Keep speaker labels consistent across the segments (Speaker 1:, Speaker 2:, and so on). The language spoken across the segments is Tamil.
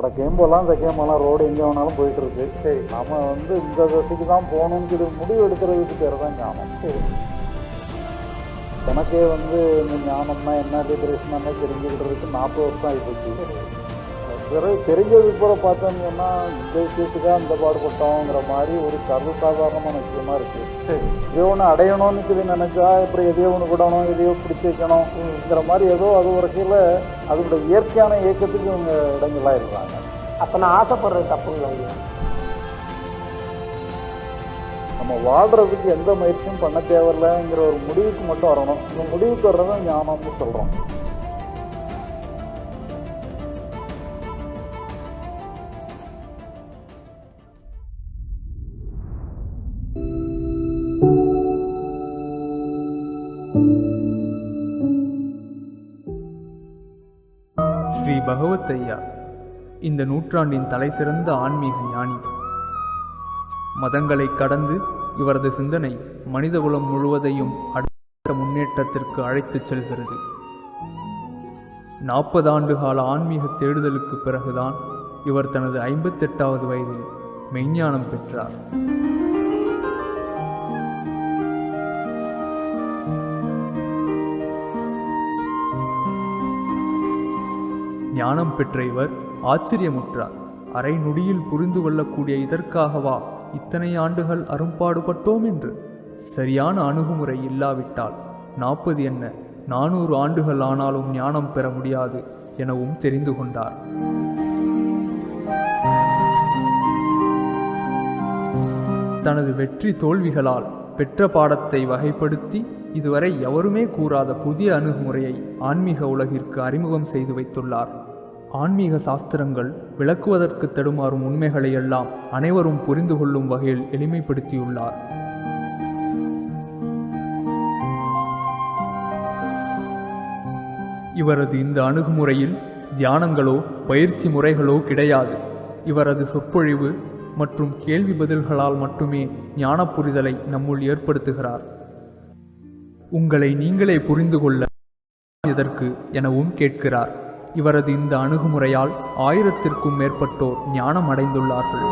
Speaker 1: வடக்கையும் போகலாம் தெற்கையும் போகலாம் ரோடு எங்கே வேணாலும் போயிட்டு இருக்கு. சரி. நாம வந்து இந்த திசைக்கு தான் போகணுங்கிற முடிவு எடுக்கிறதுக்கு பேர் தான் ஞானம்.
Speaker 2: சரி.
Speaker 1: எனக்கே வந்து இந்த ஞானம்னா என்ன லிபரேஷன் தெரிஞ்சுக்கிட்டதுக்கு நாற்பது வருஷம் ஆகிப்போச்சு பிறகு தெரிஞ்சதுக்கு பிறகு பார்த்தோம்னு இந்த விஷயத்துக்காக இந்த பாடுபட்டோங்கிற மாதிரி ஒரு சர்வசாதாரணமான விஷயமா இருக்கு.
Speaker 2: சரி.
Speaker 1: இதே ஒன்று அடையணும்னு சொல்லி நினைச்சா இப்படி எதையோ ஒன்று விடணும் எதையோ பிடிச்சி வைக்கணுங்கிற மாதிரி ஏதோ அது ஒரு கீழ அதோட இயற்கையான இயக்கத்துக்கு இவங்க இடைஞ்சலா இருக்கிறாங்க
Speaker 2: அப்போ நான் ஆசைப்படுறது தப்புங்களா ஐயா
Speaker 1: நம்ம வாழ்றதுக்கு எந்த முயற்சியும் பண்ண தேவையில்லைங்கிற ஒரு முடிவுக்கு மட்டும் வரணும். இந்த முடிவுக்கு வர்றதை ஞானம்னு சொல்றோம்.
Speaker 3: முத்தையா இந்த நூற்றாண்டின் தலைசிறந்த ஆன்மீக ஞானி. மதங்களை கடந்து இவரது சிந்தனை மனிதகுலம் முழுவதையும் அடுத்த முன்னேற்றத்திற்கு அழைத்துச் செல்கிறது. நாற்பது ஆண்டு கால ஆன்மீக தேடுதலுக்கு பிறகுதான் இவர் தனது ஐம்பத்தெட்டாவது வயதில் மெய்ஞானம் பெற்றார். ஞானம் பெற்ற இவர் ஆச்சரியமுற்றார். அரை நொடியில் புரிந்து கொள்ளக்கூடிய இதற்காகவா இத்தனை ஆண்டுகள் அரும்பாடுபட்டோம் என்று. சரியான அணுகுமுறை இல்லாவிட்டால் நாற்பது என்ன நானூறு ஆண்டுகள் ஆனாலும் ஞானம் பெற முடியாது எனவும் தெரிந்து கொண்டார். தனது வெற்றி தோல்விகளால் பெற்ற பாடத்தை வகைப்படுத்தி இதுவரை எவருமே கூறாத புதிய அணுகுமுறையை ஆன்மீக உலகிற்கு அறிமுகம் செய்து வைத்துள்ளார். ஆன்மீக சாஸ்திரங்கள் விளக்குவதற்கு தடுமாறும் உண்மைகளை எல்லாம் அனைவரும் புரிந்து கொள்ளும் வகையில் எளிமைப்படுத்தியுள்ளார். இவரது இந்த அணுகுமுறையில் தியானங்களோ பயிற்சி முறைகளோ கிடையாது. இவரது சொற்பொழிவு மற்றும் கேள்வி பதில்களால் மட்டுமே ஞான புரிதலை நம்முள் ஏற்படுத்துகிறார். உங்களை நீங்களே புரிந்து கொள்ள எதற்கு எனவும் கேட்கிறார். இவரது இந்த அணுகுமுறையால் ஆயிரத்திற்கும் மேற்பட்டோர் ஞானம் அடைந்துள்ளார்கள்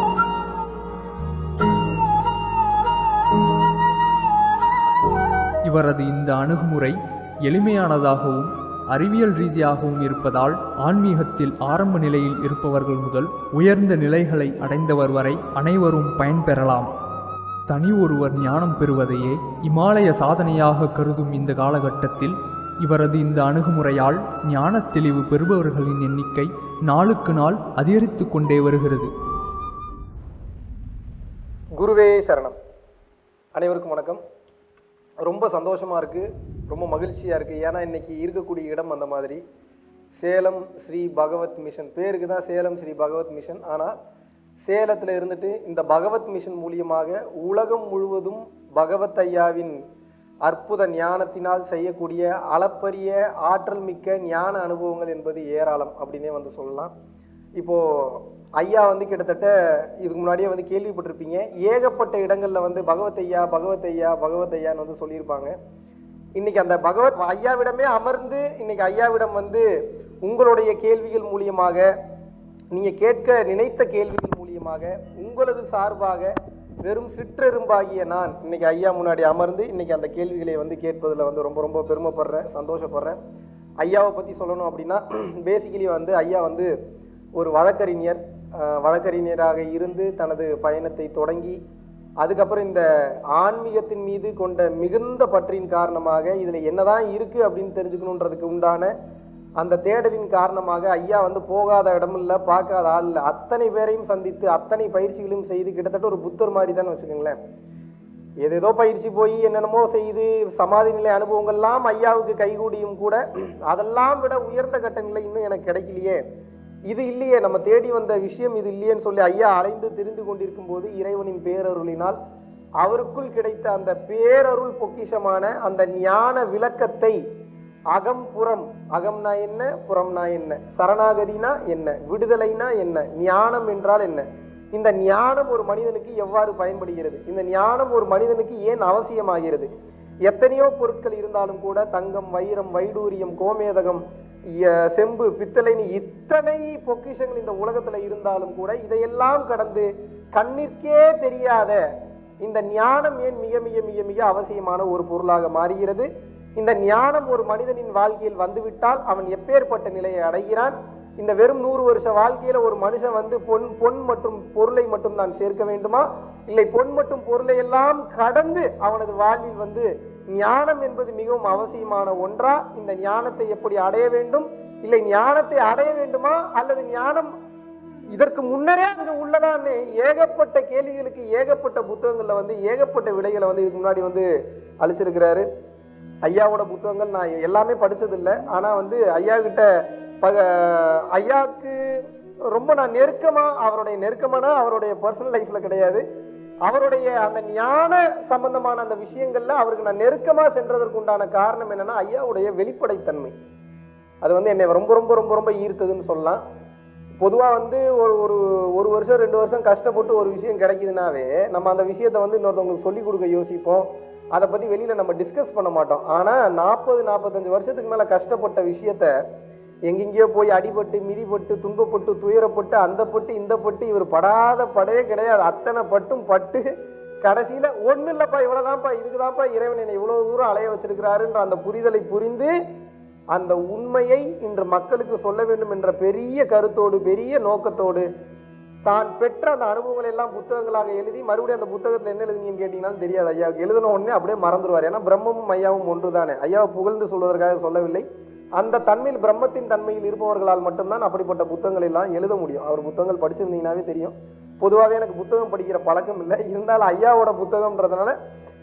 Speaker 3: இவரது இந்த அணுகுமுறை எளிமையானதாகவும் அறிவியல் ரீதியாகவும் இருப்பதால் ஆன்மீகத்தில் ஆரம்ப நிலையில் இருப்பவர்கள் முதல் உயர்ந்த நிலைகளை அடைந்தவர் வரை அனைவரும் பயன்பெறலாம். தனி ஒருவர் ஞானம் பெறுவதையே இமாலய சாதனையாக கருதும் இந்த காலகட்டத்தில் இவரது இந்த அணுகுமுறையால் ஞான தெளிவு பெறுபவர்களின் எண்ணிக்கை நாளுக்கு நாள் அதிகரித்து கொண்டே வருகிறது.
Speaker 2: குருவே சரணம். அனைவருக்கும் வணக்கம். ரொம்ப சந்தோஷமாக இருக்குது ரொம்ப மகிழ்ச்சியாக இருக்குது ஏன்னா இன்னைக்கு இருக்கக்கூடிய இடம் அந்த மாதிரி. சேலம் ஸ்ரீ பகவத் மிஷன். பேருக்கு தான் சேலம் ஸ்ரீ பகவத் மிஷன். ஆனால் சேலத்தில் இருந்துட்டு இந்த பகவத் மிஷன் மூலியமாக உலகம் முழுவதும் பகவத் ஐயாவின் அற்புத ஞானத்தினால் செய்யக்கூடிய அளப்பரிய ஆற்றல் மிக்க ஞான அனுபவங்கள் என்பது ஏராளம் அப்படின்னே வந்து சொல்லலாம். இப்போ ஐயா வந்து கிட்டத்தட்ட இதுக்கு முன்னாடியே வந்து கேள்விப்பட்டிருப்பீங்க. ஏகப்பட்ட இடங்கள்ல வந்து பகவத் ஐயா பகவத் ஐயா பகவத் ஐயான்னு வந்து சொல்லியிருப்பாங்க. இன்னைக்கு அந்த பகவத் ஐயாவிடமே அமர்ந்து இன்னைக்கு ஐயாவிடம் வந்து உங்களுடைய கேள்விகள் மூலியமாக நீங்க கேட்க நினைத்த கேள்விகள் மூலியமாக உங்களது சார்பாக வெறும் சிற்றெரும்பாகிய நான் இன்னைக்கு ஐயா முன்னாடி அமர்ந்து இன்னைக்கு அந்த கேள்விகளை வந்து கேட்பதில் வந்து ரொம்ப ரொம்ப பெருமைப்படுறேன் சந்தோஷப்படுறேன். ஐயாவை பற்றி சொல்லணும் அப்படின்னா பேசிக்கலி வந்து ஐயா வந்து ஒரு வழக்கறிஞர் வழக்கறிஞராக இருந்து தனது பயணத்தை தொடங்கி அதுக்கப்புறம் இந்த ஆன்மீகத்தின் மீது கொண்ட மிகுந்த பற்றின் காரணமாக இதில் என்னதான் இருக்குது அப்படின்னு தெரிஞ்சுக்கணுன்றதுக்கு உண்டான அந்த தேடலின் காரணமாக ஐயா வந்து போகாத இடமில்ல பார்க்காத ஆள் இல்லை. அத்தனை பேரையும் சந்தித்து அத்தனை பயிற்சிகளையும் செய்து கிட்டத்தட்ட ஒரு புத்தர் மாதிரி தான் வச்சுக்கோங்களேன். ஏதேதோ பயிற்சி போய் என்னென்னமோ செய்து சமாதி நிலை அனுபவங்கள்லாம் ஐயாவுக்கு கைகூடியும் கூட அதெல்லாம் விட உயர்ந்த கட்ட நிலை இன்னும் எனக்கு கிடைக்கலையே. இது இல்லையே நம்ம தேடி வந்த விஷயம் இது இல்லையேன்னு சொல்லி ஐயா அலைந்து தெரிந்து கொண்டிருக்கும் போது இறைவனின் பேரருளினால் அவருக்குள் கிடைத்த அந்த பேரருள் பொக்கிஷமான அந்த ஞான விளக்கத்தை அகம் புறம். அகம்னா என்ன? புறம்னா என்ன? சரணாகதினா என்ன? விடுதலைனா என்ன? ஞானம் என்றால் என்ன? இந்த ஞானம் ஒரு மனிதனுக்கு எவ்வாறு பயன்படுகிறது? இந்த ஞானம் ஒரு மனிதனுக்கு ஏன் அவசியமாகிறது? எத்தனையோ பொருட்கள் இருந்தாலும் கூட தங்கம் வைரம் வைடூரியம் கோமேதகம் செம்பு பித்தளைன்னு இத்தனை பொக்கிஷங்கள் இந்த உலகத்துல இருந்தாலும் கூட இதையெல்லாம் கடந்து கண்ணிற்கே தெரியாத இந்த ஞானம் ஏன் மிக மிக மிக மிக அவசியமான ஒரு பொருளாக மாறுகிறது? இந்த ஞானம் ஒரு மனிதனின் வாழ்க்கையில் வந்துவிட்டால் அவன் எப்பேற்பட்ட நிலையை அடைகிறான்? இந்த வெறும் நூறு வருஷ வாழ்க்கையில ஒரு மனுஷன் வந்து பொன் பொன் மற்றும் பொருளை மட்டும் தான் சேர்க்க வேண்டுமா? இல்லை பொன் மற்றும் பொருளை எல்லாம் கடந்து அவனது வாழ்வில் வந்து ஞானம் என்பது மிகவும் அவசியமான ஒன்றா? இந்த ஞானத்தை எப்படி அடைய வேண்டும்? இல்லை ஞானத்தை அடைய வேண்டுமா? அல்லது ஞானம் இதற்கு முன்னரே அங்க உள்ளதான்னு ஏகப்பட்ட கேள்விகளுக்கு ஏகப்பட்ட புத்தகங்கள்ல வந்து ஏகப்பட்ட விடைகளை வந்து இதுக்கு முன்னாடி வந்து அழிச்சிருக்கிறாரு ஐயாவோட புத்தகங்கள் நான் எல்லாமே படித்ததில்லை ஆனால் வந்து ஐயா கிட்ட பக ஐயாவுக்கு ரொம்ப நான் நெருக்கமாக அவருடைய நெருக்கமான அவருடைய பர்சனல் லைஃப்பில் கிடையாது. அவருடைய அந்த ஞான சம்பந்தமான அந்த விஷயங்கள்ல அவருக்கு நான் நெருக்கமாக சென்றதற்கு உண்டான காரணம் என்னன்னா ஐயாவுடைய வெளிப்படைத்தன்மை. அது வந்து என்னை ரொம்ப ரொம்ப ரொம்ப ரொம்ப ஈர்த்ததுன்னு சொல்லலாம். பொதுவாக வந்து ஒரு ஒரு ஒரு வருஷம் ரெண்டு வருஷம் கஷ்டப்பட்டு ஒரு விஷயம் கிடைக்குதுனாவே நம்ம அந்த விஷயத்தை வந்து இன்னொருத்தவங்களுக்கு சொல்லிக் கொடுக்க யோசிப்போம். அதை பற்றி வெளியில் நம்ம டிஸ்கஸ் பண்ண மாட்டோம். ஆனால் நாற்பது நாற்பத்தஞ்சு வருஷத்துக்கு மேலே கஷ்டப்பட்ட விஷயத்த எங்கெங்கேயோ போய் அடிபட்டு மிதிப்பட்டு துன்பப்பட்டு துயரப்பட்டு அந்த பட்டு இந்த பட்டு இவர் படாத படவே கிடையாது. அத்தனை பட்டும் பட்டு கடைசியில் ஒன்றும் இல்லைப்பா இவ்வளோதான்ப்பா இதுக்குதான்ப்பா இறைவன் என்னை இவ்வளோ தூரம் அலைய வச்சிருக்கிறாருன்ற அந்த புரிதலை புரிந்து அந்த உண்மையை இன்று மக்களுக்கு சொல்ல வேண்டும் என்ற பெரிய கருத்தோடு பெரிய நோக்கத்தோடு தான் பெற்ற அந்த அனுபவங்களை எல்லாம் புத்தகங்களாக எழுதி மறுபடியும் அந்த புத்தகத்தில் என்ன எழுதுனீங்கன்னு கேட்டீங்கன்னாலும் தெரியாது. ஐயா எழுதின உடனே அப்படியே மறந்துடுவார் ஏன்னா பிரம்மமும் ஐயாவும் ஒன்று தானே ஐயாவை புகழ்ந்து சொல்வதற்காக சொல்லவில்லை. அந்த தன்மையில் பிரம்மத்தின் தன்மையில் இருப்பவர்களால் மட்டும்தான் அப்படிப்பட்ட புத்தகங்கள் எல்லாம் எழுத முடியும். அவர் புத்தகங்கள் படிச்சிருந்தீங்கன்னாவே தெரியும். பொதுவாகவே எனக்கு புத்தகம் படிக்கிற பழக்கம் இல்லை. இருந்தாலும் ஐயாவோட புத்தகம்ன்றதுனால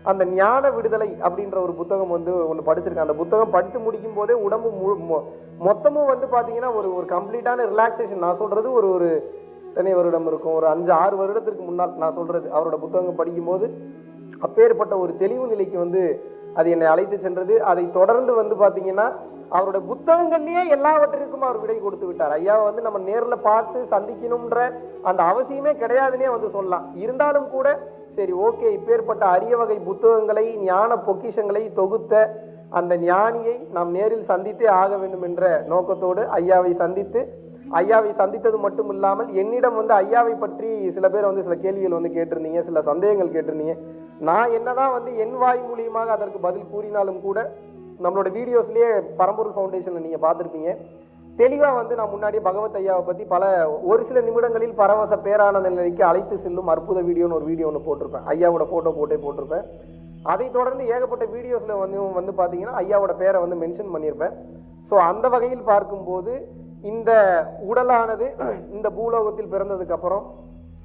Speaker 2: அந்த ஞான விடுதலை அப்படின்ற ஒரு புத்தகம் வந்து ஒன்று படிச்சிருக்கேன். அந்த புத்தகம் படித்து முடிக்கும் போதே உடம்பு முழு மொ- மொத்தமும் வந்து பார்த்தீங்கன்னா ஒரு ஒரு கம்ப்ளீட்டான ரிலாக்ஸேஷன் நான் சொல்றது ஒரு ஒரு எத்தனை வருடம் இருக்கும்? ஒரு அஞ்சு ஆறு வருடத்திற்கு முன்னால் நான் சொல்றது அவரோட புத்தகம் படிக்கும்போது அப்பேற்பட்ட ஒரு தெளிவு நிலைக்கு வந்து அது என்னை அழைத்து சென்றது. அதை தொடர்ந்து வந்து பார்த்தீங்கன்னா அவரோட புத்தகங்கள்லயே எல்லாவற்றிற்கும் அவர் விடை கொடுத்து விட்டார். ஐயாவை வந்து நம்ம நேரில் பார்த்து சந்திக்கணும்ன்ற அந்த அவசியமே கிடையாதுன்னே வந்து சொல்லலாம். இருந்தாலும் கூட சரி ஓகே இப்பேற்பட்ட அரிய வகை புத்தகங்களை ஞான பொக்கிஷங்களை தொகுத்த அந்த ஞானியை நாம் நேரில் சந்தித்தே ஆக வேண்டும் என்ற நோக்கத்தோடு ஐயாவை சந்தித்து ஐயாவை சந்தித்தது மட்டும் இல்லாமல் என்னிடம் வந்து ஐயாவை பற்றி சில பேர் வந்து சில கேள்விகள் வந்து கேட்டிருந்தீங்க சில சந்தேகங்கள் கேட்டிருந்தீங்க. நான் என்னதான் வந்து என் வாய் மூலியமாக அதற்கு பதில் கூறினாலும் கூட நம்மளோட வீடியோஸ்லயே பரம்பூர் ஃபவுண்டேஷன்ல நீங்க பார்த்துருப்பீங்க. தெளிவா வந்து நான் முன்னாடியே பகவத் ஐயாவை பத்தி பல ஒரு சில நிமிடங்களில் பரவச பேரானந்த நிலைக்கு அழைத்து செல்லும் அற்புத வீடியோன்னு ஒரு வீடியோ ஒன்று போட்டிருப்பேன். ஐயாவோட போட்டோ போட்டே போட்டிருப்பேன். அதை தொடர்ந்து ஏகப்பட்ட வீடியோஸில் வந்து வந்து பார்த்தீங்கன்னா ஐயாவோட பேரை வந்து மென்ஷன் பண்ணியிருப்பேன். ஸோ அந்த வகையில் பார்க்கும்போது இந்த உடலானது இந்த பூலோகத்தில் பிறந்ததுக்கு அப்புறம்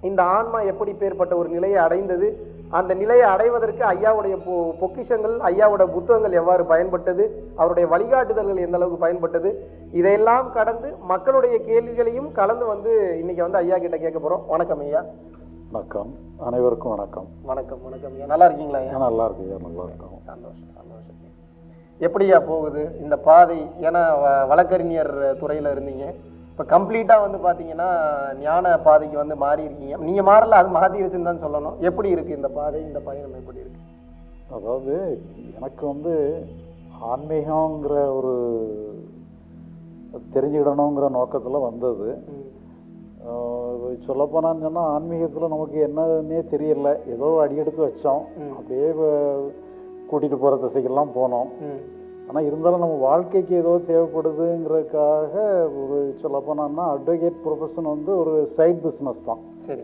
Speaker 2: இந்த ஆன்மா எப்படி பேர்பட்ட ஒரு நிலையை அடைந்தது அந்த நிலையை அடைவதற்கு ஐயாவுடைய பொ- பொக்கிஷங்கள் ஐயாவோட புத்தகங்கள் எவ்வாறு பயன்பட்டது அவருடைய வழிகாட்டுதல்கள் எந்த அளவுக்கு பயன்பட்டது இதையெல்லாம் கடந்து மக்களுடைய கேள்விகளையும் கலந்து வந்து இன்னைக்கு வந்து ஐயா கிட்ட கேட்க போறோம். வணக்கம் ஐயா.
Speaker 1: வணக்கம். அனைவருக்கும் வணக்கம்.
Speaker 2: வணக்கம் வணக்கம் ஐயா. நல்லா இருக்கீங்களா
Speaker 1: நல்லா இருக்கு ஐயா நல்லா இருக்கும்.
Speaker 2: சந்தோஷம். எப்படியா போகுது? இந்த பாதை ஏன்னா வ- வழக்கறிஞர் துறையில இருந்தீங்க. இப்போ கம்ப்ளீட்டாக வந்து பார்த்தீங்கன்னா ஞான பாதைக்கு வந்து மாறி இருக்கீங்க நீங்கள் மாறல அது மாறிடுச்சுன்னு தான் சொல்லணும். எப்படி இருக்கு இந்த பாதை இந்த பயணம் எப்படி இருக்கு?
Speaker 1: அதாவது எனக்கு வந்து ஆன்மீகங்கிற ஒரு தெரிஞ்சுக்கிடணுங்கிற நோக்கத்தில் வந்தது. சொல்லப்போனான்னு சொன்னால் ஆன்மீகத்தில் நமக்கு என்னன்னே தெரியல. ஏதோ அடி எடுத்து வச்சோம். அப்படியே கூட்டிகிட்டு போகிற திசைக்கெல்லாம் போனோம். ஆனால் இருந்தாலும் நம்ம வாழ்க்கைக்கு ஏதோ தேவைப்படுதுங்கிறதுக்காக ஒரு சொல்லப்போனான்னா அட்வொகேட் ப்ரொஃபஷன் வந்து ஒரு சைட் பிஸ்னஸ் தான்.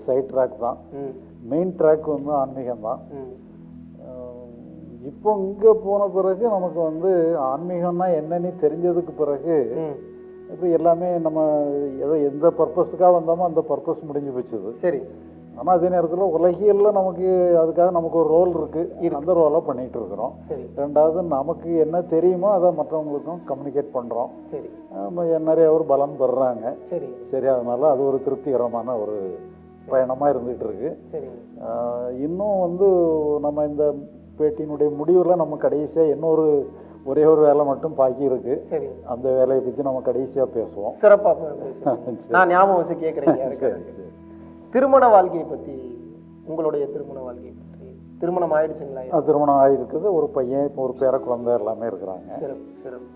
Speaker 1: சைட் ட்ராக் தான். மெயின் ட்ராக் வந்து ஆன்மீகம் தான். இப்போ இங்கே போன பிறகு நமக்கு வந்து ஆன்மீகம்னா என்னன்னு தெரிஞ்சதுக்கு பிறகு இப்போ எல்லாமே நம்ம எதோ எந்த பர்பஸுக்காக வந்தோமோ அந்த பர்பஸ் முடிஞ்சு போச்சுது
Speaker 2: சரி.
Speaker 1: ஆனால் அதே நேரத்தில் உலகியலில் நமக்கு அதுக்காக நமக்கு ஒரு ரோல் இருக்குது அந்த ரோலை பண்ணிகிட்டு இருக்கிறோம்.
Speaker 2: சரி.
Speaker 1: ரெண்டாவது நமக்கு என்ன தெரியுமோ அதை மற்றவங்களுக்கும் கம்யூனிகேட் பண்ணுறோம்
Speaker 2: சரி.
Speaker 1: நிறைய ஒரு பலன் பெறுறாங்க
Speaker 2: சரி.
Speaker 1: சரி அதனால அது ஒரு திருப்திகரமான ஒரு பயணமாக இருந்துகிட்டு இருக்கு. இன்னும் வந்து நம்ம இந்த பேட்டியினுடைய முடிவில் நம்ம கடைசியாக இன்னொரு ஒரே ஒரு வேலை மட்டும் பாக்கி இருக்கு.
Speaker 2: சரி.
Speaker 1: அந்த வேலையை பற்றி நம்ம கடைசியாக பேசுவோம்.
Speaker 2: சிறப்பா பேசுறீங்க. நான் ஞாபகம் வச்சு கேட்குறேன்
Speaker 1: சரி.
Speaker 2: திருமண வாழ்க்கையை பத்தி உங்களுடைய திருமண வாழ்க்கையை பற்றி திருமணம் ஆயிடுச்சுங்களா?
Speaker 1: திருமணம் ஆகிருக்குது ஒரு பையன் இப்போ ஒரு பேர குழந்தை எல்லாமே இருக்கிறாங்க.
Speaker 2: சிறப்பு சிறப்பு.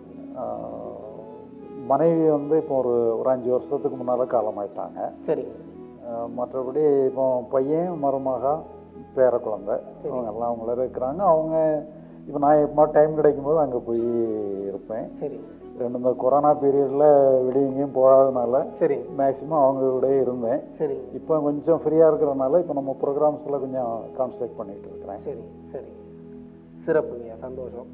Speaker 1: மனைவி வந்து இப்போ ஒரு ஒரு அஞ்சு வருஷத்துக்கு முன்னால் காலமாயிட்டாங்க
Speaker 2: சரி.
Speaker 1: மற்றபடி இப்போ பையன் மருமகா பேர குழந்தை அவங்க எல்லாம் அவங்கள இருக்கிறாங்க. அவங்க இப்போ நான் எப்போ டைம் கிடைக்கும் போது அங்கே போய் இருப்பேன்.
Speaker 2: சரி.
Speaker 1: ரெண்டு இந்த கொரோனா பீரியடில் வெளியே எங்கேயும் போகாதனால
Speaker 2: சரி.
Speaker 1: மேக்ஸிமம் அவங்க கூடயே இருந்தேன்.
Speaker 2: சரி.
Speaker 1: இப்போ கொஞ்சம் ஃப்ரீயாக இருக்கிறனால இப்போ நம்ம ப்ரோக்ராம்ஸில் கொஞ்சம் கான்சன்ட்ரேட் பண்ணிட்டு இருக்கிறேன்.
Speaker 2: சரி சரி. சிறப்புங்க சந்தோஷம்.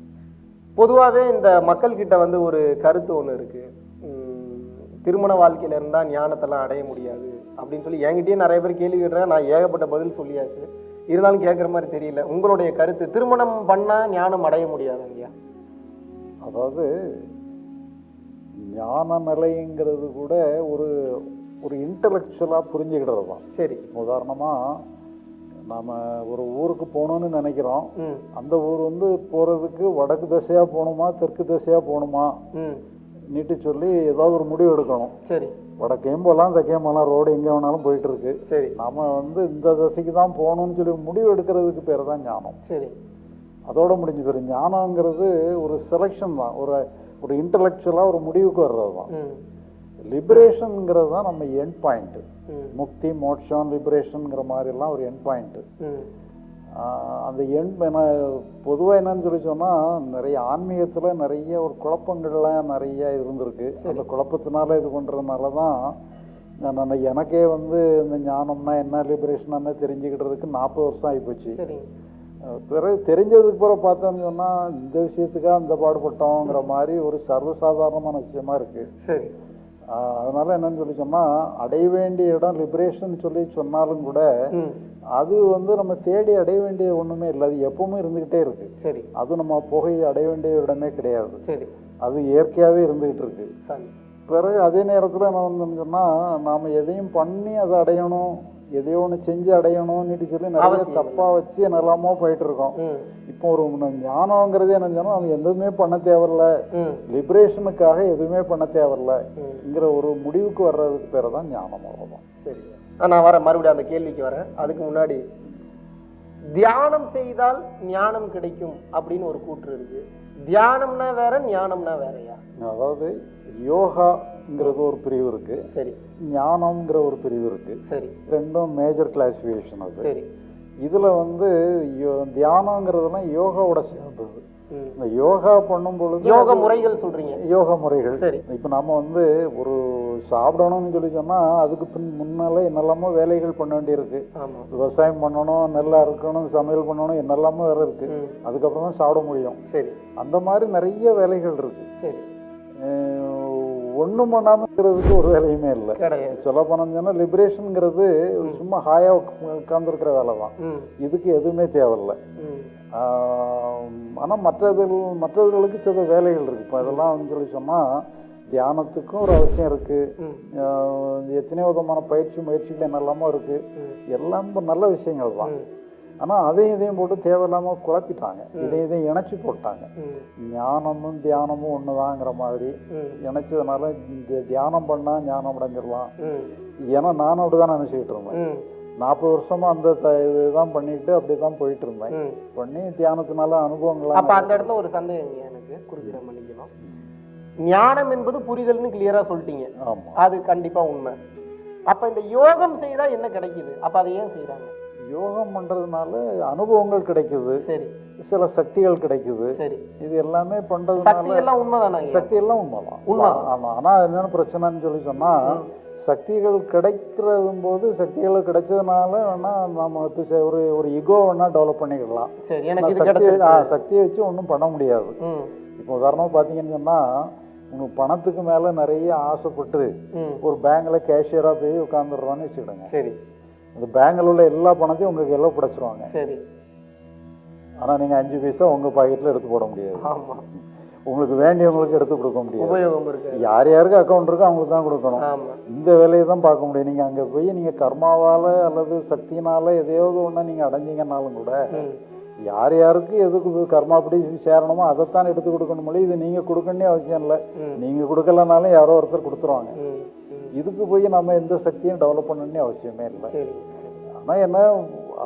Speaker 2: பொதுவாகவே இந்த மக்கள்கிட்ட வந்து ஒரு கருத்து ஒன்று இருக்கு. உம், திருமண வாழ்க்கையில இருந்தா ஞானத்தெல்லாம் அடைய முடியாது அப்படின்னு சொல்லி என்கிட்டயே நிறைய பேர் கேள்வி கேட்டுறேன் நான் ஏகப்பட்ட பதில் சொல்லியாச்சு. இருந்தாலும் கேட்குற மாதிரி தெரியல. உங்களுடைய கருத்து திருமணம் பண்ணா ஞானம் அடைய முடியாது ஐயா?
Speaker 1: அதாவது ஞான நிலைங்கிறது கூட ஒரு ஒரு இன்டலெக்சுவலாக புரிஞ்சுக்கிட்டது தான்
Speaker 2: சரி.
Speaker 1: உதாரணமாக நாம் ஒரு ஊருக்கு போகணும்னு நினைக்கிறோம். அந்த ஊர் வந்து போகிறதுக்கு வடக்கு திசையாக போகணுமா தெற்கு திசையாக போகணுமா? நீட்டு சொல்லி ஏதாவது ஒரு முடிவு எடுக்கணும்.
Speaker 2: சரி.
Speaker 1: வடக்கையும் போகலாம் தெற்கையும் போகலாம் ரோடு எங்கே வேணாலும் போயிட்டு இருக்கு
Speaker 2: சரி.
Speaker 1: நாம வந்து இந்த திசைக்கு தான் போகணும்னு சொல்லி முடிவு எடுக்கிறதுக்கு பேர் தான் ஞானம்.
Speaker 2: சரி.
Speaker 1: அதோட முடிஞ்சு போயிடும். ஞானங்கிறது ஒரு செலெக்ஷன் தான். ஒரு ஒரு இன்டலெக்சுவலாக ஒரு முடிவுக்கு வர்றது தான் லிபரேஷனுங்கிறது தான் நம்ம எண்ட் பாயிண்ட்டு
Speaker 2: ம்.
Speaker 1: முக்தி மோட்சம் லிபரேஷனுங்கிற மாதிரிலாம் ஒரு எண்ட் பாயிண்ட்டு
Speaker 2: ம்.
Speaker 1: அந்த எண்ட் என்ன பொதுவாக என்னன்னு சொல்லி சொன்னால் நிறைய ஆன்மீகத்தில் நிறைய ஒரு குழப்பங்கள்லாம் நிறைய இருந்திருக்கு. அந்த குழப்பத்தினால இது பண்ணுறதுனால தான் நான் எனக்கே வந்து இந்த ஞானம்னா என்ன லிபரேஷன் தெரிஞ்சுக்கிட்டதுக்கு நாற்பது வருஷம் அஹ் பிறகு தெரிஞ்சதுக்கு பிறகு பார்த்தோம்னு சொன்னால் இந்த விஷயத்துக்காக இந்த பாடுபட்டோங்கிற மாதிரி ஒரு சர்வசாதாரணமான விஷயமா இருக்குது
Speaker 2: சரி.
Speaker 1: அதனால என்னன்னு சொல்லி சொன்னால் அடைய வேண்டிய இடம் லிபரேஷன் சொல்லி சொன்னாலும் கூட அது வந்து நம்ம தேடி அடைய வேண்டிய ஒன்றுமே இல்லை. அது எப்பவுமே இருந்துக்கிட்டே இருக்கு.
Speaker 2: சரி.
Speaker 1: அது நம்ம புகை அடைய வேண்டிய இடமே கிடையாது.
Speaker 2: சரி.
Speaker 1: அது இயற்கையாகவே இருந்துகிட்டு இருக்கு.
Speaker 2: சரி.
Speaker 1: பிறகு அதே நேரத்தில் என்ன சொன்னால் நாம் எதையும் பண்ணி அதை அடையணும். எதையோ ஒன்று செஞ்சு அடையணும்னுட்டு சொல்லி நிறைய தப்பாக வச்சு என்னெல்லாமோ போயிட்டு இருக்கோம் இப்போ ஒரு ஞானங்கிறது என்ன அது எதுவுமே பண்ண தேவையில்ல. லிபரேஷனுக்காக எதுவுமே பண்ண தேவையில்லைங்கிற ஒரு முடிவுக்கு வர்றதுக்கு பேர் தான் ஞானம் அவ்வளோதான்
Speaker 2: சரி. நான் வரேன் மறுபடியும் அந்த கேள்விக்கு வரேன். அதுக்கு முன்னாடி தியானம் செய்தால் ஞானம் கிடைக்கும் அப்படின்னு ஒரு கூற்று இருக்கு. தியானம்னா வேற ஞானம்னா வேறயா?
Speaker 1: அதாவது யோகாங்கிறது ஒரு பிரிவு இருக்கு.
Speaker 2: சரி.
Speaker 1: ஞானம்ங்கிற ஒரு பிரிவு இருக்கு.
Speaker 2: சரி.
Speaker 1: ரெண்டும் மேஜர் கிளாசிஃபிகேஷன் அது.
Speaker 2: சரி.
Speaker 1: இதுல வந்து யோ- தியானங்கிறதுலாம் யோகாவோட சேர்ந்தது. இந்த யோகா பண்ணும் பொழுது
Speaker 2: யோக முறைகள் சொல்றீங்க.
Speaker 1: யோக முறைகள்.
Speaker 2: சரி.
Speaker 1: இப்போ நம்ம வந்து ஒரு சாப்பிடணும்னு சொல்லி சொன்னா அதுக்கு பின் முன்னால என்னெல்லாமோ வேலைகள் பண்ண வேண்டியிருக்கு. விவசாயம் பண்ணணும் நெல்லா இருக்கணும் சமையல் பண்ணணும் என்னெல்லாமோ வேற இருக்கு. அதுக்கப்புறம் தான் சாப்பிட முடியும்.
Speaker 2: சரி.
Speaker 1: அந்த மாதிரி நிறைய வேலைகள் இருக்கு.
Speaker 2: சரி.
Speaker 1: ஒன்றும் பண்ணாம இருக்கிறதுக்கு ஒரு வேலையுமே இல்லை.
Speaker 2: கிடையாது.
Speaker 1: சொல்ல போனோம்னா லிபரேஷனுங்கிறது சும்மா ஹாயா உட்காந்துருக்கிற வேலை தான். இதுக்கு எதுவுமே தேவையில்லை. ஆனால் மற்றது மற்றவர்களுக்கு சில வேலைகள் இருக்கு. இப்போ இதெல்லாம் வந்து சொல்லி சொன்னால் தியானத்துக்கும் ஒரு அவசியம் இருக்கு.
Speaker 2: ம்.
Speaker 1: ஆஹ் எத்தனையோ விதமான பயிற்சி முயற்சிகள் என்னெல்லாமோ இருக்கு.
Speaker 2: ம்.
Speaker 1: எல்லாம் நல்ல விஷயங்கள் தான். ஆனால் அதையும் இதையும் போட்டு தேவையில்லாமல் குழப்பிட்டாங்க. இதையும் இதையும் இணைச்சி போட்டாங்க. ஞானமும் தியானமும் ஒண்ணுதாங்கிற மாதிரி இணைச்சதுனால இந்த தியானம் பண்ணால் ஞானம் அடைஞ்சிடலாம். ஏன்னா நானும் அப்படிதான் நினைச்சுக்கிட்டு இருந்தேன். நாற்பது வருஷமா அந்த இதுதான் பண்ணிட்டு அப்படியே தான் போயிட்டு இருந்தேன். பண்ணி தியானத்தினால அனுபவங்களா
Speaker 2: அப்ப அந்த இடத்துல ஒரு சந்தேகம் எனக்கு குறுக்கிட மன்னிக்கணும். ஞானம் என்பது புரிதல்னு கிளியரா சொல்லிட்டீங்க.
Speaker 1: ஆமா.
Speaker 2: அது கண்டிப்பா உண்மை. அப்ப இந்த யோகம் செய்தா என்ன கிடைக்குது? அப்ப அதை ஏன் செய்றாங்க?
Speaker 1: யோகம் பண்றதுனால அனுபவங்கள் கிடைக்குது.
Speaker 2: சரி.
Speaker 1: சில சக்திகள் கிடைக்குது.
Speaker 2: சரி.
Speaker 1: இது எல்லாமே
Speaker 2: சக்தி
Speaker 1: பண்றதுனால
Speaker 2: எல்லாம் உண்மைதானா
Speaker 1: சக்தி எல்லாம் உண்மைதான்.
Speaker 2: உண்மை.
Speaker 1: ஆமா. ஆனா என்னென்ன பிரச்சனைன்னு சொல்லி சொன்னா சக்திகள் கிடைக்கிறதும் போது சக்திகள் கிடைச்சதுனால வேணா நம்ம ஒரு ஒரு இகோ வேணா டெவலப் பண்ணிக்கலாம். சக்தியை வச்சு ஒன்றும் பண்ண முடியாது. இப்போ உதாரணமா பார்த்தீங்கன்னு சொன்னா உனக்கு பணத்துக்கு மேல நிறைய ஆசைப்பட்டு ஒரு பேங்க்ல கேஷியரா போய் உட்காந்துடுறோன்னு வச்சுக்கிடுங்க.
Speaker 2: சரி.
Speaker 1: அந்த பேங்க்ல உள்ள எல்லா பணத்தையும் உங்களுக்கு எல்லாம் பிடிச்சிருவாங்க.
Speaker 2: சரி.
Speaker 1: ஆனா நீங்க அஞ்சு பைசா உங்க பாக்கெட்ல எடுத்து போட முடியாது. உங்களுக்கு வேண்டியவங்களுக்கு எடுத்து கொடுக்க முடியாது.
Speaker 2: உபயோகம் இருக்கு.
Speaker 1: யார் யாருக்கு அக்கௌண்ட் இருக்கோ அவங்களுக்கு தான் கொடுக்கணும். இந்த வேலையை தான் பார்க்க முடியும். நீங்க அங்க போய் நீங்க கர்மாவால அல்லது சக்தினால எதையாவது ஒண்ணு நீங்க அடைஞ்சீங்கன்னாலும் கூட யார் யாருக்கு எதுக்கு கர்மாப்படி சேரணுமோ அதைத்தான் எடுத்து கொடுக்கணும் இது நீங்க கொடுக்கணும்னே அவசியம் இல்லை.
Speaker 2: ம்.
Speaker 1: நீங்க கொடுக்கலனாலும் யாரோ ஒருத்தர் கொடுத்துருவாங்க. இதுக்கு போய் நம்ம எந்த சக்தியும் டெவலப் பண்ணணும்னே அவசியமே இல்லை.
Speaker 2: சரி.
Speaker 1: ஆனா என்ன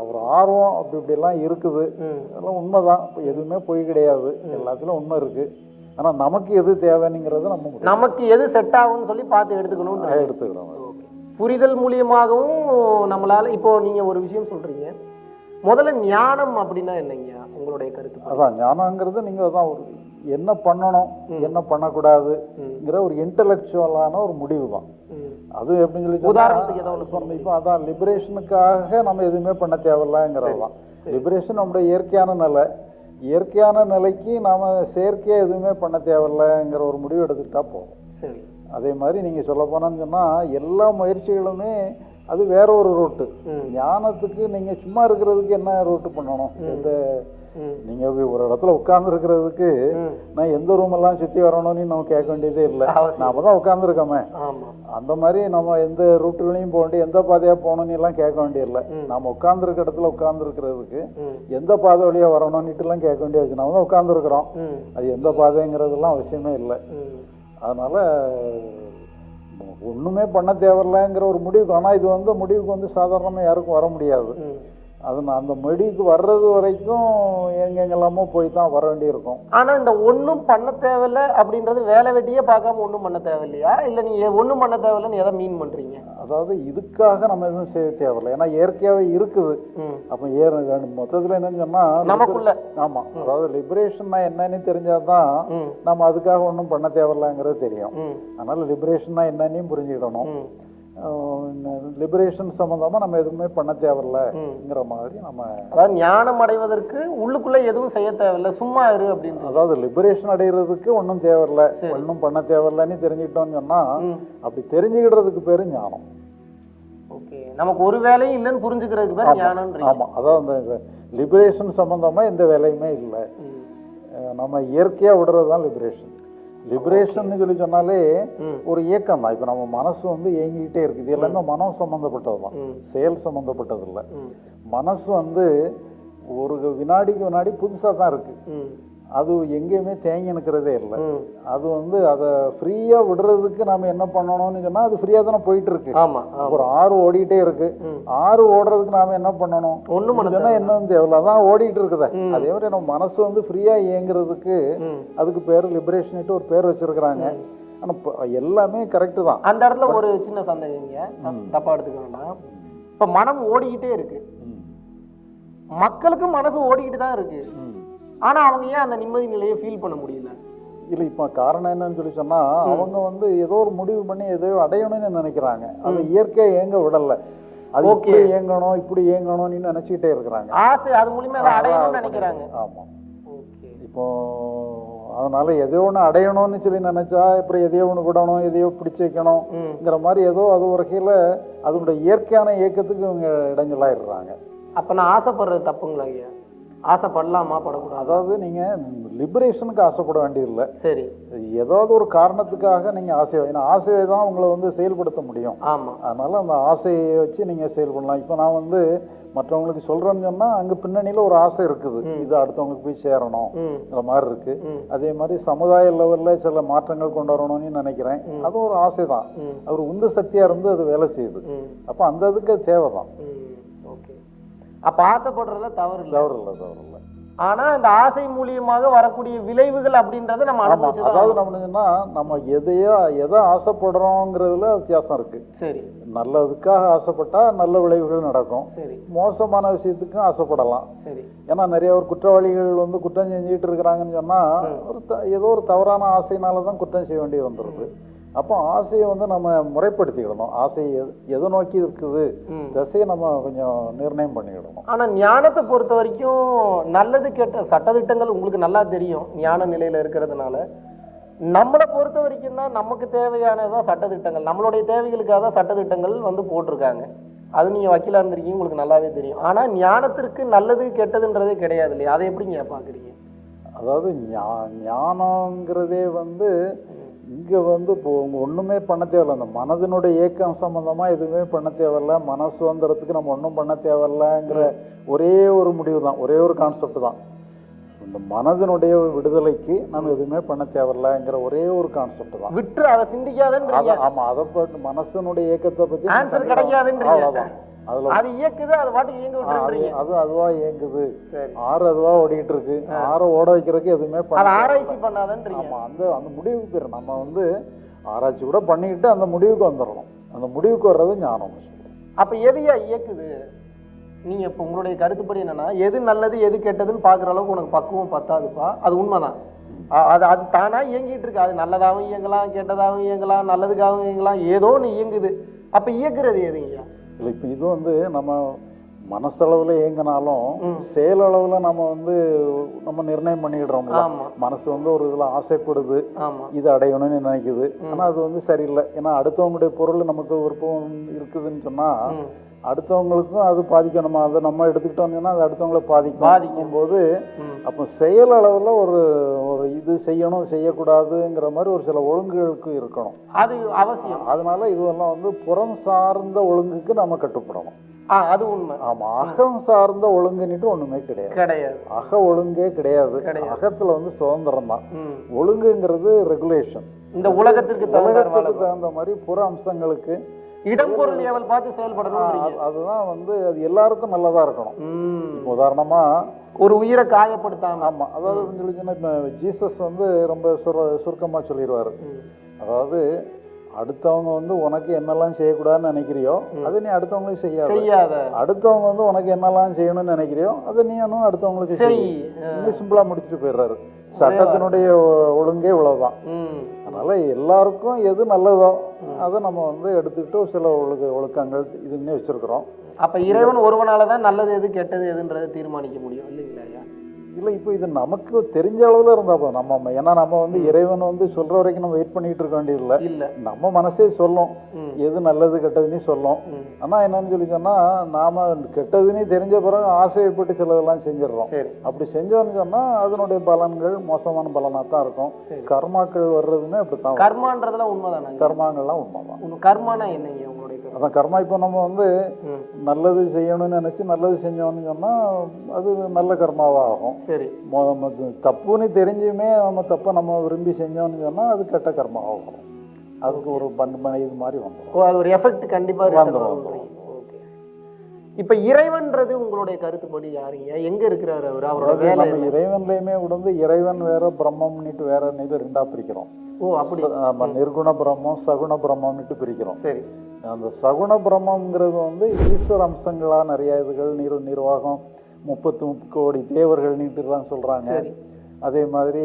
Speaker 1: ஒரு ஆர்வம் அப்படி இப்படிலாம் இருக்குது. அதெல்லாம் உண்மைதான். இப்போ எதுவுமே பொய் கிடையாது. எல்லாத்துலயும் உண்மை இருக்கு. ஆனா நமக்கு எது தேவைங்கிறத நம்ம
Speaker 2: நமக்கு எது செட் ஆகும்னு சொல்லி பார்த்து எடுத்துக்கணும்.
Speaker 1: எடுத்துக்கிறோம்
Speaker 2: புரிதல் மூலியமாகவும் நம்மளால இப்போ நீங்க ஒரு விஷயம் சொல்றீங்க. முதல்ல ஞானம் அப்படின்னா என்னங்க உங்களுடைய கருத்து
Speaker 1: அதான் ஞானங்கிறது நீங்க அதான் ஒரு என்ன பண்ணணும் என்ன பண்ணக்கூடாதுங்கிற ஒரு இன்டலெக்சுவலான ஒரு முடிவு தான். அது எப்படின்னு சொல்லி
Speaker 2: உதாரணத்துக்கு ஏதோ
Speaker 1: இப்போ அதான் லிபரேஷனுக்காக நம்ம எதுவுமே பண்ண தேவையில்லைங்கிறது தான் லிபரேஷன் நம்முடைய இயற்கையான நிலை. இயற்கையான நிலைக்கு நாம செயற்கையா எதுவுமே பண்ண தேவையில்லைங்கிற ஒரு முடிவு எடுத்துக்கிட்டா போதும்.
Speaker 2: சரி.
Speaker 1: அதே மாதிரி நீங்க சொல்ல போனோம்னு சொன்னா எல்லா முயற்சிகளுமே அது வேற ஒரு ரூட்டு. ஞானத்துக்கு நீங்க சும்மா இருக்கிறதுக்கு என்ன ரூட்டு பண்ணணும்? எந்த நீங்க போய் ஒரு இடத்துல உட்கார்ந்து இருக்கிறதுக்கு. நான் எந்த ரூம் எல்லாம் சுத்தி வரணும்னு நம்ம கேட்க வேண்டியதே இல்லை. நாம தான் உட்கார்ந்துருக்கோமே
Speaker 2: ஆமா
Speaker 1: அந்த மாதிரி நம்ம எந்த ரூட்டுகளையும் போக வேண்டிய எந்த பாதையா போகணும்னு எல்லாம் கேட்க வேண்டியதில்லை நாம உட்கார்ந்துருக்க இடத்துல உட்கார்ந்துருக்கிறதுக்கு
Speaker 2: ம்.
Speaker 1: எந்த பாதை வழியா வரணும்னுட்டு எல்லாம் கேட்க வேண்டிய அவசியம் நம்ம தான் உட்கார்ந்துருக்குறோம்
Speaker 2: ம்.
Speaker 1: அது எந்த பாதைங்கிறதெல்லாம் அவசியமே இல்லை. அதனால ஒண்ணுமே பண்ண தேவையில்லைங்கிற ஒரு முடிவுக்கு ஆனா இது வந்து முடிவுக்கு வந்து சாதாரணமா யாருக்கும் வர முடியாது. அது அந்த முடிவுக்கு வர்றது வரைக்கும் எங்கெங்கெல்லாமோ போய் தான் வர வேண்டியிருக்கும்.
Speaker 2: ஆனா இந்த ஒண்ணும் பண்ண தேவையில்ல அப்படின்றது வேலை வெட்டியே பார்க்காம ஒண்ணும் பண்ண தேவையில்லையா? இல்ல நீங்க ஒண்ணும் பண்ண தேவையில்லைன்னு எதை மீன் பண்றீங்க?
Speaker 1: அதாவது இதுக்காக நம்ம எதுவும் செய்ய தேவையில்லை. ஏன்னா இயற்கையாவே இருக்குது. அப்ப ஏற மொத்தத்துல என்னன்னு சொன்னா
Speaker 2: நமக்குள்ள.
Speaker 1: ஆமா. அதாவது லிபரேஷன்னா என்னன்னு தெரிஞ்சாதான். நம்ம அதுக்காக ஒன்றும் பண்ண தேவையில்லைங்கிறது தெரியும். அதனால லிபரேஷன்னா என்னன்னு புரிஞ்சுக்கிடணும். லிபரேஷன் சம்மந்தமா நம்ம எதுவுமே பண்ண தேவையில்லைங்கிற மாதிரி நம்ம
Speaker 2: அதாவது ஞானம் அடைவதற்கு உள்ளுக்குள்ள எதுவும் செய்ய தேவையில்ல. சும்மா இரு அப்படின்னு
Speaker 1: அதாவது லிபரேஷன் அடைகிறதுக்கு ஒன்றும் தேவையில்லை. ஒன்றும் பண்ண தேவையில்லைன்னு தெரிஞ்சுக்கிட்டோம்னு சொன்னா. அப்படி தெரிஞ்சுக்கிடுறதுக்கு பேரு ஞானம்.
Speaker 2: ஓகே. நமக்கு ஒரு வேலையும் இல்லைன்னு புரிஞ்சுக்கிறதுக்கு பேர் ஞானம்ன்றீங்க.
Speaker 1: ஆமா. அதாவது அந்த லிபரேஷன் சம்பந்தமா எந்த வேலையுமே இல்லை. நம்ம இயற்கையா விடுறது தான் லிபரேஷன் லிபரேஷன் சொல்லி சொன்னாலே. ஒரு இயக்கம் தான் இப்போ நம்ம மனசு வந்து இயங்கிக்கிட்டே இருக்குது இது எல்லாமே மனம் சம்மந்தப்பட்டது தான்
Speaker 2: ம்.
Speaker 1: செயல் சம்மந்தப்பட்டது இல்லை. மனசு வந்து ஒரு வினாடிக்கு வினாடி புதுசாக தான் இருக்கு
Speaker 2: ம்.
Speaker 1: அது எங்கேயுமே தேங்கி நிற்கிறதே இல்லை. அது வந்து அதை ஃப்ரீயாக விடுறதுக்கு நாம என்ன பண்ணணும்னு சொன்னா அது ஃப்ரீயாக தானே போயிட்டு இருக்கு
Speaker 2: ஆமா ஆமா.
Speaker 1: ஒரு ஆறு ஓடிட்டே இருக்கு. ஆறு ஓடுறதுக்கு நாம என்ன பண்ணணும்?
Speaker 2: ஒண்ணும் பண்ண
Speaker 1: என்ன தேவையில்ல. அதான் ஓடிட்டு இருக்குதே. அதே மாதிரி நம்ம மனசு வந்து ஃப்ரீயா இயங்குறதுக்கு. அதுக்கு பேர் லிபரேஷன்ட்டு ஒரு பேர் வச்சிருக்கிறாங்க. ஆனா இப்ப எல்லாமே கரெக்ட் தான்.
Speaker 2: அந்த இடத்துல ஒரு சின்ன சந்தேகங்க தப்- தப்பா எடுத்துக்க வேண்டாம் இப்ப மனம் ஓடிக்கிட்டே இருக்கு.
Speaker 1: ம்.
Speaker 2: மக்களுக்கு மனசு ஓடிக்கிட்டு தான் இருக்கு.
Speaker 1: ம்.
Speaker 2: ஆனா அவங்க ஏன் அந்த நிம்மதி நிலையை ஃபீல் பண்ண முடியல?
Speaker 1: இல்ல இப்ப காரணம் என்னன்னு சொல்லி சொன்னா அவங்க வந்து ஏதோ ஒரு முடிவு பண்ணி ஏதோ அடையணும்னு நினைக்கிறாங்க. அதை இயற்கையா இயங்க விடல. அது. இப்படி இயங்கணும் இப்படி இயங்கணும்னு நினைச்சுக்கிட்டே இருக்கிறாங்க.
Speaker 2: ஆசை அது மூலியமா அடையணும்னு நினைக்கிறாங்க.
Speaker 1: ஆமா.
Speaker 2: ஓகே.
Speaker 1: இப்போ அதனால எதையோ ஒன்று அடையணும்னு சொல்லி நினைச்சா அப்புறம் எதையோ ஒன்று விடணும் எதையோ பிடிச்சு வைக்கணும்ங்கிற மாதிரி ஏதோ அது வகையில் அதனுடைய இயற்கையான இயக்கத்துக்கு இவங்க இடைஞ்சலாயிடுறாங்க.
Speaker 2: அப்ப நான் ஆசைப்படுறது தப்புங்களா ஐயா? ஆசைப்படலாமா படக்கூடாது?
Speaker 1: அதாவது நீங்க லிபரேஷனுக்கு ஆசைப்பட வேண்டியதில்லை.
Speaker 2: சரி.
Speaker 1: ஏதாவது ஒரு காரணத்துக்காக நீங்க ஆசை ஏன்னா ஆசையை தான் உங்களை வந்து செயல்படுத்த முடியும்.
Speaker 2: ஆமா.
Speaker 1: அதனால அந்த ஆசையை வச்சு நீங்க செயல் பண்ணலாம். இப்போ நான் வந்து மற்றவங்களுக்கு சொல்றேன்னு சொன்னா அங்க பின்னணியில ஒரு ஆசை இருக்குது. இது அடுத்தவங்களுக்கு போய் சேரணும்ங்கிற
Speaker 2: ம்.
Speaker 1: மாதிரி இருக்கு.
Speaker 2: ம்.
Speaker 1: அதே மாதிரி சமுதாய லெவல்ல சில மாற்றங்கள் கொண்டு வரணும்னு நினைக்கிறேன். அது ஒரு ஆசை தான் அவர் உந்து சக்தியா இருந்து அது வேலை செய்யுது. அப்ப அந்த இதுக்கு
Speaker 2: ம். ஓகே அப்ப ஆசைப்படுறதுல தவறு இல்லை.
Speaker 1: தவறு இல்லை தவறு இல்லை
Speaker 2: ஆனா இந்த ஆசை மூலியமாக வரக்கூடிய விளைவுகள் அப்படின்றத நம்ம அனுபவிச்சு
Speaker 1: அதாவது நம்ம என்னன்னா நம்ம எதையோ எதை ஆசைப்படுறோங்கிறதுல வித்தியாசம் இருக்கு.
Speaker 2: சரி.
Speaker 1: நல்லதுக்காக ஆசைப்பட்டா நல்ல விளைவுகள் நடக்கும்.
Speaker 2: சரி.
Speaker 1: மோசமான விஷயத்துக்கும் ஆசைப்படலாம்.
Speaker 2: சரி.
Speaker 1: ஏன்னா நிறைய ஒரு குற்றவாளிகள் வந்து குற்றம் செஞ்சுட்டு இருக்கிறாங்கன்னு சொன்னா ஒரு ஏதோ ஒரு தவறான ஆசையினால தான் குற்றம் செய்ய வேண்டி வந்துடுது அப்போ ஆசையை வந்து நம்ம முறைப்படுத்திக்கிடணும். ஆசை எது- நோக்கி இருக்குது? திசையை நம்ம கொஞ்சம் நிர்ணயம் பண்ணிக்கிடணும்.
Speaker 2: ஆனா ஞானத்தை பொறுத்த வரைக்கும் நல்லது கெட்ட சட்டதிட்டங்கள் உங்களுக்கு நல்லா தெரியும் ஞான நிலையில இருக்கிறதுனால. நம்மளை பொறுத்த வரைக்கும் தான் நமக்கு தேவையானதான் சட்டதிட்டங்கள் நம்மளுடைய தேவைகளுக்காக தான் சட்டதிட்டங்கள் வந்து போட்டிருக்காங்க. அது நீங்க வக்கீலா இருந்திருக்கீங்க உங்களுக்கு நல்லாவே தெரியும். ஆனா ஞானத்திற்கு நல்லது கெட்டதுன்றதே கிடையாது இல்லையா? அதை எப்படிங்க பாக்குறீங்க
Speaker 1: அதாவது ஞா- ஞானங்கிறதே வந்து இங்க வந்து இப்போ ஒண்ணுமே பண்ண தேவையில்ல. அந்த மனதினுடைய இயக்கம் சம்பந்தமா எதுவுமே பண்ண தேவையில்ல. மன சுதந்திரத்துக்கு நம்ம ஒண்ணும் பண்ண தேவையில்லங்கிற ஒரே ஒரு முடிவு தான் ஒரே ஒரு கான்செப்ட் தான். இந்த மனதினுடைய விடுதலைக்கு நம்ம எதுவுமே பண்ண தேவையில்லங்கிற ஒரே ஒரு கான்செப்ட் தான்.
Speaker 2: விட்டு அதை சிந்திக்காதன்றீங்க.
Speaker 1: அத- ஆமா அதை மனசனுடைய இயக்கத்தை
Speaker 2: Answer கிடைக்காதுன்றீங்க.
Speaker 1: அவ்வளவுதான். அதுல
Speaker 2: அது இயக்குது அது பாட்டுக்கு இயங்க விட்டுறீங்க
Speaker 1: அது அதுவா இயங்குது.
Speaker 2: சரி.
Speaker 1: ஆறு அதுவா ஓடிட்டு இருக்கு ஆறை ஓட வைக்கிறதுக்கு எதுவுமே
Speaker 2: அது ஆராய்ச்சி பண்ணாதன்றீங்க.
Speaker 1: ஆமா அந்த அந்த முடிவுக்கு பேர். நம்ம வந்து ஆராய்ச்சி கூட பண்ணிக்கிட்டு அந்த முடிவுக்கு வந்துடணும். அந்த முடிவுக்கு வர்றது ஞானம்.
Speaker 2: அப்ப எதையா இயக்குது? நீங்க இப்ப உங்களுடைய கருத்துப்படி என்னன்னா எது நல்லது எது கெட்டதுன்னு பாக்குற அளவுக்கு உனக்கு பக்குவம் பத்தாதுப்பா. அது உண்மைதான். அது அது தானா இயங்கிட்டு இருக்கு. அது நல்லதாகவும் இயங்கலாம் கெட்டதாகவும் இயங்கலாம் நல்லதுக்காகவும் இயங்கலாம். ஏதோ ஒன்று இயங்குது. அப்ப இயக்குறது எதுங்கய்யா
Speaker 1: இல்லை இப்போ இது வந்து நம்ம மனசளவில் இயங்கினாலும். செயலளவில் நம்ம வந்து நம்ம நிர்ணயம் பண்ணிடுறோம்ல மனசு வந்து ஒரு இதில் ஆசைப்படுது. இது அடையணும்னு நினைக்குது. ஆனா அது வந்து சரியில்லை. ஏன்னா அடுத்தவங்களுடைய பொருள் நமக்கு விருப்பம் இருக்குதுன்னு சொன்னா
Speaker 2: ம்.
Speaker 1: அடுத்தவங்களுக்கும் அது பாதிக்கணுமா அதை நம்ம எடுத்துக்கிட்டோம்னு அது அடுத்தவங்களை பாதிக்கும்.
Speaker 2: பாதிக்கும்.
Speaker 1: போது. அப்போ செயல் அளவில் ஒரு ஒரு இது செய்யணும் செய்யக்கூடாதுங்கிற மாதிரி ஒரு சில ஒழுங்குகளுக்கு இருக்கணும்.
Speaker 2: அது அவசியம்.
Speaker 1: அதனால இதுவெல்லாம் வந்து புறம் சார்ந்த ஒழுங்குக்கு நம்ம கட்டுப்படணும்.
Speaker 2: அது உண்மை.
Speaker 1: ஆமா அகம் சார்ந்த ஒழுங்குன்னுட்டு ஒண்ணுமே கிடையாது.
Speaker 2: கிடையாது.
Speaker 1: அக ஒழுங்கே கிடையாது. அகத்துல வந்து சுதந்திரம் தான். ஒழுங்குங்கிறது ரெகுலேஷன்
Speaker 2: இந்த உலகத்திற்கு
Speaker 1: உலகத்துக்கு தகுந்த மாதிரி புற அம்சங்களுக்கு
Speaker 2: இடம் பொருள் ஏவல் பார்த்து செயல்படணும்
Speaker 1: அது- அதுதான் வந்து அது எல்லாருக்கும் நல்லதா இருக்கணும். இப்போ உதாரணமா
Speaker 2: ஒரு உயிரை காயப்படுத்தாம.
Speaker 1: ஆமா அதாவது சொல்லி சொன்னா இப்ப ஜீசஸ் வந்து ரொம்ப சுர சுருக்கமா சொல்லிடுவாரு. அதாவது அடுத்தவங்க வந்து உனக்கு என்னெல்லாம் செய்யக்கூடாதுன்னு நினைக்கிறியோ அதை நீ அடுத்தவங்களுக்கு செய்யாத.
Speaker 2: செய்யாத.
Speaker 1: அடுத்தவங்க வந்து உனக்கு என்னெல்லாம் செய்யணும்னு நினைக்கிறியோ அதை நீனும் அடுத்தவங்களுக்கு
Speaker 2: செய்.
Speaker 1: செய். இன்னும் சிம்பிளா முடிச்சுட்டு போயிடுறாரு. சட்டத்தினுடைய ஒழுங்கே இவ்வளவுதான். அதனால எல்லாருக்கும் எது நல்லதோ அதை நம்ம வந்து எடுத்துக்கிட்டு சில ஒழுக்க ஒழுக்கங்கள் இதுன்னே வச்சிருக்கிறோம்.
Speaker 2: அப்ப இறைவன் ஒருவனால தான் நல்லது எது கெட்டது எதுன்றதை தீர்மானிக்க முடியும் இல்லைங்களா
Speaker 1: இல்லை இப்போ இது நமக்கு தெரிஞ்ச அளவுல இருந்தா போதும். நம்ம ஏன்னா நம்ம வந்து இறைவன் வந்து சொல்ற வரைக்கும் நம்ம வெயிட் பண்ணிட்டு இருக்க வேண்டியதில்லை.
Speaker 2: இல்ல.
Speaker 1: நம்ம மனசே சொல்லும். எது நல்லது கெட்டதுன்னு சொல்லும். ஆனா என்னன்னு சொல்லி சொன்னா நாம கெட்டதுன்னு தெரிஞ்ச பிறகு ஆசைப்பட்டு சிலதெல்லாம் செஞ்சிடுறோம். அப்படி செஞ்சோம்னு சொன்னா அதனுடைய பலன்கள் மோசமான பலனா தான் இருக்கும். கர்மாக்கள் வர்றதுமே அப்படித்தான் வரும்.
Speaker 2: கர்மான்றதுல உண்மைதானே
Speaker 1: கர்மாங்கள்லாம் உண்மைதான்.
Speaker 2: கர்மானா என்னங்க?
Speaker 1: அதான் கர்மா இப்போ நம்ம வந்து. நல்லது செய்யணும்னு நினைச்சு நல்லது செஞ்சோம்னு சொன்னா அது நல்ல கர்மாவா ஆகும்
Speaker 2: சரி
Speaker 1: தப்புன்னு தெரிஞ்சுமே நம்ம தப்பை நம்ம விரும்பி செஞ்சோம்னு சொன்னா அது கெட்ட கர்மா ஆகும் அதுக்கு ஒரு பண்பனை இது மாதிரி வந்துடும்
Speaker 2: ஓ அது ஒரு எஃபெக்ட் கண்டிப்பா return
Speaker 1: வந்துரும்,
Speaker 2: வரும்ன்றீங்க. Okay. இப்ப இறைவன்றது உங்களுடைய கருத்துப்படி யாருங்க எங்க இருக்கிறாரு அவர் அவரோட வேலை?
Speaker 1: இறைவன்லயுமே கூட இறைவன் வேற பிரம்மம்னுட்டு வேற நீட்டு ரெண்டா பிரிக்கிறோம்
Speaker 2: ஓ அப்படி.
Speaker 1: ச- ஆமா, நிர்குண பிரம்மம் சகுண பிரம்மம்னுட்டு பிரிக்கிறோம்.
Speaker 2: சரி.
Speaker 1: அந்த சகுண பிரம்மங்கிறது வந்து ஈஸ்வர அம்சங்களா நிறைய இதுகள் நிர் நிர்வாகம் முப்பத்து முப்பது கோடி தேவர்கள் நீட்டுலாம் சொல்றாங்க. அதே மாதிரி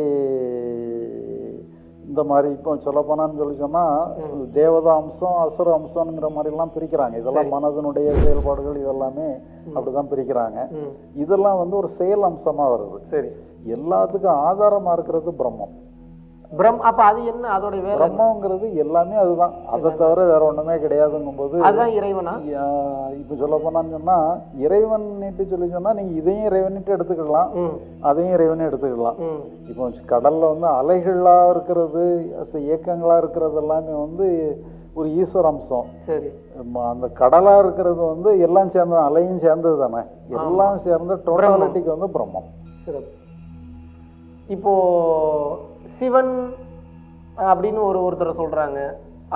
Speaker 1: இந்த மாதிரி இப்போ சொல்ல போனான்னு சொல்லி சொன்னா தேவதா அம்சம் அசுர அம்சம்ங்கிற மாதிரி எல்லாம் பிரிக்கிறாங்க. இதெல்லாம் மனதனுடைய செயல்பாடுகள் இதெல்லாமே அப்படிதான் பிரிக்கிறாங்க. இதெல்லாம் வந்து ஒரு செயல் அம்சமா வருது.
Speaker 2: சரி.
Speaker 1: எல்லாத்துக்கும் ஆதாரமா இருக்கிறது பிரம்மம்.
Speaker 2: பிரம் அப்ப அது என்ன? அதோட?
Speaker 1: பிரம்மங்கிறது எல்லாமே அதுதான். அதை தவிர வேற ஒண்ணுமே கிடையாதுங்கும் போது
Speaker 2: அதுதான் இறைவனா?
Speaker 1: இப்ப சொல்ல போனான்னு சொன்னா இறைவன் சொல்லி சொன்னா நீங்க இதையும் இறைவன்ட்டு எடுத்துக்கலாம். அதையும் இறைவனே எடுத்துக்கலாம். இப்போ கடல்ல வந்து அலைகளா இருக்கிறது இயக்கங்களா இருக்கிறது எல்லாமே வந்து ஒரு ஈஸ்வர அம்சம்.
Speaker 2: சரி.
Speaker 1: அந்த கடலா இருக்கிறது வந்து எல்லாம் சேர்ந்த அலையும் சேர்ந்தது தானே? எல்லாம் சேர்ந்த டோட்டாலிட்டிக்கு வந்து பிரம்மம்.
Speaker 2: சிறப்பு. இப்போ சிவன் அப்படின்னு ஒரு ஒருத்தர் சொல்றாங்க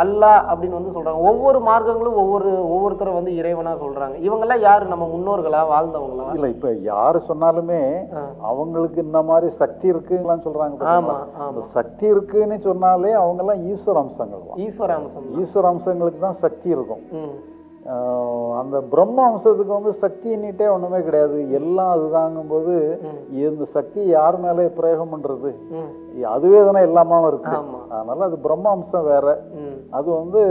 Speaker 2: அல்லாஹ் அப்படின்னு வந்து சொல்றாங்க. ஒவ்வொரு மார்க்கங்களும் ஒவ்வொரு ஒவ்வொருத்தரை வந்து இறைவனா சொல்றாங்க. இவங்கெல்லாம் யாரு? நம்ம முன்னோர்களா? வாழ்ந்தவங்களா?
Speaker 1: இல்ல இப்ப யாரு சொன்னாலுமே. அவங்களுக்கு இந்த மாதிரி சக்தி இருக்குலாம் சொல்றாங்க
Speaker 2: ஆமா
Speaker 1: பாத்தீங்களா? அந்த
Speaker 2: ஆமா
Speaker 1: சக்தி இருக்குன்னு சொன்னாலே அவங்க எல்லாம் ஈஸ்வர அம்சங்கள்
Speaker 2: ஈஸ்வர அம்சம்
Speaker 1: ஈஸ்வர அம்சங்களுக்கு தான் சக்தி இருக்கும். அந்த பிரம்ம அம்சத்துக்கு வந்து சக்தின்னுட்டே ஒண்ணுமே கிடையாது. எல்லாம் அதுதாங்கும்போது
Speaker 2: ம்.
Speaker 1: இந்த சக்தி யார் மேலே பிரயோகம் பண்றது? அதுவே தானே எல்லாமாவும் இருக்கு. அதனால அது பிரம்ம அம்சம் வேற அது வந்து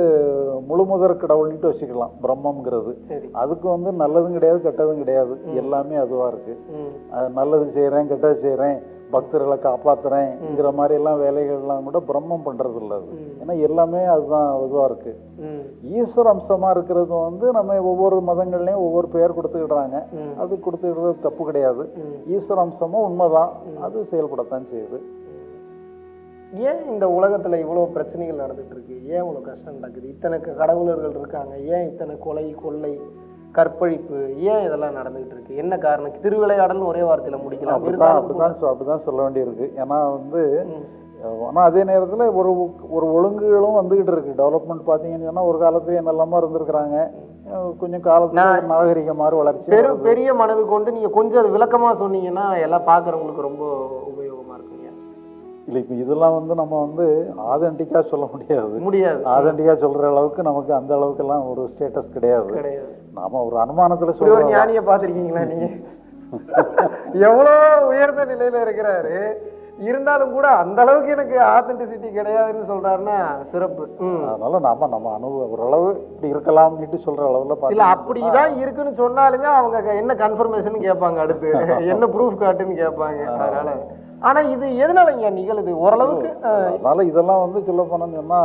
Speaker 1: முழுமுதற் கடவுள்னுட்டு வச்சுக்கலாம் பிரம்மங்கிறது அதுக்கு வந்து நல்லதும் கிடையாது கெட்டதும் கிடையாது. எல்லாமே அதுவா இருக்கு. நல்லது செய்றேன் கெட்டது செய்றேன் பக்தர்களை காப்பாத்துறேங்கிற மாதிரி எல்லாம் வேலைகள்லாம் கூட பிரம்மம் பண்றது இல்ல அது. ஏன்னா எல்லாமே அதுதான் இதுவா இருக்கு.
Speaker 2: ம்.
Speaker 1: ஈஸ்வர அம்சமா இருக்கிறது வந்து நம்ம ஒவ்வொரு மதங்கள்லயும் ஒவ்வொரு பெயர் கொடுத்துக்கிடுறாங்க. அது கொடுத்துக்கிறது தப்பு கிடையாது. ஈஸ்வர அம்சமும் உண்மைதான். அது செயல்படத்தான் செய்யுது.
Speaker 2: ஏன் இந்த உலகத்துல இவ்வளவு பிரச்சனைகள் நடந்துட்டு இருக்கு ஏன் இவ்வளவு கஷ்டம் நடக்குது? இத்தனை கடவுளர்கள் இருக்காங்க. ஏன் இத்தனை கொலை கொள்ளை கற்பழிப்பு? ஏன் இதெல்லாம் நடந்துகிட்டு இருக்கு என்ன காரணம்? திருவிளையாடல்னு ஒரே வார்த்தையில முடிக்கலாம்.
Speaker 1: அப்படிதான் அப்படிதான் அப்படிதான் சொல்ல வேண்டியிருக்கு. ஏன்னா வந்து. ஆனால் அதே நேரத்தில் ஒரு ஒரு ஒழுங்குகளும் வந்துக்கிட்டு இருக்கு. டெவலப்மெண்ட் பார்த்தீங்கன்னு சொன்னால் ஒரு காலத்துல என்னெல்லாமோ இருந்திருக்கிறாங்க. கொஞ்சம் காலத்துல
Speaker 2: நான்
Speaker 1: நாகரிகம் மாதிரி வளர்ச்சி
Speaker 2: பெரு பெரிய மனது கொண்டு நீங்க கொஞ்சம் அது விளக்கமா சொன்னீங்கன்னா எல்லாம் பாக்குறவங்களுக்கு ரொம்ப உபயோகமா இருக்குங்க.
Speaker 1: இல்லை இப்போ இதெல்லாம் வந்து நம்ம வந்து ஆதென்டிக்காக சொல்ல முடியாது.
Speaker 2: முடியாது.
Speaker 1: ஆதென்டிக்காக சொல்கிற அளவுக்கு நமக்கு அந்த அளவுக்கெல்லாம் ஒரு ஸ்டேட்டஸ் கிடையாது.
Speaker 2: கிடையாது.
Speaker 1: நாம ஒரு அனுமானத்தில்
Speaker 2: ஒரு
Speaker 1: சொல்கிறோம்
Speaker 2: ஞானியை பாத்திருக்கீங்களா நீங்க? எவ்வளோ உயர்ந்த நிலையில இருக்கிறாரு. இருந்தாலும் கூட அந்த அளவுக்கு எனக்கு ஆத்தென்டிசிட்டி கிடையாதுன்னு சொல்றாருன்னா சிறப்பு.
Speaker 1: அதனால நாம நம்ம அனுபவம் ஓரளவு இப்படி இருக்கலாம்னுட்டு சொல்ற அளவுல
Speaker 2: இல்ல அப்படிதான் இருக்குன்னு சொன்னாலுமே அவங்க என்ன கன்ஃபர்மேஷன் கேட்பாங்க அடுத்து. என்ன ப்ரூஃப் காட்டுன்னு கேட்பாங்க. அதனால ஆனா இது எதனால இங்க நிகழுது? ஓரளவுக்கு
Speaker 1: அதனால இதெல்லாம் வந்து சொல்ல போனோம்னு சொன்னா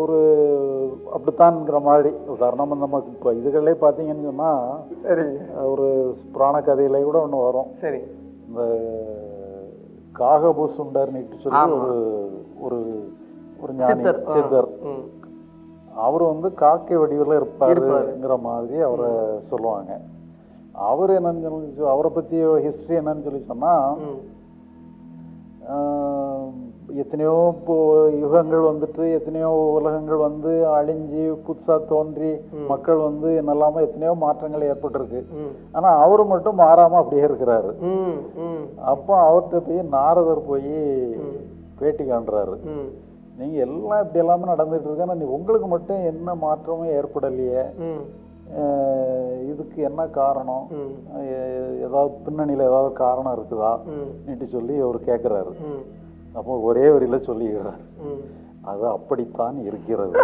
Speaker 1: ஒரு அப்படித்தான்ங்கிற மாதிரி. உதாரணமா நமக்கு இப்போ இதுகளே பார்த்தீங்கன்னு சொன்னா
Speaker 2: சரி.
Speaker 1: ஒரு புராண கதையில கூட ஒன்று வரும்.
Speaker 2: சரி.
Speaker 1: இந்த காகபூசுண்டர்னுட்டு சொல்லி
Speaker 2: ஆமா.
Speaker 1: ஒரு ஒரு ஒரு ஞானி
Speaker 2: சித்தர்.
Speaker 1: அவர் வந்து காக்கை வடிவில்
Speaker 2: இருப்பாரு.
Speaker 1: இருப்பாருங்கிற மாதிரி அவரை சொல்லுவாங்க. அவர் என்னன்னு சொல்லி அவரை பத்தி ஹிஸ்டரி என்னன்னு சொல்லி சொன்னா
Speaker 2: ம்,
Speaker 1: ஆஹ், எத்தனையோ யுகங்கள் வந்துட்டு எத்தனையோ உலகங்கள் வந்து அழிஞ்சு புதுசா தோன்றி மக்கள் வந்து என்னெல்லாமோ எத்தனையோ மாற்றங்கள் ஏற்பட்டிருக்கு.
Speaker 2: ம்,
Speaker 1: ஆனா அவரு மட்டும் மாறாம அப்படியே இருக்கிறாரு. அப்போ அவர்கிட்ட போய் நாரதர் போய் பேட்டி காண்றாரு.
Speaker 2: ம்,
Speaker 1: நீங்க எல்லாம் இப்படி எல்லாமே நடந்துட்டு இருக்கு ஆனா நீ உங்களுக்கு மட்டும் என்ன மாற்றமும் ஏற்படலையே. இதுக்கு என்ன காரணம்? ஏதாவது பின்னணியில ஏதாவது காரணம் இருக்குதா? சொல்லி அவர் கேட்குறாரு அப்போ ஒரே வரியில சொல்லிடுறாரு. அது அப்படித்தான் இருக்கிறது.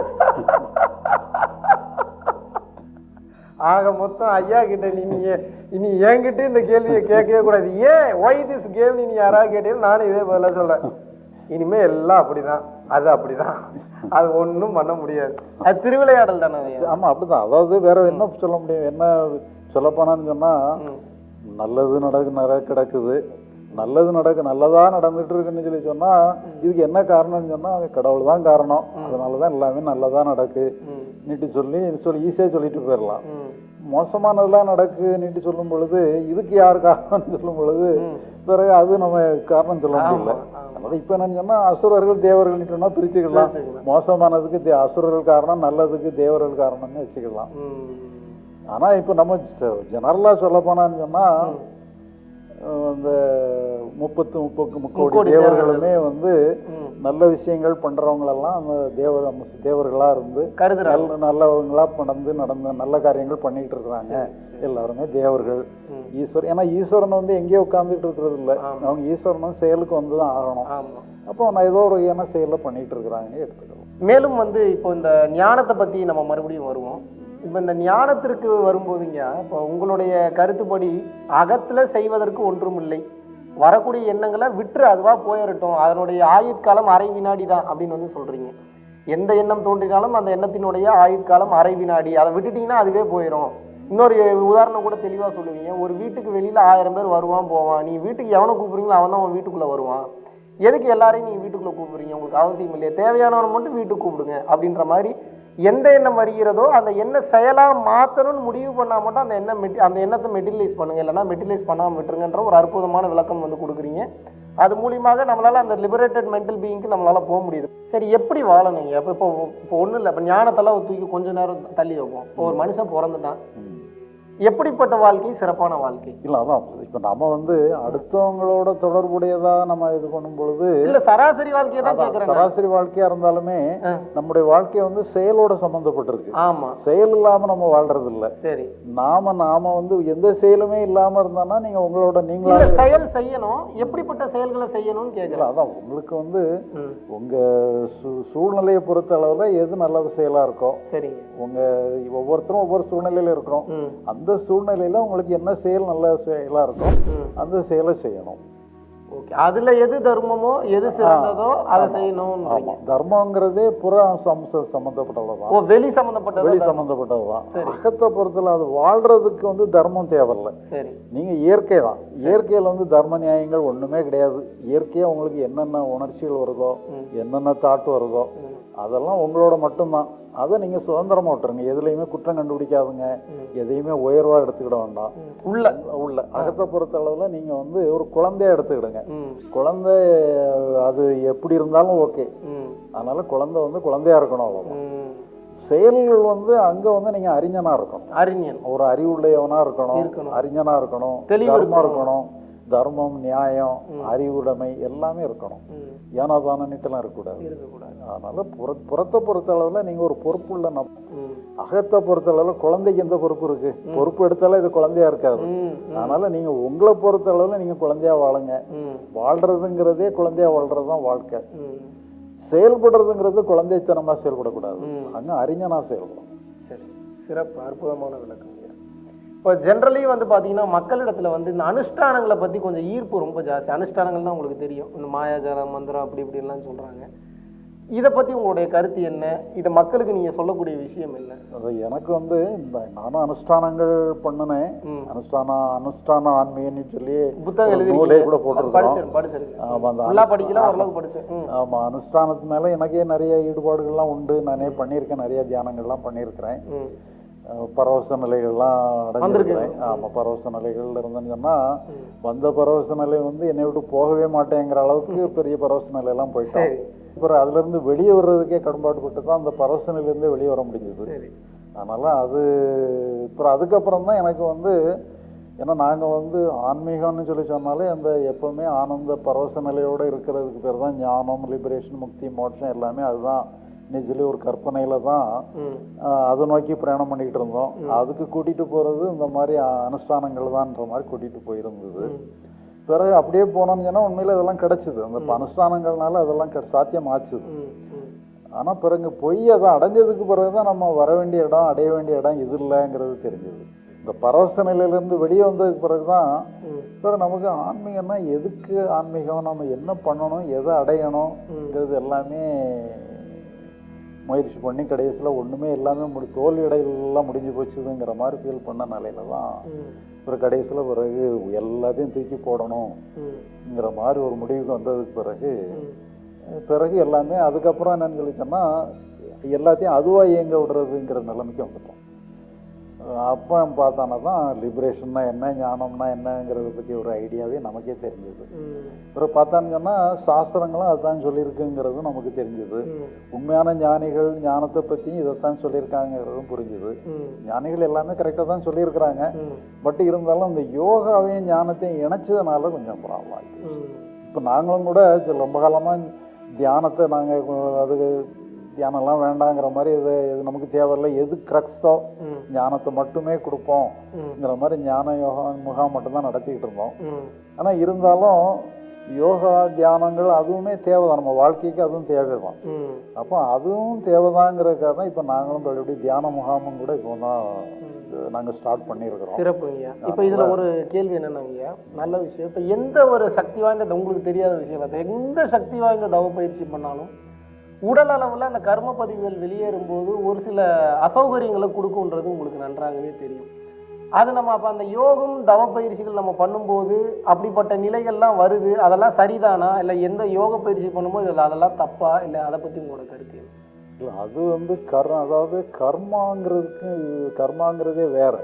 Speaker 2: ஆக மொத்தம் ஐயா கிட்ட நீ நீங்க இனி என்கிட்ட இந்த கேள்வியை கேட்கவே கூடாது. ஏன்? ஒய் திஸ் கேம் நீ யாராவது கேட்டீங்க நானும் இதே பதிலா சொல்றேன். இனிமே எல்லாம் அப்படிதான். அது அப்படிதான். அது ஒண்ணும் பண்ண முடியாது. அது திருவிளையாடல் தானே
Speaker 1: ஆமா அப்படிதான். அதாவது வேற என்ன சொல்ல முடியும்? என்ன சொல்லப்போனான்னு சொன்னா. நல்லது நடக்கு நட கிடக்குது. நல்லது நடக்கு நல்லதா நடந்துட்டு இருக்குன்னு சொல்லி சொன்னா இதுக்கு என்ன காரணம்னு சொன்னா கடவுள் தான் காரணம். அதனாலதான் எல்லாமே நல்லதா நடக்கு. நீட்டு சொல்லி சொல்லி ஈஸியா சொல்லிட்டு போயிடலாம். மோசமானதெல்லாம் நடக்கு நீட்டு சொல்லும் பொழுது இதுக்கு யார் காரணம்னு சொல்லும் பொழுது. பிறகு அது நம்ம காரணம் சொல்ல முடியல. அதனால இப்ப என்னன்னு சொன்னா அசுரர்கள் தேவர்கள் சொன்னா பிரிச்சுக்கலாம். மோசமானதுக்கு அசுரர்கள் காரணம் நல்லதுக்கு தேவர்கள் காரணம்னு வச்சுக்கலாம். ஆனா இப்ப நம்ம ஜெனரலா சொல்ல போனான்னு சொன்னா அஹ் இந்த முப்பத்து முப்பது முக்கோடி தேவர்களுமே வந்து. நல்ல விஷயங்கள் பண்றவங்களெல்லாம் அந்த தேவ தேவர்களா இருந்து
Speaker 2: கருதுறாங்க.
Speaker 1: நல்ல நல்லவங்களா நடந்து நடந்த நல்ல காரியங்கள் பண்ணிட்டு இருக்கிறாங்க. எல்லாருமே தேவர்கள். ஈஸ்வரன் ஏன்னா ஈஸ்வரன் வந்து எங்கேயோ உட்கார்ந்துட்டு இருக்கிறது இல்ல அவங்க ஈஸ்வரனும் செயலுக்கு வந்து தான் ஆகணும் அப்போ நான் ஏதோ ஒரு ஏன செயலை பண்ணிட்டு இருக்கிறாங்க எடுத்துக்கலாம்
Speaker 2: மேலும் வந்து இப்போ இந்த ஞானத்தை பத்தி நம்ம மறுபடியும் வருவோம். இப்போ இந்த ஞானத்திற்கு வரும்போதுங்க இப்போ உங்களுடைய கருத்துப்படி அகத்தில் செய்வதற்கு ஒன்றும் இல்லை. வரக்கூடிய எண்ணங்களை விட்டுரு அதுவாக போயிடட்டும் அதனுடைய ஆயுட்காலம் அரை வினாடி தான் அப்படின்னு வந்து சொல்கிறீங்க எந்த எண்ணம் தோன்றினாலும் அந்த எண்ணத்தினுடைய ஆயுட்காலம் அரை வினாடி. அதை விட்டுட்டீங்கன்னா அதுவே போயிடும் இன்னொரு உதாரணம் கூட தெளிவாக சொல்லுவீங்க. ஒரு வீட்டுக்கு வெளியில் ஆயிரம் பேர் வருவான் போவான். நீ வீட்டுக்கு எவனை கூப்பிடுறீங்களோ அவன் தான் அவன் வீட்டுக்குள்ளே வருவான். எதுக்கு எல்லாரையும் நீங்கள் வீட்டுக்குள்ளே கூப்பிடுறீங்க? உங்களுக்கு அவசியம் இல்லையா. தேவையானவனை மட்டும் வீட்டுக்கு கூப்பிடுங்க அப்படின்ற மாதிரி எந்த எண்ணம் வருகிறதோ அந்த எண்ணம் செயலாக மாற்றணும்னு முடிவு பண்ணால் மட்டும் அந்த எண்ணம் மெட்டி அந்த எண்ணத்தை மெட்டிலைஸ் பண்ணுங்க. இல்லைன்னா மெட்டிலைஸ் பண்ணாமல் விட்டுருங்கன்ற ஒரு அற்புதமான விளக்கம் வந்து கொடுக்குறீங்க. அது மூலியமாக நம்மளால் அந்த லிபரேட்டட் மென்டல் பீயிங்க்கு நம்மளால போக முடியுது. சரி எப்படி வாழணுங்க இப்போ இப்போ இப்போ ஒன்றும் இல்லை. இப்போ ஞானத்தெல்லாம் தூக்கி கொஞ்சம் நேரம் தள்ளி வைப்போம். இப்போ ஒரு மனுஷன் பிறந்துட்டான். எப்படிப்பட்ட வாழ்க்கை? சிறப்பான வாழ்க்கை.
Speaker 1: இல்ல அதான் இப்ப நம்ம வந்து அடுத்தவங்களோட தொடர்புடையதா நம்ம இது பண்ணும் பொழுது
Speaker 2: இல்ல சராசரி வாழ்க்கையை தான் கேட்குறேங்க
Speaker 1: சராசரி வாழ்க்கையா இருந்தாலுமே. நம்முடைய வாழ்க்கை வந்து செயலோட சம்பந்தப்பட்டிருக்கு.
Speaker 2: ஆமா.
Speaker 1: செயல் இல்லாம நம்ம வாழ்றது இல்ல
Speaker 2: சரி.
Speaker 1: நாம நாம வந்து எந்த செயலுமே இல்லாம இருந்தானா நீங்க உங்களோட நீங்களா
Speaker 2: செயல் செய்யணும். எப்படிப்பட்ட செயல்களை செய்யணும்னு
Speaker 1: இல்ல,
Speaker 2: கேக்குறேன்
Speaker 1: அதான் உங்களுக்கு வந்து உங்க சூ- சூழ்நிலையை பொறுத்த அளவுல எது நல்லது செயலா இருக்கோ
Speaker 2: சரிங்க.
Speaker 1: உங்க ஒவ்வொருத்தரும் ஒவ்வொரு சூழ்நிலையில இருக்கிறோம்.
Speaker 2: ம்.
Speaker 1: அந்த சூழ்நிலையில உங்களுக்கு என்ன செயல் நல்ல செயலா இருக்கோ
Speaker 2: ம்.
Speaker 1: அந்த செயலை செய்யணும்.
Speaker 2: ஓகே. அதுல எது தர்மமோ எது சிறந்ததோ அதை செய்யணும்ன்றீங்க.
Speaker 1: ஆமா. தர்மங்கிறதே புற அம்ச சம்பந்தப்பட்டதுதான்.
Speaker 2: ஓ வெளி சம்பந்தப்பட்டது
Speaker 1: வெளி சம்பந்தப்பட்டதுதான்.
Speaker 2: சரி.
Speaker 1: அகத்தை பொறுத்தல அது வாழ்றதுக்கு வந்து தர்மம் தேவையில்ல.
Speaker 2: சரி.
Speaker 1: நீங்க இயற்கை தான். இயற்கையில வந்து தர்ம நியாயங்கள் ஒண்ணுமே கிடையாது. இயற்கையா உங்களுக்கு என்னென்ன உணர்ச்சிகள் வருதோ. என்னென்ன தாட் வருதோ. அதெல்லாம் உங்களோட மட்டும்தான். அதை நீங்கள் சுதந்திரமா விட்டுருங்க. எதுலேயுமே குற்றம் கண்டுபிடிக்காதுங்க. எதையுமே உயர்வாக எடுத்துக்கிட வேண்டாம்.
Speaker 2: உள்ள.
Speaker 1: உள்ள. அகத்தை பொறுத்த அளவில் நீங்கள் வந்து ஒரு குழந்தைய எடுத்துக்கிடுங்க. குழந்தை அது எப்படி இருந்தாலும் ஓகே. அதனால குழந்தை வந்து குழந்தையா இருக்கணும் அவ்வளோதான் செயல்கள் வந்து அங்கே வந்து நீங்கள் அறிஞனா இருக்கணும்.
Speaker 2: அறிஞன்.
Speaker 1: ஒரு அறிவுடையவனா இருக்கணும். அறிஞனா இருக்கணும்.
Speaker 2: தெளிவு
Speaker 1: தர்மம்
Speaker 2: இருக்கணும்.
Speaker 1: தர்மம் நியாயம் அறிவுடைமை எல்லாமே இருக்கணும். ஏனோ தானன்னுட்டுலாம் இருக்கக்கூடாது. அதனால புற புறத்தை பொறுத்த அளவில் நீங்கள் ஒரு பொறுப்புள்ள நம் அகத்தை பொறுத்த அளவில் குழந்தைக்கு எந்த பொறுப்பு இருக்கு? பொறுப்பு எடுத்தாலும் இது குழந்தையா இருக்காது. அதனால நீங்க உங்களை பொறுத்த அளவில் நீங்க குழந்தையா வாழுங்க. வாழ்றதுங்கிறதே குழந்தையா வாழ்றது தான் வாழ்க்கை செயல்படுறதுங்கிறது குழந்தைத்தனமா செயல்படக்கூடாது. அங்க அறிஞனா செயல்படும்.
Speaker 2: சரி. சிறப்பு அற்புதமான விளக்கம். இப்போ ஜென்ரலி வந்து பார்த்தீங்கன்னா மக்களிடத்துல வந்து இந்த அனுஷ்டானங்களை பற்றி கொஞ்சம் ஈர்ப்பு ரொம்ப ஜாஸ்தி. அனுஷ்டானங்கள் தான் உங்களுக்கு தெரியும். இந்த மாயாஜாலம் மந்திரம் அப்படி இப்படின்லாம் சொல்கிறாங்க இதை பற்றி உங்களுடைய கருத்து என்ன? இதை மக்களுக்கு நீங்கள் சொல்லக்கூடிய விஷயம் என்ன?
Speaker 1: அது எனக்கு வந்து இந்த நானும் அனுஷ்டானங்கள் பண்ணினேன். அனுஷ்டான அனுஷ்டான ஆன்மீகன்னு சொல்லி
Speaker 2: புத்தகம் எழுதி
Speaker 1: கூட போட்டிருக்கோம்
Speaker 2: படிச்சிருக்கேன் படிச்சிருக்கேன்
Speaker 1: ஆமா, அந்த
Speaker 2: ஃபுல்லாக
Speaker 1: அனுஷ்டா-
Speaker 2: படிக்கல ஓரளவுக்கு படிச்சேன் ம்.
Speaker 1: ஆமா அனுஷ்டானத்து மேல எனக்கே நிறைய ஈடுபாடுகள்லாம் உண்டு. நானே பண்ணியிருக்கேன் நிறைய தியானங்கள்லாம் பண்ணியிருக்கிறேன். பரவச நிலைகள்லாம் அடைஞ்சிருக்கிறேன்
Speaker 2: வந்திருக்கீங்க.
Speaker 1: ஆமா பரவச நிலைகள் இருந்தேன்னு சொன்னா வந்த பரவச நிலை வந்து என்னை விட்டு போகவே மாட்டேங்கிற அளவுக்கு பெரிய பரவச நிலையெல்லாம் போயிட்டோம்.
Speaker 2: சரி.
Speaker 1: அப்புறம் அதுல இருந்து வெளியே வர்றதுக்கே கடன்பாடு பட்டு தான் அந்த பரவச நிலையிலேருந்து வெளியே வர முடிஞ்சது.
Speaker 2: சரி.
Speaker 1: அதனால அது அப்புறம் அதுக்கப்புறம் தான் எனக்கு வந்து ஏன்னா நாங்கள் வந்து ஆன்மீகம்னு சொல்லி சொன்னாலே அந்த எப்பவுமே ஆனந்த பரவச நிலையோட இருக்கிறதுக்கு பேர் தான் ஞானம் லிபரேஷன் முக்தி மோட்சம் எல்லாமே அதுதான். நீ சொல்லி ஒரு கற்பனையில தான் அதை நோக்கி பிரயாணம் பண்ணிக்கிட்டு இருந்தோம். அதுக்கு கூட்டிட்டு போறது இந்த மாதிரி அனுஷ்டானங்கள் தான்ன்ற மாதிரி கூட்டிட்டு போயிருந்தது. பிறகு அப்படியே போனோம்னு சொன்னா உண்மையில அதெல்லாம் கிடைச்சிது. அந்த அனுஷ்டானங்கள்னால அதெல்லாம் சாத்தியம் ஆச்சுது
Speaker 2: ம் ம்.
Speaker 1: ஆனா பிறகு போய் அதை அடைஞ்சதுக்கு பிறகுதான் நம்ம வர வேண்டிய இடம் அடைய வேண்டிய இடம் இது இல்லைங்கிறது தெரிஞ்சது. இந்த பரவச நிலையிலேருந்து வெளியே வந்ததுக்கு பிறகுதான்
Speaker 2: ம்.
Speaker 1: பிறகு நமக்கு ஆன்மீகம்னா எதுக்கு ஆன்மீகம்? நம்ம என்ன பண்ணணும்? எதை அடையணுங்கிறது எல்லாமே முயற்சி பண்ணி கடைசியில் ஒண்ணுமே எல்லாமே முடி தோல்வி அடையலாம் முடிஞ்சு போச்சுதுங்கிற மாதிரி ஃபீல் பண்ண நிலையில தான்
Speaker 2: ம்.
Speaker 1: பிறகு கடைசியில் பிறகு எல்லாத்தையும் தூக்கி போடணுங்கிற
Speaker 2: ம்.
Speaker 1: மாதிரி ஒரு முடிவுக்கு வந்ததுக்கு பிறகு பிறகு எல்லாமே அதுக்கப்புறம் என்னன்னு சொல்லி எல்லாத்தையும் அதுவாக இயங்க விடுறதுங்கிற நிலைமைக்கு வந்துட்டோம். அப்போ பார்த்தானா தான் லிபரேஷன்னா என்ன ஞானம்னா என்னங்கிறத பற்றி ஒரு ஐடியாவே நமக்கே தெரிஞ்சது. அப்புறம் பார்த்தான்னு சொன்னால் சாஸ்திரங்களும் அதுதான் சொல்லியிருக்குங்கிறது நமக்கு தெரிஞ்சது. உண்மையான ஞானிகள் ஞானத்தை பற்றியும் இதைத்தான் சொல்லியிருக்காங்கிறதும் புரிஞ்சுது. ஞானிகள் எல்லாமே கரெக்டாக தான் சொல்லியிருக்கிறாங்க. பட் இருந்தாலும் இந்த யோகாவையும் ஞானத்தையும் இணைச்சதுனால கொஞ்சம் ப்ராப்ளம் ஆகிடுச்சு இப்போ நாங்களும் கூட ரொம்ப காலமாக தியானத்தை நாங்கள் அது தியானம்லாம் வேண்டாங்கிற மாதிரி இது இது நமக்கு தேவையில்லை. எது க்ரக்ஸோ ஞானத்தை மட்டுமே கொடுப்போம்ங்கிற மாதிரி ஞான யோகா முகாம் மட்டும்தான் நடத்திக்கிட்டு இருந்தோம். ஆனால் இருந்தாலும் யோகா தியானங்கள் அதுவுமே தேவைதான். நம்ம வாழ்க்கைக்கு அதுவும் தேவைதான். அப்போ அதுவும் தேவைதாங்கிறதுக்காக தான் இப்போ நாங்களும் மறுபடியும் தியான முகாமும் கூட இப்போ தான் நாங்கள் ஸ்டார்ட் பண்ணியிருக்கிறோம்.
Speaker 2: சிறப்புங்கய்யா இப்போ இதுல ஒரு கேள்வி என்னன்னாங்கய்யா நல்ல விஷயம். இப்போ எந்த ஒரு சக்தி வாய்ந்த உங்களுக்கு தெரியாத விஷயம் இல்லை எந்த சக்தி வாய்ந்த தவ பயிற்சி பண்ணாலும் உடல் அளவில் அந்த கர்ம பதிவுகள் வெளியேறும் போது ஒரு சில அசௌகரியங்களை கொடுக்குன்றது உங்களுக்கு நன்றாகவே தெரியும். அது நம்ம அப்போ அந்த யோகம் தவ பயிற்சிகள் நம்ம பண்ணும்போது அப்படிப்பட்ட நிலைகள்லாம் வருது அதெல்லாம் சரிதானா? இல்லை எந்த யோக பயிற்சி பண்ணும்போது இதில் அதெல்லாம் தப்பா? இல்லை அதை பற்றி உங்களோட கருத்து
Speaker 1: அது வந்து கர் அதாவது கர்மாங்கிறதுக்கு கர்மாங்கிறதே வேற.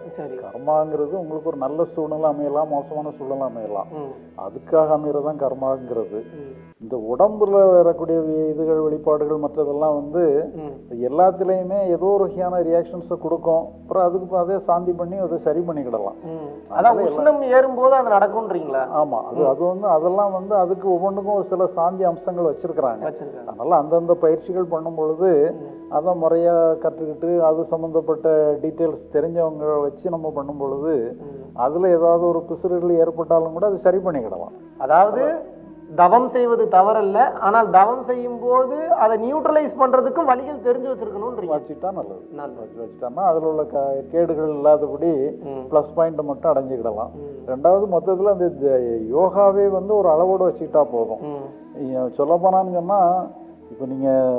Speaker 1: கர்மாங்கிறது உங்களுக்கு ஒரு நல்ல சூழ்நிலை அமையலாம் மோசமான சூழ்நிலை அமையலாம். அதுக்காக அமைகிறதான் கர்மாங்கிறது. இந்த உடம்புல வரக்கூடிய இதுகள் வெளிப்பாடுகள் மற்றதெல்லாம் வந்து எல்லாத்துலேயுமே ஏதோ ஒரு வகையான ரியாக்ஷன்ஸை கொடுக்கும். அப்புறம் அதுக்கு அதே சாந்தி பண்ணி அதை சரி பண்ணிக்கிடலாம்.
Speaker 2: அதான் உஷ்ணம் ஏறும்போது அது நடக்கும்ன்றீங்களா?
Speaker 1: ஆமா அது அது வந்து அதெல்லாம் வந்து அதுக்கு ஒவ்வொன்றுக்கும் ஒரு சில சாந்தி அம்சங்கள் வச்சிருக்கிறாங்க. அதனால அந்தந்த பயிற்சிகள் பண்ணும் பொழுது அதை முறையா கற்றுக்கிட்டு அது சம்மந்தப்பட்ட டீட்டெயில்ஸ் தெரிஞ்சவங்க வச்சு நம்ம பண்ணும் பொழுது. அதுல ஏதாவது ஒரு பிசுறுகள் ஏற்பட்டாலும் கூட அது சரி பண்ணிக்கிடலாம்
Speaker 2: அதாவது தவம் செய்வது தவறல்ல ஆனால் தவம் செய்யும் போது அதை நியூட்ரலைஸ் பண்றதுக்கும் வழிகள் தெரிஞ்சு வச்சிருக்கணும்ன்றீங்க
Speaker 1: வச்சுட்டா நல்லது வச்சு வச்சுட்டோம்னா அதில் உள்ள க கேடுகள் இல்லாதபடி. ப்ளஸ் பாயிண்ட் மட்டும் அடைஞ்சிக்கிடலாம். ரெண்டாவது மொத்தத்தில் அந்த யோகாவே வந்து ஒரு அளவோடு வச்சுக்கிட்டா போதும்
Speaker 2: ம்.
Speaker 1: சொல்ல போனான்னு சொன்னால் இப்போ நீங்கள்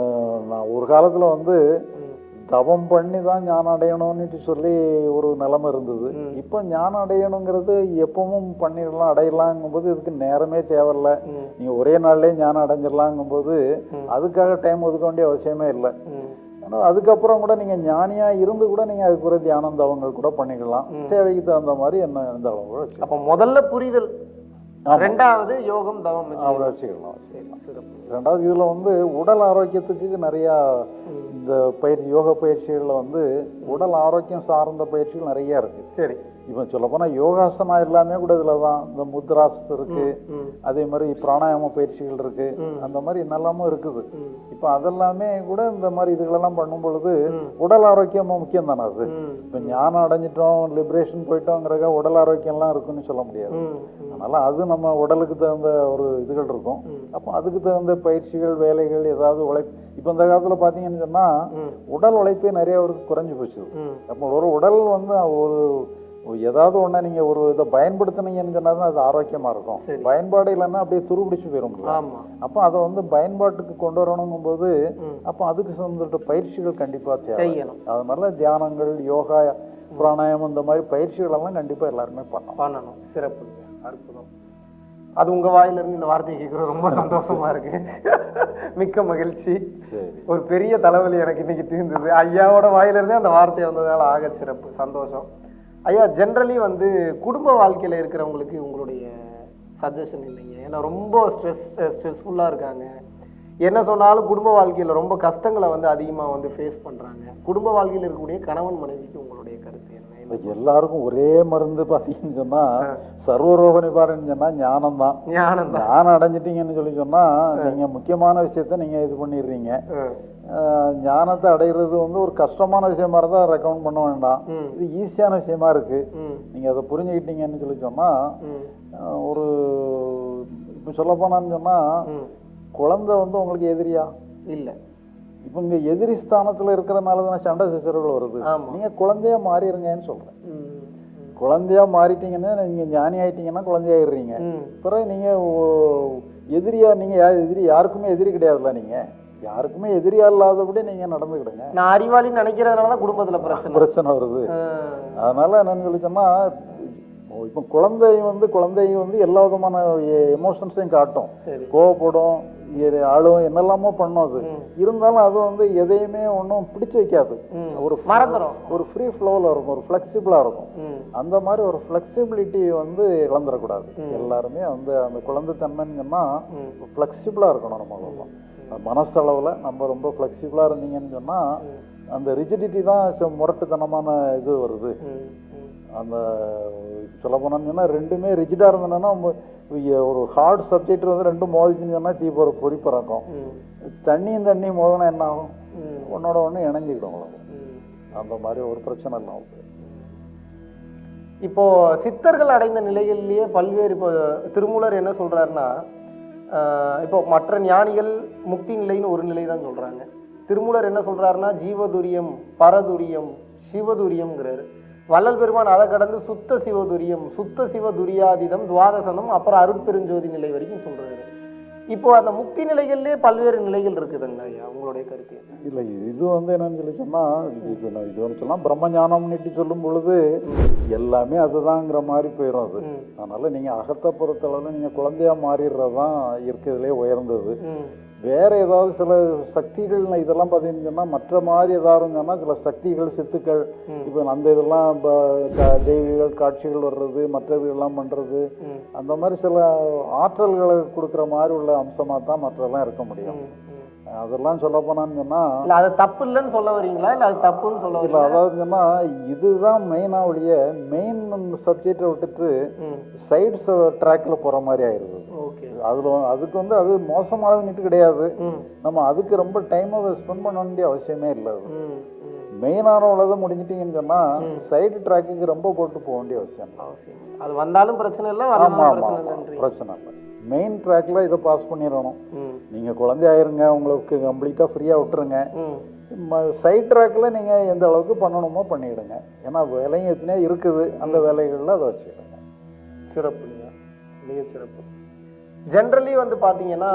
Speaker 1: நான் ஒரு காலத்தில் வந்து. தவம் பண்ணி தான் ஞானம் அடையணும்னுட்டு சொல்லி ஒரு நிலைமை இருந்தது. இப்போ ஞானம் அடையணுங்கிறது எப்பவும் பண்ணிடலாம் அடையலாங்கும்போது இதுக்கு நேரமே தேவையில்ல
Speaker 2: ம்.
Speaker 1: நீங்க ஒரே நாள்லயே ஞானம் அடைஞ்சிடலாங்கும்போது. அதுக்காக டைம் ஒதுக்க வேண்டிய அவசியமே இல்லை. ஆனால் அதுக்கப்புறம் கூட நீங்க ஞானியா இருந்து கூட நீங்க அதுக்கு ஒரு தியானம் தவங்கள் கூட பண்ணிக்கலாம். தேவைக்கு தகுந்த மாதிரி என்ன அளவு வச்சுக்கலாம்
Speaker 2: அப்ப முதல்ல புரிதல். ரெண்டாவது யோகம் தவம்.
Speaker 1: அவ்வளோ வச்சுக்கலாம்
Speaker 2: சரி, சிறப்பு.
Speaker 1: ரெண்டாவது இதுல வந்து உடல் ஆரோக்கியத்துக்கு நிறையா. இந்த பயிற்சி யோக பயிற்சிகளில் வந்து உடல் ஆரோக்கியம் சார்ந்த பயிற்சிகள் நிறைய இருக்கு
Speaker 2: சரி
Speaker 1: இப்போ சொல்லப்போனால் யோகாசனா எல்லாமே கூட இதில் தான் இந்த முத்ராஸ் இருக்கு. அதே மாதிரி பிராணாயாம பயிற்சிகள் இருக்கு. அந்த மாதிரி என்னெல்லாமும் இருக்குது. இப்போ அதெல்லாமே கூட இந்த மாதிரி இதுகளெல்லாம் பண்ணும் பொழுது. உடல் ஆரோக்கியமும் முக்கியம் தானே அது. இப்போ ஞானம் அடைஞ்சிட்டோம் லிபரேஷன் போயிட்டோங்கிறக்க உடல் ஆரோக்கியம்லாம் இருக்குன்னு சொல்ல முடியாது. அதனால அது நம்ம உடலுக்கு தகுந்த ஒரு இதுகள் இருக்கும். அப்போ அதுக்கு தகுந்த பயிற்சிகள் வேலைகள் ஏதாவது உழைப்பு இப்போ இந்த காலத்தில் பார்த்தீங்கன்னு சொன்னால். உடல் உழைப்பே நிறைய அவருக்கு குறைஞ்சு போச்சு. அப்போ ஒரு உடல் வந்து ஒரு ஏதாவது ஒண்ணா நீங்க ஒரு இதை பயன்படுத்துனீங்கன்னு சொன்னா தான் அது ஆரோக்கியமா இருக்கும். பயன்பாடு இல்லைன்னா அப்படியே துருபிடிச்சு போயிடும் அப்போ அதை வந்து பயன்பாட்டுக்கு கொண்டு வரணுங்கும் போது. அப்போ அதுக்கு சம்பந்தப்பட்ட பயிற்சிகள் கண்டிப்பா தேவை.
Speaker 2: செய்யணும்.
Speaker 1: அதனால தியானங்கள் யோகா பிராணாயாமம் இந்த மாதிரி பயிற்சிகள் எல்லாம் கண்டிப்பா எல்லாருமே பண்ணணும்.
Speaker 2: பண்ணணும். சிறப்பு. அற்புதம். அது உங்க வாயில இருந்து இந்த வார்த்தையை கேட்கறது ரொம்ப சந்தோஷமா இருக்கு. மிக்க மகிழ்ச்சி. ஒரு பெரிய தலைவலி எனக்கு இன்னைக்கு தீர்ந்தது. ஐயாவோட வாயில இருந்தே அந்த வார்த்தை வந்ததால ஆக சிறப்பு. சந்தோஷம். ஐயா ஜென்ரலி வந்து குடும்ப வாழ்க்கையில இருக்கிறவங்களுக்கு உங்களுடைய சஜஷன் இல்லைங்க. ஏன்னா ரொம்ப ஸ்ட்ரெஸ் ஸ்ட்ரெஸ்ஃபுல்லா இருக்காங்க. என்ன சொன்னாலும் குடும்ப வாழ்க்கையில ரொம்ப கஷ்டங்களை வந்து அதிகமா வந்து ஃபேஸ் பண்றாங்க. குடும்ப வாழ்க்கையில இருக்கக்கூடிய கணவன் மனைவிக்கு உங்களுடைய கருத்து என்ன?
Speaker 1: எல்லாருக்கும் ஒரே மருந்து பார்த்தீங்கன்னு சொன்னா சர்வரோக நிவாரணம் சொன்னா ஞானம் தான்
Speaker 2: ஞானம்
Speaker 1: ஞானம் அடைஞ்சிட்டீங்கன்னு சொல்லி சொன்னா நீங்க முக்கியமான விஷயத்த நீங்க இது பண்ணிடுறீங்க. ஞானத்தை அடைகிறது வந்து ஒரு கஷ்டமான விஷயமா இருந்தால் ரெக்கமெண்ட் பண்ண வேண்டாம். இது ஈஸியான விஷயமா இருக்கு.
Speaker 2: ம்.
Speaker 1: நீங்க அதை புரிஞ்சுக்கிட்டீங்கன்னு சொல்லி சொன்னா
Speaker 2: ம்.
Speaker 1: ஆஹ் ஒரு இப்போ சொல்ல போனான்னு சொன்னா
Speaker 2: ம்.
Speaker 1: குழந்தை வந்து உங்களுக்கு எதிரியா?
Speaker 2: இல்ல.
Speaker 1: இப்போ இங்க எதிரி ஸ்தானத்துல இருக்கிறனால தானே சண்டை சச்சரவுகள் வருது.
Speaker 2: ஆமா.
Speaker 1: நீங்க குழந்தையா மாறிடுங்கன்னு சொல்றேன்.
Speaker 2: ம்
Speaker 1: குழந்தையா மாறிட்டீங்கன்னா நீங்க ஞானி ஆயிட்டீங்கன்னா குழந்தையாயிடுறீங்க பிறகு நீங்க ஓ- எதிரியா நீங்க யா- எதிரி யாருக்குமே எதிரி கிடையாதுல்ல நீங்க. யாருக்குமே எதிரியா இல்லாதபடி நீங்க நடந்துக்கிடுங்க.
Speaker 2: நான் அறிவாளின்னு நினைக்கிறதுனால தான் குடும்பத்துல பிரச்சனை.
Speaker 1: பிரச்சனை வருது. அதனால என்னன்னு சொல்லி சொன்னா இப்போ குழந்தை வந்து குழந்தை வந்து எல்லா விதமான எமோஷன்ஸையும் காட்டும். கோவப்படும் அழும் என்னெல்லாமோ பண்ணும் அது. இருந்தாலும் அது வந்து எதையுமே ஒன்றும் பிடிச்சு வைக்காது. ஒரு
Speaker 2: மறந்துடும்
Speaker 1: ஒரு ஃப்ரீ ஃப்ளோவில் இருக்கும் ஒரு ஃப்ளெக்சிபிளாக இருக்கும். அந்த மாதிரி ஒரு ஃப்ளெக்சிபிலிட்டி வந்து இழந்துடக்கூடாது. எல்லாருமே வந்து அந்த குழந்தைத்தன்மைன்னு சொன்னா
Speaker 2: ம்.
Speaker 1: ஃப்ளெக்சிபிளாக இருக்கணும் நம்ம. மனசளவில் நம்ம ரொம்ப ஃப்ளெக்சிபிளாக இருந்தீங்கன்னு சொன்னா அந்த ரிஜிடிட்டி தான் ச- முரட்டுத்தனமான இது வருது. அந்த சொல்ல போனோம்னா ரெண்டுமே ரிஜிடாக இருந்ததுன்னா ஒரு ஹார்ட் சப்ஜெக்ட் வந்து ரெண்டும் மோதிச்சுன்னு சொன்னா தீ போகிற பொறி பறக்கும். தண்ணியும் தண்ணியும் மோதினா என்ன ஆகும்? ஒன்னோட ஒன்று இணைஞ்சிக்கிடும்
Speaker 2: உங்களுக்கு
Speaker 1: அந்த மாதிரி ஒரு பிரச்சனை இல்லை அவங்களுக்கு
Speaker 2: இப்போ சித்தர்கள் அடைந்த நிலையிலேயே பல்வேறு இப்போ திருமூலர் என்ன சொல்றாருன்னா இப்போ மற்ற ஞானிகள் முக்தி நிலைன்னு ஒரு நிலை தான் சொல்கிறாங்க திருமூலர் என்ன சொல்கிறாருன்னா ஜீவதுரியம் பரதுரியம் சிவதுரியம்ங்கிறாரு. வள்ளல் பெருமான் அதை கடந்து சுத்த சிவதுரியம் சுத்த சிவதுரியாதிதம் துவாதசனம் அப்புறம் அருட்பெருஞ்சோதி நிலை வரைக்கும் சொல்கிறாரு இப்போ அந்த முக்தி நிலைகள்லயே பல்வேறு நிலைகள் இருக்குதுங்களா ஐயா உங்களுடைய கருத்து?
Speaker 1: இல்லை இது வந்து என்னன்னு சொல்லி சொன்னா இது இது ஒன்று சொன்னா பிரம்மஞானம்னுட்டு சொல்லும் பொழுது எல்லாமே அதுதாங்கிற மாதிரி போயிடும் அது. அதனால நீங்க அகத்தை பொறுத்தளவில் நீங்க குழந்தையா மாறிடுறது தான் இருக்கிறதுலே உயர்ந்தது வேற ஏதாவது சில சக்திகள் இதெல்லாம் பார்த்தீங்கன்னு மற்ற மாதிரி ஏதாவது சொன்னா சில சக்திகள் சித்துக்கள். இப்போ அந்த இதெல்லாம் இப்போ தெய்வீகள் காட்சிகள் வர்றது மற்றது எல்லாம் பண்றது
Speaker 2: ம்
Speaker 1: அந்த மாதிரி சில ஆற்றல்களை கொடுக்குற மாதிரி உள்ள அம்சமா தான் மற்றெல்லாம் இருக்க முடியும். அதெல்லாம் சொல்ல போனான்னு சொன்னா
Speaker 2: இல்ல அது தப்பு இல்லைன்னு சொல்ல வரீங்களா இல்ல அது தப்புன்னு சொல்ல வரீங்களா
Speaker 1: அதாவது சொன்னா இதுதான் மெயினா ஒழிய மெயின் சப்ஜெக்டை விட்டுட்டு சைட்ஸ் ட்ராக்ல போற மாதிரி ஆயிருது.
Speaker 2: ஓகே.
Speaker 1: அதுல அதுக்கு வந்து அது மோசமானதுன்னுட்டு கிடையாது. நம்ம அதுக்கு ரொம்ப டைமை ஸ்பெண்ட் பண்ண வேண்டிய அவசியமே இல்லை அது. மெயினான உள்ளதை முடிஞ்சிட்டீங்கன்னு சொன்னா சைடு ட்ராக்குக்கு ரொம்ப போட்டு போக வேண்டிய அவசியம்
Speaker 2: அவசியம் அது வந்தாலும் பிரச்சனை இல்லை பிரச்சனை
Speaker 1: இல்லை. மெயின் ட்ராக்ல இதை பாஸ் பண்ணிடணும். நீங்க குழந்தையாயிருங்க உங்களுக்கு கம்ப்ளீட்டா ஃப்ரீயா விட்டுருங்க.
Speaker 2: ம்.
Speaker 1: சைட் ட்ராக்ல நீங்க எந்த அளவுக்கு பண்ணணுமோ பண்ணிடுங்க. ஏன்னா வேலையும் எத்தனையோ இருக்குது. அந்த வேலைகள்ல அதை வச்சுக்கிடுங்க
Speaker 2: சிறப்புங்க மிக சிறப்பு. ஜென்ரலி வந்து பார்த்தீங்கன்னா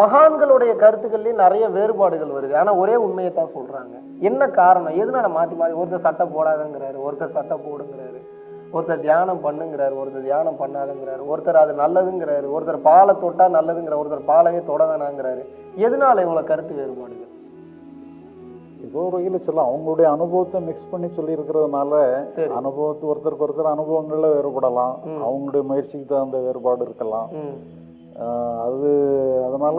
Speaker 2: மகான்களுடைய கருத்துக்கள்லயும் நிறைய வேறுபாடுகள் வருது. ஆனா ஒரே உண்மையை தான் சொல்றாங்க. என்ன காரணம்? எதனால மாத்தி மாத்தி ஒருத்தர் சட்டை போடாதங்கிறாரு ஒருத்தர் சட்டை போடுங்கிறாரு? ஒருத்தர் தியானம் பண்ணுங்கிறாரு ஒருத்தர் தியானம் பண்ணாதுங்கிறாரு ஒருத்தர் அது நல்லதுங்கிறாரு ஒருத்தர் பாலை தொட்டா நல்லதுங்கிற ஒருத்தர் பாலவே தொட வேணாங்கிறாரு. எதனால இவ்வளவு கருத்து வேறுபாடுகள்?
Speaker 1: ஏதோ ஒரு வகையில் சொல்லலாம். அவங்களுடைய அனுபவத்தை மிக்ஸ் பண்ணி சொல்லியிருக்கிறதுனால
Speaker 2: சரி.
Speaker 1: அனுபவத்து ஒருத்தருக்கு ஒருத்தர் அனுபவங்கள்ல வேறுபடலாம். அவங்களுடைய முயற்சிக்கு தகுந்த வேறுபாடு இருக்கலாம். அது அதனால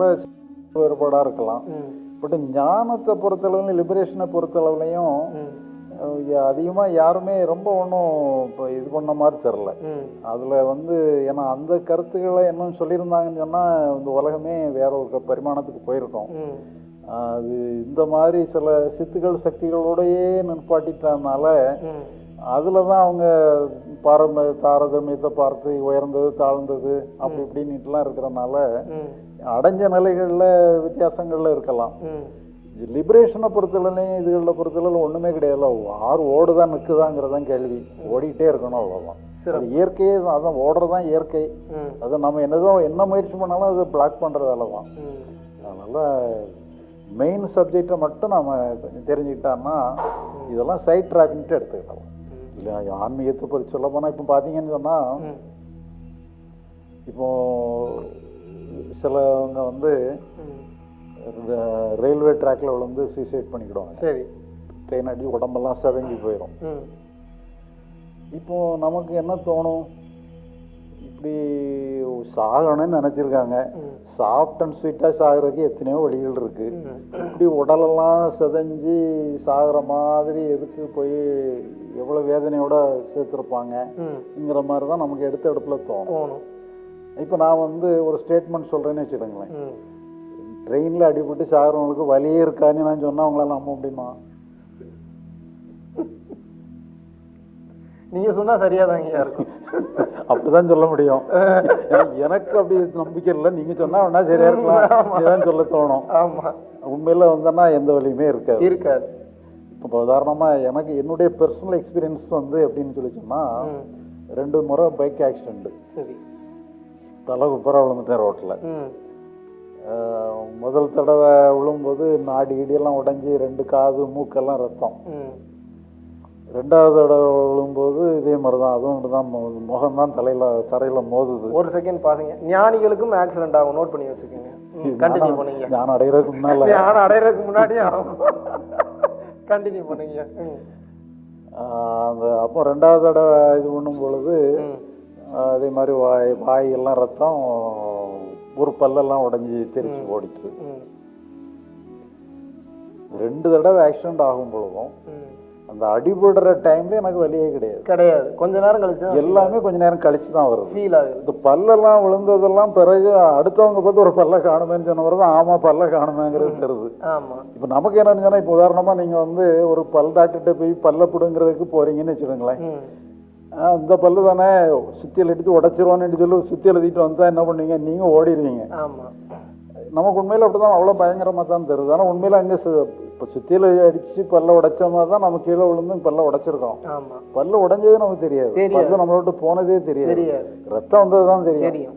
Speaker 1: வேறுபாடா இருக்கலாம். பட் ஞானத்தை பொறுத்தளவுலையும் லிபரேஷனை பொறுத்தளவுலையும் அதிகமாக யாருமே ரொம்ப ஒன்றும் இப்போ இது பண்ண மாதிரி தெரில அதில் வந்து ஏன்னா அந்த கருத்துக்களை என்னன்னு சொல்லியிருந்தாங்கன்னு சொன்னால் இந்த உலகமே வேற ஒரு பரிமாணத்துக்கு போயிருக்கோம். அது இந்த மாதிரி சில சித்துக்கள் சக்திகளோடையே நிற்பாட்டிட்டதுனால அதில் தான் அவங்க பாரம்பரிய தாரதமியத்தை பார்த்து உயர்ந்தது தாழ்ந்தது அப்படி இப்படின்னுட்டுலாம் இருக்கிறனால அடைஞ்ச நிலைகளில் வித்தியாசங்கள்ல இருக்கலாம். லிபரேஷனை பொறுத்தளவுலையும் இதுகளில் பொறுத்தளவு ஒன்றுமே கிடையாது. ஆறு ஓடுதான் நிற்குதாங்கிறதான் கேள்வி. ஓடிட்டே இருக்கணும் அவ்வளோதான் அது இயற்கையே தான் அதான் ஓடுறதான் இயற்கை. அதை நம்ம என்னதான் என்ன முயற்சி பண்ணாலும் அது பிளாக் பண்ணுற வேலை தான். அதனால் மெயின் சப்ஜெக்டை மட்டும் நம்ம கொஞ்சம் தெரிஞ்சுக்கிட்டோம்னா இதெல்லாம் சைட் ட்ராக்ன்ட்டு எடுத்துக்கிட்டோம் இல்லை ஆன்மீகத்தை பற்றி சொல்ல போனால் இப்போ பார்த்தீங்கன்னு சொன்னால் இப்போ சிலவங்க வந்து. ரயில்வே ட்ராக்ல விழுந்து சூசைட் பண்ணிக்கிடுவாங்க.
Speaker 2: சரி.
Speaker 1: ட்ரெயின் அடி உடம்பெல்லாம் செதங்கி போயிடும் இப்போ நமக்கு என்ன தோணும்? இப்படி சாகணும்னு நினச்சிருக்காங்க. சாஃப்ட் அண்ட் ஸ்வீட்டாக சாகிறதுக்கு எத்தனையோ வழிகள் இருக்கு.
Speaker 2: ம்.
Speaker 1: இப்படி உடலெல்லாம் செதஞ்சு சாகிற மாதிரி எதுக்கு போய் எவ்வளோ வேதனையோட சேர்த்துருப்பாங்கங்கிற மாதிரி தான் நமக்கு எடுத்த இடத்துல தோணும். இப்போ நான் வந்து ஒரு ஸ்டேட்மெண்ட் சொல்கிறேன்னு வச்சுக்கோங்களேன். ட்ரெயினில் அடிபட்டு சாகிறவங்களுக்கு வலியே இருக்கான்னு நான் சொன்னால் அவங்களால நம்ப முடியுமா?
Speaker 2: நீங்க சொன்னா சரியாதாங்கய்யா இருக்கும்
Speaker 1: அப்படிதான் சொல்ல முடியும். எனக்கு அப்படி நம்பிக்கை இல்லை. நீங்க சொன்னா வேணா சரியா இருக்கலாம். சொல்ல தோணும்.
Speaker 2: ஆமா.
Speaker 1: உண்மையில வந்தோன்னா எந்த வலியுமே இருக்காது.
Speaker 2: இருக்காது.
Speaker 1: இப்போ உதாரணமா எனக்கு என்னுடைய பர்சனல் எக்ஸ்பீரியன்ஸ் வந்து எப்படின்னு சொல்லி சொன்னா. ரெண்டு முறை பைக் ஆக்சிடென்ட்
Speaker 2: சரி.
Speaker 1: தலை குப்பரா விழுந்துட்டேன் ரோட்டில் முதல் தடவை விழும்போது நாடி இடியெல்லாம் உடைஞ்சி ரெண்டு காது மூக்கெல்லாம் ரத்தம். ரெண்டாவது தடவை விழும்போது இதே மாதிரி தான் அதுவும் தான் முகம் தான் தலையில தரையில மோதுது.
Speaker 2: ஒரு செகண்ட் பாருங்க. ஞானிகளுக்கும் ஆக்சிடென்ட் ஆகும். நோட் பண்ணி வச்சுக்கோங்க. கண்டினியூ பண்ணுங்க.
Speaker 1: நான் அடைகிறதுக்கு முன்னால.
Speaker 2: ஞானம் அடையிறதுக்கு முன்னாடியே ஆகும். கண்டினியூ பண்ணுங்க.
Speaker 1: அந்த அப்போ ரெண்டாவது தடவை இது பண்ணும் பொழுது அதே மாதிரி வாய் வாய் எல்லாம் ரத்தம் ஒரு பல்லெல்லாம் உடைஞ்சி தெரிச்சு ஓடிச்சு ரெண்டு தடவை ஆக்சிடென்ட் ஆகும் பொழுதும் அந்த அடிபடுற டைம்ல எனக்கு வலியே கிடையாது.
Speaker 2: கிடையாது. கொஞ்ச நேரம் கழிச்சு
Speaker 1: எல்லாமே கொஞ்ச நேரம் கழிச்சு தான் வருது.
Speaker 2: ஃபீல் ஆகுது.
Speaker 1: இந்த பல்லெல்லாம் விழுந்ததெல்லாம் பிறகு அடுத்தவங்க பார்த்து ஒரு பல்ல காணுமேன்னு சொன்ன தான் ஆமா பல்ல காணுமேங்கிறது தெரியுது.
Speaker 2: ஆமா.
Speaker 1: இப்போ நமக்கு என்னன்னு சொன்னா இப்போ உதாரணமா நீங்க வந்து ஒரு பல் டாக்டர்கிட்ட போய் பல்ல பிடுங்கிறதுக்கு போறீங்கன்னு வச்சுக்கோங்களேன். இந்த பல்லு தானே சுத்தியல் எடுத்து உடச்சிருவான்னு சொல்லி சுத்தியல் எழுதிட்டு வந்தா என்ன பண்ணுவீங்க? நீங்க ஓடிடுவீங்க நமக்கு உண்மையில அப்படிதான் அவ்வளோ பயங்கரமா தான் தெரியுது. ஆனால் உண்மையில அங்கே இப்போ சுத்தியல் அடிச்சு பல்ல உடைச்ச மாதிரி தான் நம்ம கீழே விழுந்து பல்ல உடைச்சிருக்கோம் பல்ல உடைஞ்சது நமக்கு தெரியாது. பல்லு நம்மள விட்டு போனதே தெரியாது.
Speaker 2: தெரியாது.
Speaker 1: ரத்தம் வந்தது தான் தெரியும்.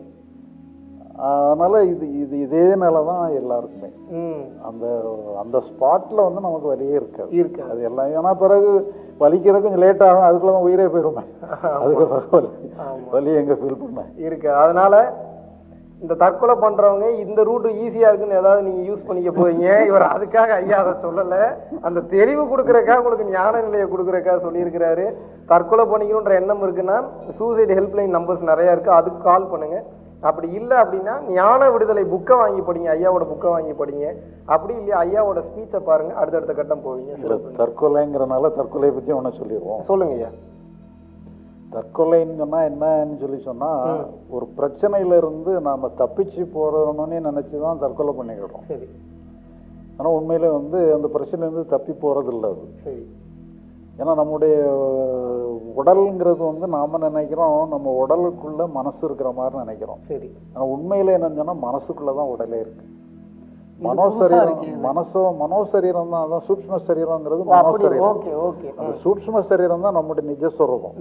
Speaker 1: அதனால இது இது இதே நிலை தான் எல்லாருக்குமே.
Speaker 2: ம்.
Speaker 1: அந்த அந்த ஸ்பாட்ல வந்து நமக்கு வலியே இருக்காது.
Speaker 2: இருக்கு
Speaker 1: அது எல்லாம் ஏன்னா பிறகு வலிக்கிறது கொஞ்சம் லேட் ஆகும் அதுக்குள்ள தான் உயிரே போயிருமே. அதுக்கு வலி வலி எங்க ஃபீல் பண்ணேன்
Speaker 2: இருக்கு. அதனால இந்த தற்கொலை பண்றவங்க இந்த ரூட் ஈஸியா இருக்குன்னு ஏதாவது நீங்க யூஸ் பண்ணிக்க போறீங்க. இவர் அதுக்காக ஐயா அதை சொல்லல. அந்த தெளிவு கொடுக்கறக்காக உங்களுக்கு ஞான நிலையை கொடுக்கறக்காக சொல்லியிருக்கிறாரு. தற்கொலை பண்ணிக்கணுன்ற எண்ணம் இருக்குன்னா சூசைட் ஹெல்ப்லைன் நம்பர்ஸ் நிறைய இருக்கு. அதுக்கு கால் பண்ணுங்க. அப்படி இல்லை அப்படின்னா ஞான விடுதலை புக்கை வாங்கி படிங்க ஐயாவோட புக்கை வாங்கி படிங்க. அப்படி இல்லையா ஐயாவோட ஸ்பீச்சை பாருங்க அடுத்தடுத்த கட்டம் போவீங்க.
Speaker 1: தற்கொலைங்கிறனால தற்கொலையை பத்தி ஒன்று சொல்லிடுவோம்.
Speaker 2: சொல்லுங்க ஐயா
Speaker 1: தற்கொலைன்னு சொன்னா என்னன்னு சொல்லி சொன்னா ஒரு பிரச்சனையில இருந்து நாம தப்பிச்சு போறோம்னு நினைச்சு தான் தற்கொலை பண்ணிக்கிறோம்
Speaker 2: சரி.
Speaker 1: ஆனா உண்மையில வந்து அந்த பிரச்சனையிலேருந்து தப்பி போறது இல்லை அது.
Speaker 2: சரி.
Speaker 1: ஏன்னா நம்முடைய உடல்ங்கிறது வந்து நாம நினைக்கிறோம் நம்ம உடலுக்குள்ள மனசு இருக்கிற மாதிரி நினைக்கிறோம்.
Speaker 2: சரி.
Speaker 1: ஆனா உண்மையில என்னன்னு சொன்னா மனசுக்குள்ள தான் உடலே இருக்கு. மனோசரீரம் மனசோ மனோசரீரம் தான் அதான்
Speaker 2: ஓ, அப்படி
Speaker 1: மனோசரீரம் அந்த சூட்ச்ம சரீரம் தான் நம்முடைய நிஜஸ்வரூபம்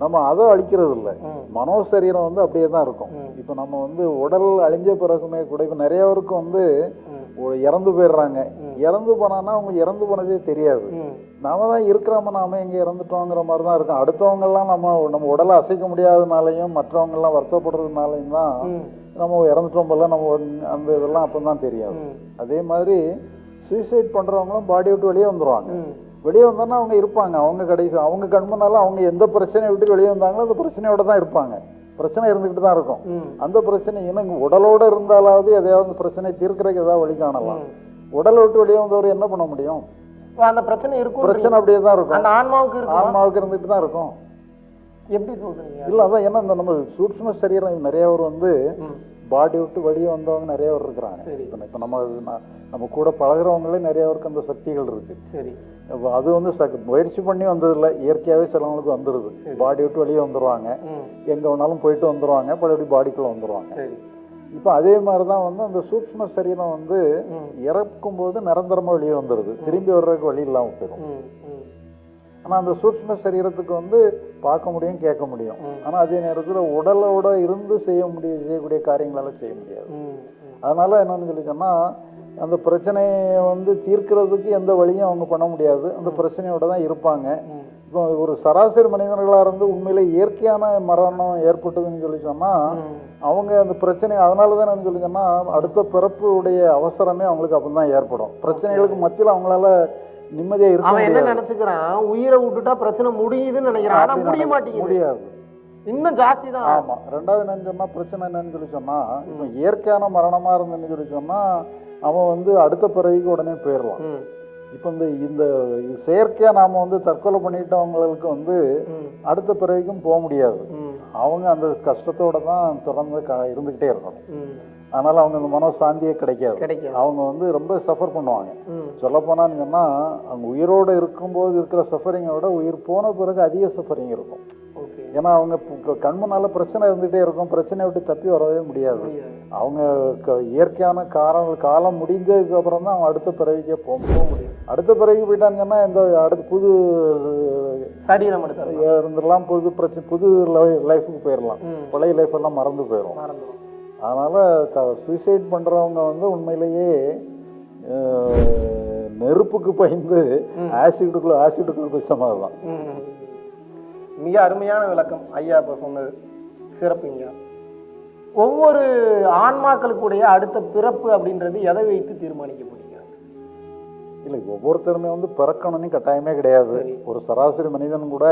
Speaker 1: நம்ம அதை அழிக்கிறது இல்லை. மனோசரீரம் வந்து அப்படியே தான் இருக்கும். இப்போ நம்ம வந்து உடல் அழிஞ்ச பிறகுமே கூட இப்போ நிறைய பேருக்கு வந்து இறந்து போயிடுறாங்க. இறந்து போனான்னா அவங்க இறந்து போனதே தெரியாது. நாம தான் இருக்கிறோம நாம எங்க இறந்துட்டோங்கிற மாதிரி தான் இருக்கும் அடுத்தவங்க எல்லாம் நம்ம நம்ம உடலை அசைக்க முடியாதனாலையும் மற்றவங்க எல்லாம் வருத்தப்படுறதுனாலையும் தான். நம்ம இறந்துட்டோம் போல நம்ம அந்த இதெல்லாம் அப்போ தான் தெரியாது. அதே மாதிரி சூசைட் பண்றவங்களும் பாடி விட்டு வெளியே வந்துருவாங்க
Speaker 2: ம்.
Speaker 1: வெளியே வந்தோன்னா அவங்க இருப்பாங்க. அவங்க கடைசி அவங்க கண்முன்னால அவங்க எந்த பிரச்சனையை விட்டு வெளியே வந்தாங்களோ அந்த பிரச்சனையோட தான் இருப்பாங்க. பிரச்சனை இருந்துக்கிட்டு தான் இருக்கும். அந்த பிரச்சனை இன்னும் உடலோட இருந்தாலாவது எதையாவது பிரச்சனை தீர்க்கறதுக்கு ஏதாவது வழி காணலாம். உடலை விட்டு வெளியே வந்தவர் என்ன பண்ண முடியும்?
Speaker 2: அந்த பிரச்சனை இருக்கும்
Speaker 1: பிரச்சனை அப்படியே தான் இருக்கும்.
Speaker 2: அந்த ஆன்மாவுக்கு
Speaker 1: ஆன்மாவுக்கு இருந்துட்டு தான் இருக்கும்.
Speaker 2: எப்படி சொல்றீங்க?
Speaker 1: இல்ல அதான் ஏன்னா இந்த நம்ம சூட்சும சரீரம் நிறைய பேர் வந்து. பாடி விட்டு வெளியே வந்தவங்க நிறைய பேர் இருக்கிறாங்க. இப்ப இப்ப நம்ம நம்ம கூட பழகுறவங்களே நிறைய பேருக்கு அந்த சக்திகள் இருக்கு
Speaker 2: சரி
Speaker 1: அது வந்து சக்- முயற்சி பண்ணி வந்ததில்ல இயற்கையாவே சிலவங்களுக்கு வந்துருது
Speaker 2: சரி.
Speaker 1: பாடி விட்டு வெளியே வந்துருவாங்க
Speaker 2: ம்.
Speaker 1: எங்க வேணாலும் போயிட்டு வந்துருவாங்க பழையபடி பாடிக்குள்ள வந்துருவாங்க
Speaker 2: சரி
Speaker 1: இப்போ அதே மாதிரி தான் வந்து அந்த சூட்சும சரீரம் வந்து. இறக்கும் போது நிரந்தரமா வெளியே வந்துருது திரும்பி வர்றதுக்கு வழி இல்லாம போயிடும்
Speaker 2: ம். ம்.
Speaker 1: ஆனா அந்த சூட்சும சரீரத்துக்கு வந்து பார்க்க முடியும் கேட்க முடியும்
Speaker 2: ம்.
Speaker 1: ஆனா அதே நேரத்துல உடலோட இருந்து செய்ய முடிய செய்யக்கூடிய காரியங்களெல்லாம் செய்ய முடியாது. அதனால என்னன்னு சொல்லி சொன்னா அந்த பிரச்சனையை வந்து தீர்க்கிறதுக்கு எந்த வழியும் அவங்க பண்ண முடியாது அந்த பிரச்சனையோட தான் இருப்பாங்க. இப்போ ஒரு சராசரி மனிதர்களா இருந்து உண்மையிலே இயற்கையான மரணம் ஏற்பட்டதுன்னு சொல்லி சொன்னா
Speaker 2: ம்.
Speaker 1: அவங்க அந்த பிரச்சனை அதனால தான் என்ன சொல்லி சொன்னா அடுத்த பிறப்புடைய அவசரமே அவங்களுக்கு அப்பதான் ஏற்படும் பிரச்சனைகளுக்கு மத்தியில் அவங்களால நிம்மதியா இருக்க
Speaker 2: அவன் என்ன நினைச்சுக்கிறான்? உயிரை விட்டுட்டா பிரச்சனை முடியுதுன்னு நினைக்கிறான். ஆனா முடிய மாட்டேங்குது.
Speaker 1: முடியாது.
Speaker 2: இன்னும் ஜாஸ்தி தான்
Speaker 1: ஆமா. ரெண்டாவது என்னன்னு சொன்னா பிரச்சனை என்னன்னு சொல்லி சொன்னா இப்போ இயற்கையான மரணமா இருந்துன்னு சொல்லி சொன்னா அவன் வந்து அடுத்த பிறவிக்கு உடனே போயிடலாம். இப்போ இந்த இந்த செயற்கையா நாம வந்து தற்கொலை பண்ணிட்டவங்களுக்கு வந்து. அடுத்த பிறவிக்கும் போக முடியாது. அவங்க அந்த கஷ்டத்தோட தான் தொடர்ந்து க இருந்துகிட்டே இருக்கணும். அதனால அவங்க அந்த மனசாந்தியே கிடைக்காது. அவங்க வந்து ரொம்ப சஃபர் பண்ணுவாங்க.
Speaker 2: ம்.
Speaker 1: சொல்ல போனான்னு சொன்னா அவங்க உயிரோட இருக்கும்போது இருக்கிற சஃபரிங்கை விட உயிர் போன பிறகு அதிக சஃபரிங் இருக்கும். ஏன்னா அவங்க கண்முன்னால பிரச்சனை இருந்துகிட்டே இருக்கும். பிரச்சனையை விட்டு தப்பி வரவே முடியாது. அவங்க இயற்கையான காரண காலம் முடிஞ்சதுக்கு அப்புறம் தான் அவங்க அடுத்த பிறவிக்கே போக முடியும். அடுத்த பிறவிக்கு போயிட்டாங்கன்னா இந்த அடுத்த புது
Speaker 2: சரீரம்
Speaker 1: இருந்துடலாம். புது பிரச்சனை புது லைஃபுக்கு போயிடலாம். பழைய லைஃப் எல்லாம் மறந்து போயிடும் அதனால த சூசைட் பண்றவங்க வந்து உண்மையிலேயே நெருப்புக்கு பயந்து ஆசிட்டுக்குள்ள பிடிச்ச மாதிரி தான்.
Speaker 2: மிக அருமையான விளக்கம். ஐயா இப்ப சொன்னது. சிறப்புங்க. ஒவ்வொரு ஆன்மாக்களுக்குடைய அடுத்த பிறப்பு அப்படின்றது எதை வைத்து தீர்மானிக்கப்படுகிறது
Speaker 1: இல்லை ஒவ்வொருத்தருமே வந்து பிறக்கணும்னு கட்டாயமே கிடையாது. ஒரு சராசரி மனிதன் கூட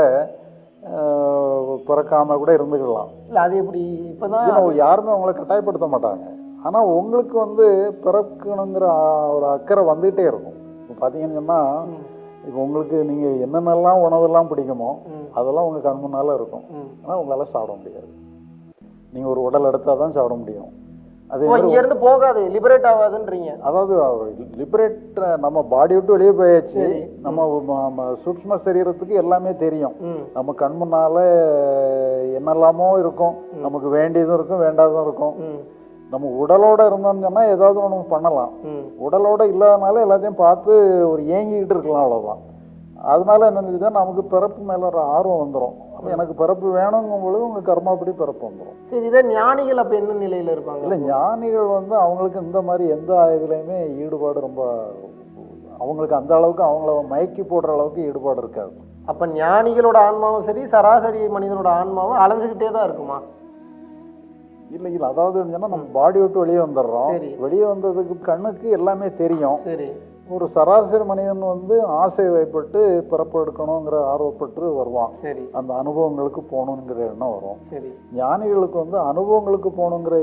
Speaker 1: அஹ், பிறக்காம கூட இருந்துக்கலாம்.
Speaker 2: இல்ல அது எப்படி? இப்பதான்
Speaker 1: ஏன்னா யாருமே அவங்கள கட்டாயப்படுத்த மாட்டாங்க. ஆனா உங்களுக்கு வந்து பிறக்கணுங்கிற ஒரு அக்கறை வந்துகிட்டே இருக்கும். இப்போ பார்த்தீங்கன்னு சொன்னா
Speaker 2: ம்.
Speaker 1: இப்போ உங்களுக்கு நீங்க என்னென்னலாம் உணவெல்லாம் பிடிக்குமோ. அதெல்லாம் உங்க கண் முன்னால இருக்கும்.
Speaker 2: ம்.
Speaker 1: ஆனா உங்களால சாப்பிட முடியாது. நீங்க ஒரு உடல் எடுத்தாதான் தான் சாப்பிட முடியும். அதே
Speaker 2: இங்க இருந்து போகாது லிபரேட் ஆகாதுன்றீங்க
Speaker 1: அதாவது லிபரேட் நம்ம பாடி விட்டு வெளியே போயாச்சு. நம்ம ம- ம- சூக்ஷ்ம சரீரத்துக்கு எல்லாமே தெரியும். நம்ம கண் முன்னால என்னெல்லாமோ இருக்கும் நமக்கு வேண்டியதும் இருக்கும் வேண்டாததும் இருக்கும். நம்ம உடலோட இருந்தோம்னு ஏதாவது ஒன்று பண்ணலாம். உடலோட இல்லாதனால எல்லாத்தையும் பார்த்து ஒரு ஏங்கிக்கிட்டு இருக்கலாம் அவ்வளவுதான் அதனால என்னன்னு சொல்லிட்டா நமக்கு பிறப்பு மேல ஒரு ஆர்வம் வந்துடும் அப்போ எனக்கு பிறப்பு வேணுங்கும் பொழுது உங்க கர்மாப்படி பிறப்பு வந்துடும்
Speaker 2: சரி இதே ஞானிகள் அப்ப என்ன நிலையில இருப்பாங்க?
Speaker 1: இல்லை ஞானிகள் வந்து அவங்களுக்கு இந்த மாதிரி எந்த இதுலையுமே ஈடுபாடு ரொம்ப அவங்களுக்கு அந்த அளவுக்கு அவங்கள மயக்கி போடுற அளவுக்கு ஈடுபாடு இருக்காது.
Speaker 2: அப்ப ஞானிகளோட ஆன்மாவும் சரி சராசரி மனிதனோட ஆன்மாவும் அலைஞ்சுக்கிட்டே தான் இருக்குமா?
Speaker 1: இல்லை இல்லை அதாவது நம்ம பாடி விட்டு வெளியே வந்துடுறோம். வெளியே வந்ததுக்கு கண்ணுக்கு எல்லாமே தெரியும்.
Speaker 2: சரி.
Speaker 1: ஒரு சராசரி மனிதன் வந்து ஆசை வைப்பட்டு பிறப்பு எடுக்கணுங்கிற ஆர்வப்பட்டு வருவான்.
Speaker 2: சரி.
Speaker 1: அந்த அனுபவங்களுக்கு போகணுங்கிற எண்ணம் வரும்.
Speaker 2: சரி.
Speaker 1: ஞானிகளுக்கு வந்து அனுபவங்களுக்கு போகணுங்கிற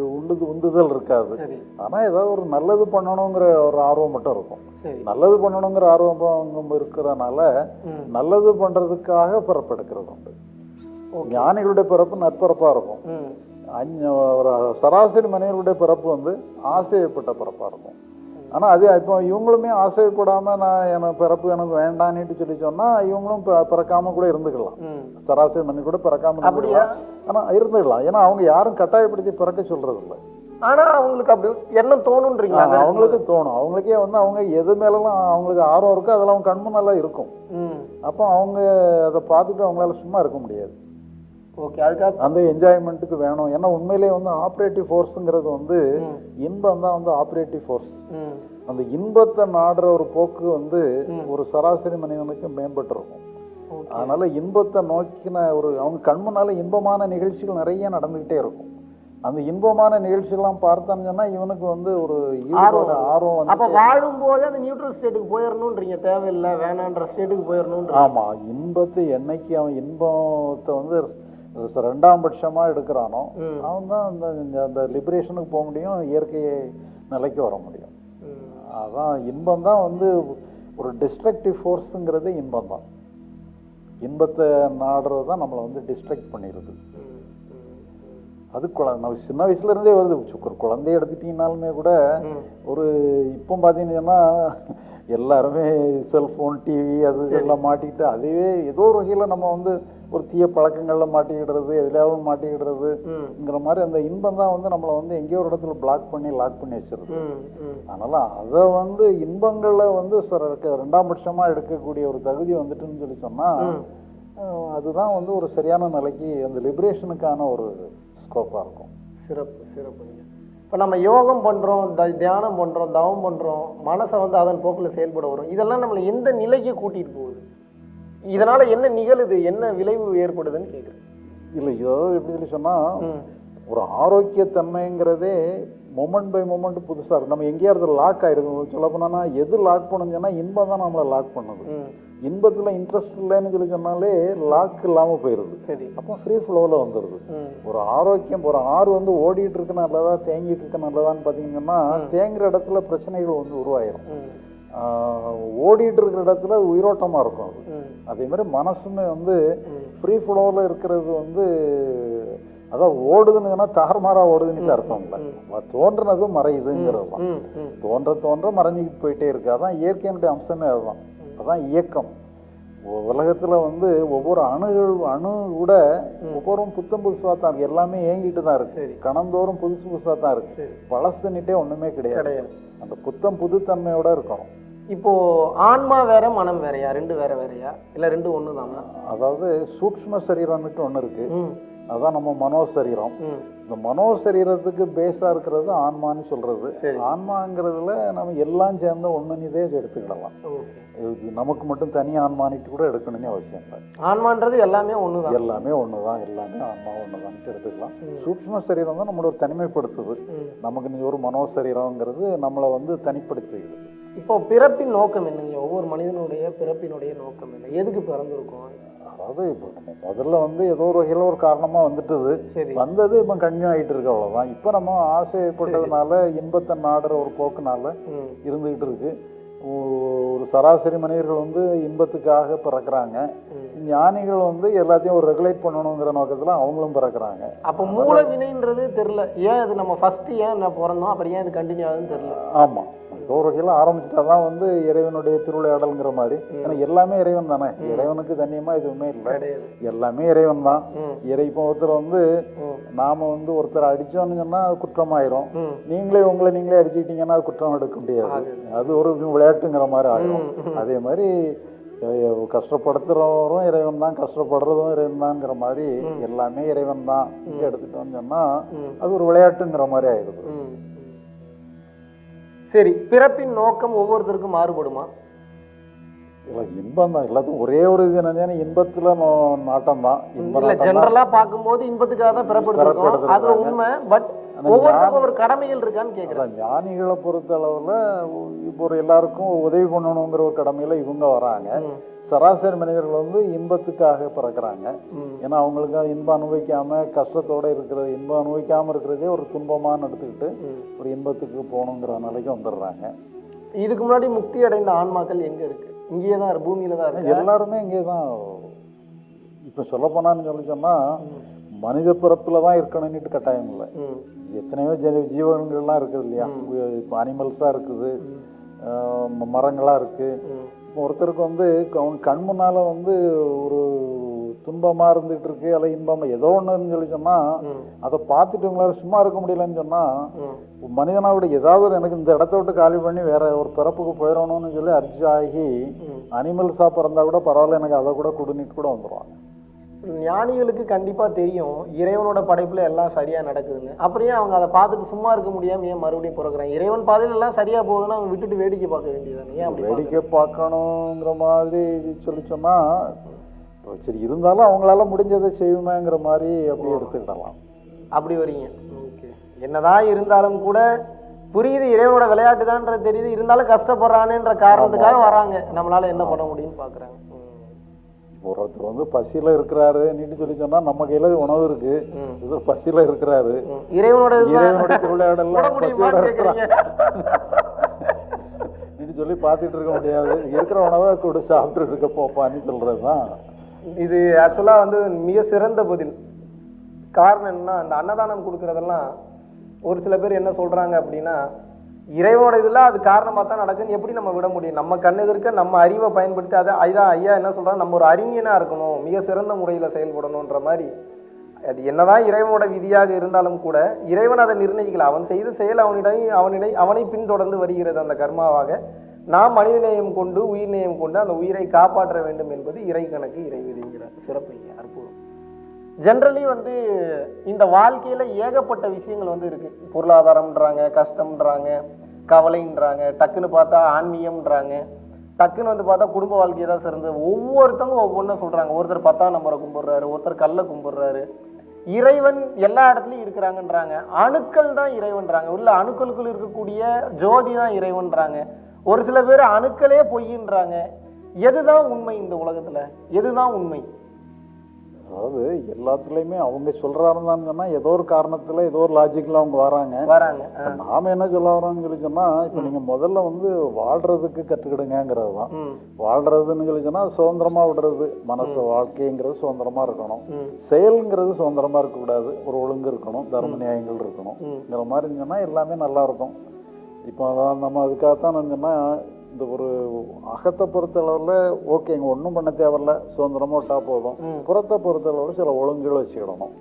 Speaker 1: உண்டு உந்துதல் இருக்காது.
Speaker 2: சரி.
Speaker 1: ஆனா ஏதாவது ஒரு நல்லது பண்ணணுங்கிற ஒரு ஆர்வம் மட்டும் இருக்கும். நல்லது பண்ணணுங்கிற ஆர்வம் இருக்கிறதுனால. நல்லது பண்றதுக்காக பிறப்பெடுக்கிறது உண்டு. ஞானிகளுடைய பிறப்பு நற்பிறப்பா இருக்கும். ஒரு சராசரி மனிதர்களுடைய பிறப்பு வந்து ஆசைப்பட்ட பிறப்பா இருக்கும். ஆனா அது இப்போ இவங்களுமே ஆசைப்படாம நான் எனக்கு பிறப்பு எனக்கு வேண்டான்னுட்டு சொல்லி சொன்னா இவங்களும் பி- பிறக்காம கூட இருந்துக்கலாம். சராசரி மனிதன் கூட பிறக்காம
Speaker 2: அப்படியா?
Speaker 1: இருந்துக்கலாம் ஆனா இருந்துக்கலாம். ஏன்னா அவங்க யாரும் கட்டாயப்படுத்தி பிறக்க சொல்றது இல்லை
Speaker 2: ஆனா அவங்களுக்கு அப்படி எண்ணம் தோணுன்றீங்களா?
Speaker 1: அவங்களுக்கு தோணும். அவங்களுக்கே வந்து அவங்க எது மேலலாம் அவங்களுக்கு ஆர்வம் இருக்கோ அதெல்லாம் அவங்க கண்முன்னெல்லாம் இருக்கும். அப்போ அவங்க அதை பார்த்துட்டு அவங்களால சும்மா இருக்க முடியாது.
Speaker 2: ஓகே அதுக்காக
Speaker 1: அந்த என்ஜாய்மெண்ட்டுக்கு வேணும். ஏன்னா உண்மையிலேயே வந்து ஆப்ரேட்டிவ் ஃபோர்ஸுங்கிறது வந்து. இன்பம் தான் வந்து ஆப்ரேட்டிவ் ஃபோர்ஸ் அந்த இன்பத்தை நாடுற ஒரு போக்கு வந்து ஒரு சராசரி மனிதனுக்கு மேம்பட்டு இருக்கும்
Speaker 2: ஓகே
Speaker 1: அதனால இன்பத்தை நோக்கின ஒரு அவங்க கண் முன்னால இன்பமான நிகழ்ச்சிகள் நிறைய நடந்துகிட்டே இருக்கும். அந்த இன்பமான நிகழ்ச்சிகள்லாம் பார்த்தான்னு சொன்னா இவனுக்கு வந்து ஒரு ஆர்வம் வந்து
Speaker 2: அப்ப வாழும்போது அந்த நியூட்ரல் ஸ்டேட்டுக்கு போயிடணுன்றீங்க தேவையில்லை வேணான்ற ஸ்டேட்டுக்கு போயிடணுன்ற
Speaker 1: ஆமா இன்பத்தை என்னைக்கு அவன் இன்பத்தை வந்து ரெண்டாம் பட்சமா எடுக்கிறானோ. அவன் தான் அந்த அந்த லிபரேஷனுக்கு போக முடியும் இயற்கை நிலைக்கு வர முடியும். அதான் இன்பம் தான் வந்து ஒரு டிஸ்ட்ரக்டிவ் ஃபோர்ஸுங்கிறது இன்பம் தான் இன்பத்தை நாடுறது தான் நம்மளை வந்து டிஸ்ட்ரக்ட் பண்ணிடுது. அது குழ நம்ம சின்ன வயசுல இருந்தே வருது ஒரு குழந்தைய எடுத்துட்டீங்கனாலுமே கூட. ஒரு இப்போ பார்த்தீங்கன்னா எல்லாருமே செல்ஃபோன் டிவி அது எல்லாம் மாட்டிக்கிட்டு அதுவே ஏதோ ஒரு வகையில் நம்ம வந்து ஒரு தீய பழக்கங்களில் மாட்டிக்கிடுறது எதுலையாவது மாட்டிக்கிடுறதுங்கிற மாதிரி அந்த இன்பம் தான் வந்து நம்மளை வந்து எங்கேயோ ஒரு இடத்துல பிளாக் பண்ணி லாக் பண்ணி வச்சிருது. அதனால அதை வந்து இன்பங்களை வந்து சர- ரெண்டாம் பட்சமாக எடுக்கக்கூடிய ஒரு தகுதி வந்துட்டுன்னு சொல்லி சொன்னால். அதுதான் வந்து ஒரு சரியான நிலைக்கு அந்த லிபரேஷனுக்கான ஒரு ஸ்கோப்பாக இருக்கும்.
Speaker 2: சிறப்பு சிறப்புங்க. இப்போ நம்ம யோகம் பண்ணுறோம் த தியானம் பண்ணுறோம் தவம் பண்ணுறோம் மனசை வந்து அதன் போக்கில் செயல்பட வரும். இதெல்லாம் நம்மளை எந்த நிலைக்கு கூட்டிகிட்டு போகுது? இதனால் என்ன நிகழுது? என்ன விளைவு ஏற்படுதுன்னு கேட்குறேன்
Speaker 1: இல்லை ஏதாவது எப்படி சொல்லி சொன்னால் ஒரு ஆரோக்கியத்தன்மைங்கிறதே மொமெண்ட் பை மொமெண்ட் புதுசாக இருக்கு. நம்ம எங்கேயாவது லாக் ஆயிருக்கும். சொல்ல போனோம்னா எது லாக் பண்ணுச்சுன்னா இன்பம் தான் நம்மளை லாக் பண்ணுது. இன்பத்தில் இன்ட்ரெஸ்ட் இல்லைன்னு சொல்லி சொன்னாலே லாக் இல்லாமல் போயிடுது
Speaker 2: சரி.
Speaker 1: அப்போ ஃப்ரீ ஃப்ளோவில் வந்துடுது ஒரு ஆரோக்கியம் ஒரு ஆறு வந்து ஓடிட்டு இருக்கு நல்லதா தேங்கிட்டு இருக்க நல்லதான்னு பார்த்தீங்கன்னா தேங்குற இடத்துல பிரச்சனைகள் வந்து உருவாயிரும். ஓடிட்டு இருக்கிற இடத்துல உயிரோட்டமாக இருக்கும் அது. அதே மாதிரி மனசுமே வந்து. ஃப்ரீ ஃப்ளோவில் இருக்கிறது வந்து அதான் ஓடுதுன்னு சொன்னா தாறுமாறா ஓடுதுன்னு அர்த்தம் இல்லை. தோன்றுனது மறையுதுங்கிறது தான். தோன்ற தோன்ற மறைஞ்சிக்கிட்டு போயிட்டே இருக்கு. அதான் இயற்கையினுடைய அம்சமே அதுதான். அதான் இயக்கம். உலகத்துல வந்து ஒவ்வொரு அணுகள் அணு கூட ஒவ்வொரு புத்தம் புதுசாக தான் இருக்கு. எல்லாமே ஏங்கிட்டு தான் இருக்கு.
Speaker 2: சரி.
Speaker 1: கணந்தோறும் புதுசு புதுசாக தான் இருக்கு.
Speaker 2: சரி.
Speaker 1: பழசுன்னுட்டே கிடையாது.
Speaker 2: கிடையாது.
Speaker 1: அந்த புத்தம் புதுத்தன்மையோட இருக்கணும்.
Speaker 2: இப்போ ஆன்மா வேற மனம் வேறயா? ரெண்டு வேற வேறயா? இல்ல ரெண்டு ஒண்ணு தானா
Speaker 1: அதாவது சூக்ஷ்ம சரீரம்னுட்டு ஒண்ணு இருக்கு. அதான் நம்ம மனோ சரீரம்
Speaker 2: ம்.
Speaker 1: இந்த மனோ சரீரத்துக்கு பேஸா இருக்கிறது ஆன்மான்னு சொல்றது.
Speaker 2: சரி.
Speaker 1: ஆன்மாங்கிறதுல நம்ம எல்லாம் சேர்ந்த ஒண்ணுன்னு இதே எடுத்துக்கிடலாம். இது நமக்கு மட்டும் தனி ஆன்மானிட்டு கூட எடுக்கணும்னு அவசியம் இல்லை.
Speaker 2: ஆன்மான்றது எல்லாமே ஒண்ணுதான்.
Speaker 1: எல்லாமே ஒண்ணுதான். எல்லாமே ஆன்மா ஒண்ணுதான்ட்டு எடுத்துக்கலாம்.
Speaker 2: ம்.
Speaker 1: சூக்ஷ்ம சரீரம் தான் நம்மளோட தனிமைப்படுத்துது. நமக்கு நீ ஒரு மனோ சரீரங்கிறது நம்மளை வந்து தனிப்படுத்திடுது.
Speaker 2: இப்போ பிறப்பின் நோக்கம் என்னங்க? ஒவ்வொரு மனிதனுடைய பிறப்பினுடைய நோக்கம் என்ன? எதுக்கு பிறந்திருக்கோம்?
Speaker 1: அதாவது இப்போ நம்ம முதல்ல வந்து ஏதோ ஒரு வகையில் ஒரு காரணமா வந்துட்டுது.
Speaker 2: சரி.
Speaker 1: வந்தது இப்போ கன்டினியூ ஆயிட்டு இருக்கு அவ்வளவுதான். இப்போ நம்ம ஆசைப்பட்டதுனால இன்பத்தை நாடுற ஒரு போக்குனால
Speaker 2: ம்.
Speaker 1: இருந்துகிட்டு இருக்கு. ஒரு சராசரி மனிதர்கள் வந்து இன்பத்துக்காக பிறக்கிறாங்க. ஞானிகள் வந்து எல்லாத்தையும் ஒரு ரெகுலேட் பண்ணணுங்கிற நோக்கத்துல அவங்களும் பிறக்கிறாங்க.
Speaker 2: அப்போ மூல வினைன்றது தெரியல. ஏன் இது நம்ம ஃபர்ஸ்ட் ஏன் பிறந்தோம் அப்புறம் ஏன் இது கண்டினியூ ஆகுதுன்னு தெரியல?
Speaker 1: ஆமா. ஏதோ ஒரு வகையில் ஆரம்பிச்சுட்டா தான் வந்து இறைவனுடைய திருவிளையாடல்ங்கிற மாதிரி. ஏன்னா எல்லாமே இறைவன் தானே. இறைவனுக்கு தண்ணியமா எதுவுமே இல்லை. எல்லாமே இறைவன் தான். இறை இப்போ ஒருத்தர் வந்து நாம வந்து ஒருத்தர் சொன்னா அது குற்றமாயிரும். நீங்களே உங்களை நீங்களே அடிச்சுக்கிட்டீங்கன்னா அது குற்றம் எடுக்க முடியாது. அது ஒரு விளையாட்டுங்கிற மாதிரி ஆயிரும். அதே மாதிரி கஷ்டப்படுத்துறவரும் இறைவன் தான் கஷ்டப்படுறதும் இறைவன் தான்ங்கிற மாதிரி எல்லாமே இறைவன் தான் எடுத்துட்டோம்னு சொன்னா. அது ஒரு விளையாட்டுங்கிற மாதிரி ஆயிடுது.
Speaker 2: சரி பிறப்பின் நோக்கம் ஒவ்வொருத்தருக்கும் மாறுபடுமா?
Speaker 1: இல்ல இன்பம் தான். எல்லாத்துக்கும் ஒரே ஒரு இது என்னன்னா இன்பத்துல நாட்டம் தான்
Speaker 2: இல்ல
Speaker 1: நாட்டம் தான்.
Speaker 2: ஜெனரலா பார்க்கும்போது இன்பத்துக்காக தான் பிறப்படுத்திருக்கோம். அது. உண்மை. பட் ஒவ்வொருத்தருக்கும் ஒரு கடமைகள் இருக்கான்னு கேக்குறேன்.
Speaker 1: அதான் ஞானிகளை பொறுத்த அளவுல இப்போ ஒரு எல்லாருக்கும் உதவி பண்ணணுங்கிற ஒரு கடமையில இவங்க வராங்க. சராசரி மனிதர்கள் வந்து இன்பத்துக்காக பிறக்கிறாங்க. ஏன்னா அவங்களுக்கு இன்பம் அனுபவிக்காம கஷ்டத்தோட இருக்கிறது இன்பம் அனுபவிக்காம இருக்கிறதே ஒரு துன்பமான்னு எடுத்துக்கிட்டு. ஒரு இன்பத்துக்கு போகணுங்கிற நிலைக்கு வந்துடுறாங்க.
Speaker 2: இதுக்கு முன்னாடி முக்தி அடைந்த ஆன்மாக்கள் எங்க இருக்கு? இங்கேயே தான் இருக்கு, பூமியில தான் இருக்கு?
Speaker 1: எல்லாருமே இங்கே தான். இப்போ சொல்ல போனான்னு சொல்லி சொன்னா மனித பிறப்புல தான் இருக்கணும்னுட்டு கட்டாயம் இல்லை. எத்தனையோ ஜெ ஜீவன்கள்லாம் இருக்குது இல்லையா? இப்போ அனிமல்ஸாக இருக்குது. ஆஹ் ம- மரங்களா இருக்கு.
Speaker 2: ம்,
Speaker 1: இப்போ ஒருத்தருக்கு வந்து அவன் கண் முன்னால வந்து ஒரு துன்பமா இருந்துட்டு இருக்கு அல்ல இன்பமா ஏதோ ஒண்ணுன்னு சொல்லி சொன்னா
Speaker 2: ம்,
Speaker 1: அதை பார்த்துட்டு உங்களால சும்மா இருக்க முடியலன்னு சொன்னா
Speaker 2: ம்.
Speaker 1: மனிதனா விட ஏதாவது ஒரு எனக்கு இந்த இடத்த விட்டு காலி பண்ணி வேற ஒரு பிறப்புக்கு போயிடணும்னு சொல்லி அர்ஜி ஆகி
Speaker 2: ம்.
Speaker 1: அனிமல்ஸா பிறந்தா கூட பரவாயில்ல எனக்கு அதை கூட குடுனிட்டு கூட வந்துருவாங்க.
Speaker 2: ஞானிகளுக்கு கண்டிப்பா தெரியும். இறைவனோட படைப்புல எல்லாம் சரியா நடக்குதுன்னு. அப்புறம் ஏன் அவங்க அதை பார்த்துட்டு சும்மா இருக்க முடியாம ஏன் மறுபடியும் பிறகுறாங்க இறைவன் பாதையில எல்லாம் சரியா போகுதுன்னா அவங்க விட்டுட்டு வேடிக்கை பார்க்க வேண்டியதானே ஏன் அப்படி
Speaker 1: வேடிக்கை பார்க்கணுங்கிற மாதிரி சொல்லி சொன்னா இப்போ சரி இருந்தாலும் அவங்களால முடிஞ்சதை செய்வோமேங்கிற மாதிரி அப்படி எடுத்துக்கிடலாம்.
Speaker 2: அப்படி வரீங்க. ஓகே. என்னதான் இருந்தாலும் கூட புரியுது இறைவனோட விளையாட்டு தான்ன்றது தெரியுது. இருந்தாலும் கஷ்டப்படுறானேன்ற காரணத்துக்காக வராங்க. நம்மளால என்ன பண்ண முடியும்னு பாக்குறாங்க
Speaker 1: ஒருத்தர் வந்து பசியில இருக்கிறாரு நீட்டு சொல்லி சொன்னா நம்ம கையில உணவு இருக்கு. இது பசியில இருக்கிறாரு.
Speaker 2: இறைவனோட
Speaker 1: இறைவனுடைய திருவிளையாடெல்லாம் பசியோட. நீட்டு சொல்லி பார்த்துட்டு இருக்க முடியாது. இருக்கிற உணவை கூட சாப்பிட்டு இருக்க போப்பான்னு சொல்றதுதான்.
Speaker 2: இது ஆக்சுவலா வந்து மிக சிறந்த பதில். காரணம் என்னன்னா அந்த அன்னதானம் கொடுக்கறதெல்லாம் ஒரு சில பேர் என்ன சொல்றாங்க அப்படின்னா இறைவனோட இதில் அது காரணமாக தான் நடக்குன்னு எப்படி நம்ம விட முடியும்? நம்ம கண் எதிர்க்க நம்ம அறிவை பயன்படுத்தி அதை ஐயா ஐயா என்ன சொல்கிறாங்க நம்ம ஒரு அறிஞனாக இருக்கணும் மிக சிறந்த முறையில் செயல்படணுன்ற மாதிரி. அது என்னதான் இறைவனோட விதியாக இருந்தாலும் கூட இறைவன் அதை நிர்ணயிக்கல. அவன் செய்த செயல் அவனிடம் அவனிடை அவனை பின்தொடர்ந்து வருகிறது அந்த கர்மாவாக. நாம் மனித நேயம் கொண்டு உயிர் நேயம் கொண்டு அந்த உயிரை காப்பாற்ற வேண்டும் என்பது இறை கணக்கு இறை விதிங்கிறார் சிறப்புங்க ஜென்ரலி வந்து இந்த வாழ்க்கையில் ஏகப்பட்ட விஷயங்கள் வந்து இருக்குது பொருளாதாரம்ன்றாங்க கஷ்டம்ன்றாங்க கவலைன்றாங்க டக்குன்னு பார்த்தா ஆன்மீகம்ன்றாங்க. டக்குன்னு வந்து பார்த்தா குடும்ப வாழ்க்கையை தான் சிறந்தது. ஒவ்வொருத்தவங்க ஒவ்வொன்றும் சொல்கிறாங்க ஒருத்தர் பத்தாம் நம்பரை கும்பிட்றாரு ஒருத்தர் கல்லை கும்பிட்றாரு. இறைவன் எல்லா இடத்துலையும் இருக்கிறாங்கன்றாங்க. அணுக்கள் தான் இறைவன்றாங்க. உள்ள அணுக்களுக்குள் இருக்கக்கூடிய ஜோதி தான் இறைவன்றாங்க. ஒரு சில பேர் அணுக்களே பொய்யின்றாங்க. எதுதான் உண்மை இந்த உலகத்தில்? எதுதான் உண்மை?
Speaker 1: அதாவது எல்லாத்துலயுமே அவங்க சொல்றாருன்னு சொன்னா ஏதோ ஒரு காரணத்துல ஏதோ ஒரு லாஜிக்ல அவங்க வராங்க. நாம என்ன சொல்ல வரோம்னு சொல்லி சொன்னா இப்ப நீங்க முதல்ல வந்து வாழ்றதுக்கு கத்துக்கிடுங்கிறது தான்.
Speaker 2: ம்.
Speaker 1: வாழ்றதுன்னு சொல்லி சொன்னா சுதந்திரமா விடுறது. மனசு வாழ்க்கைங்கிறது சுதந்திரமா இருக்கணும். செயல்ங்கிறது சுதந்திரமா இருக்கக்கூடாது. ஒரு ஒழுங்கு இருக்கணும். தர்ம நியாயங்கள் இருக்கணும்ங்கிற
Speaker 2: ம்.
Speaker 1: மாதிரி இருந்துச்சுன்னா எல்லாமே நல்லா இருக்கும். இப்போ அதான் நம்ம அதுக்காகத்தான் சொன்னா இந்த ஒரு அகத்தை பொறுத்தளவில் ஓகேங்க ஒன்றும் பண்ண தேவையில்ல சுதந்திரமா விட்டா போதும். புறத்தை பொறுத்தளவில் சில ஒழுங்குகள் வச்சுக்கிடணும்.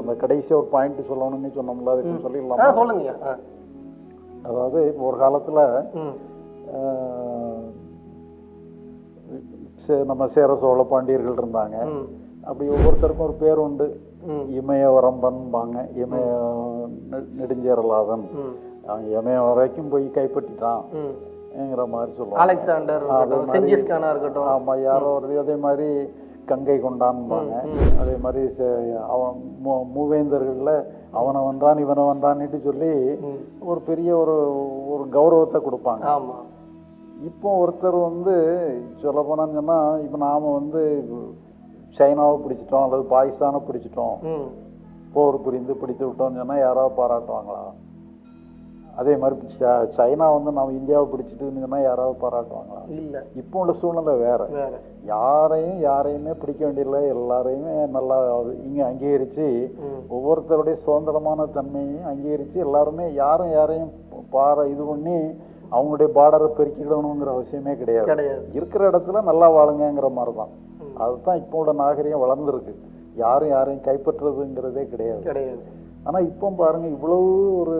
Speaker 1: அந்த கடைசி ஒரு பாயிண்ட் சொல்லணும்னு சொன்னோம்ல
Speaker 2: ஆ
Speaker 1: சொல்லிடலாம்?
Speaker 2: சொல்லுங்க.
Speaker 1: அதாவது இப்போ ஒரு காலத்துல நம்ம சேர சோழ பாண்டியர்கள் இருந்தாங்க. அப்படி ஒவ்வொருத்தருக்கும் ஒரு பேர் உண்டு. இமயவரம்பன்பாங்க இமய நெடுஞ்சேரலாதன். அவன் இமய வரைக்கும் போய் கைப்பற்றிட்டான். மாதிரி சொல்லுவாங்க.
Speaker 2: அலெக்சாண்டர்
Speaker 1: அதே
Speaker 2: இருக்கட்டும்
Speaker 1: ஆமா யாரோ ஒரு அதே மாதிரி கங்கை கொண்டான்பாங்க. அதே மாதிரி அவன் மூவேந்தர்கள்ல அவனை வந்தான் இவனை வந்தான்னுட்டு சொல்லி ஒரு பெரிய ஒரு ஒரு கௌரவத்தை கொடுப்பாங்க. இப்போ ஒருத்தர் வந்து சொல்ல போனான்னு சொன்னா இப்போ நாம வந்து சைனாவை பிடிச்சிட்டோம் அல்லது பாகிஸ்தானை பிடிச்சிட்டோம். போர் புரிந்து பிடித்து விட்டோம்னு சொன்னா யாராவது பாராட்டுவாங்களா? அதே மாதிரி சைனா வந்து நம்ம இந்தியாவை பிடிச்சிட்டுன்னு சொன்னா யாராவது பாராட்டுவாங்களா?
Speaker 2: இல்ல.
Speaker 1: இப்போ உள்ள சூழ்நிலை வேற. யாரையும் யாரையுமே பிடிக்க வேண்டியதில்லை. எல்லாரையுமே நல்லா இங்க அங்கீகரிச்சு
Speaker 2: ம்.
Speaker 1: ஒவ்வொருத்தருடைய சுதந்திரமான தன்மையையும் அங்கீகரிச்சு எல்லாருமே யாரும் யாரையும் பார இது பண்ணி அவங்களுடைய பார்டரை பெருக்கிடணுங்கிற அவசியமே கிடையாது. இருக்கிற இடத்துல நல்லா வாழுங்கங்கிற மாதிரி தான். அதுதான் இப்போ உள்ள நாகரிகம் வளர்ந்துருக்கு. யாரும் யாரையும் கைப்பற்றுறதுங்கிறதே கிடையாது.
Speaker 2: கிடையாது.
Speaker 1: ஆனா இப்போ பாருங்க இவ்வளவு ஒரு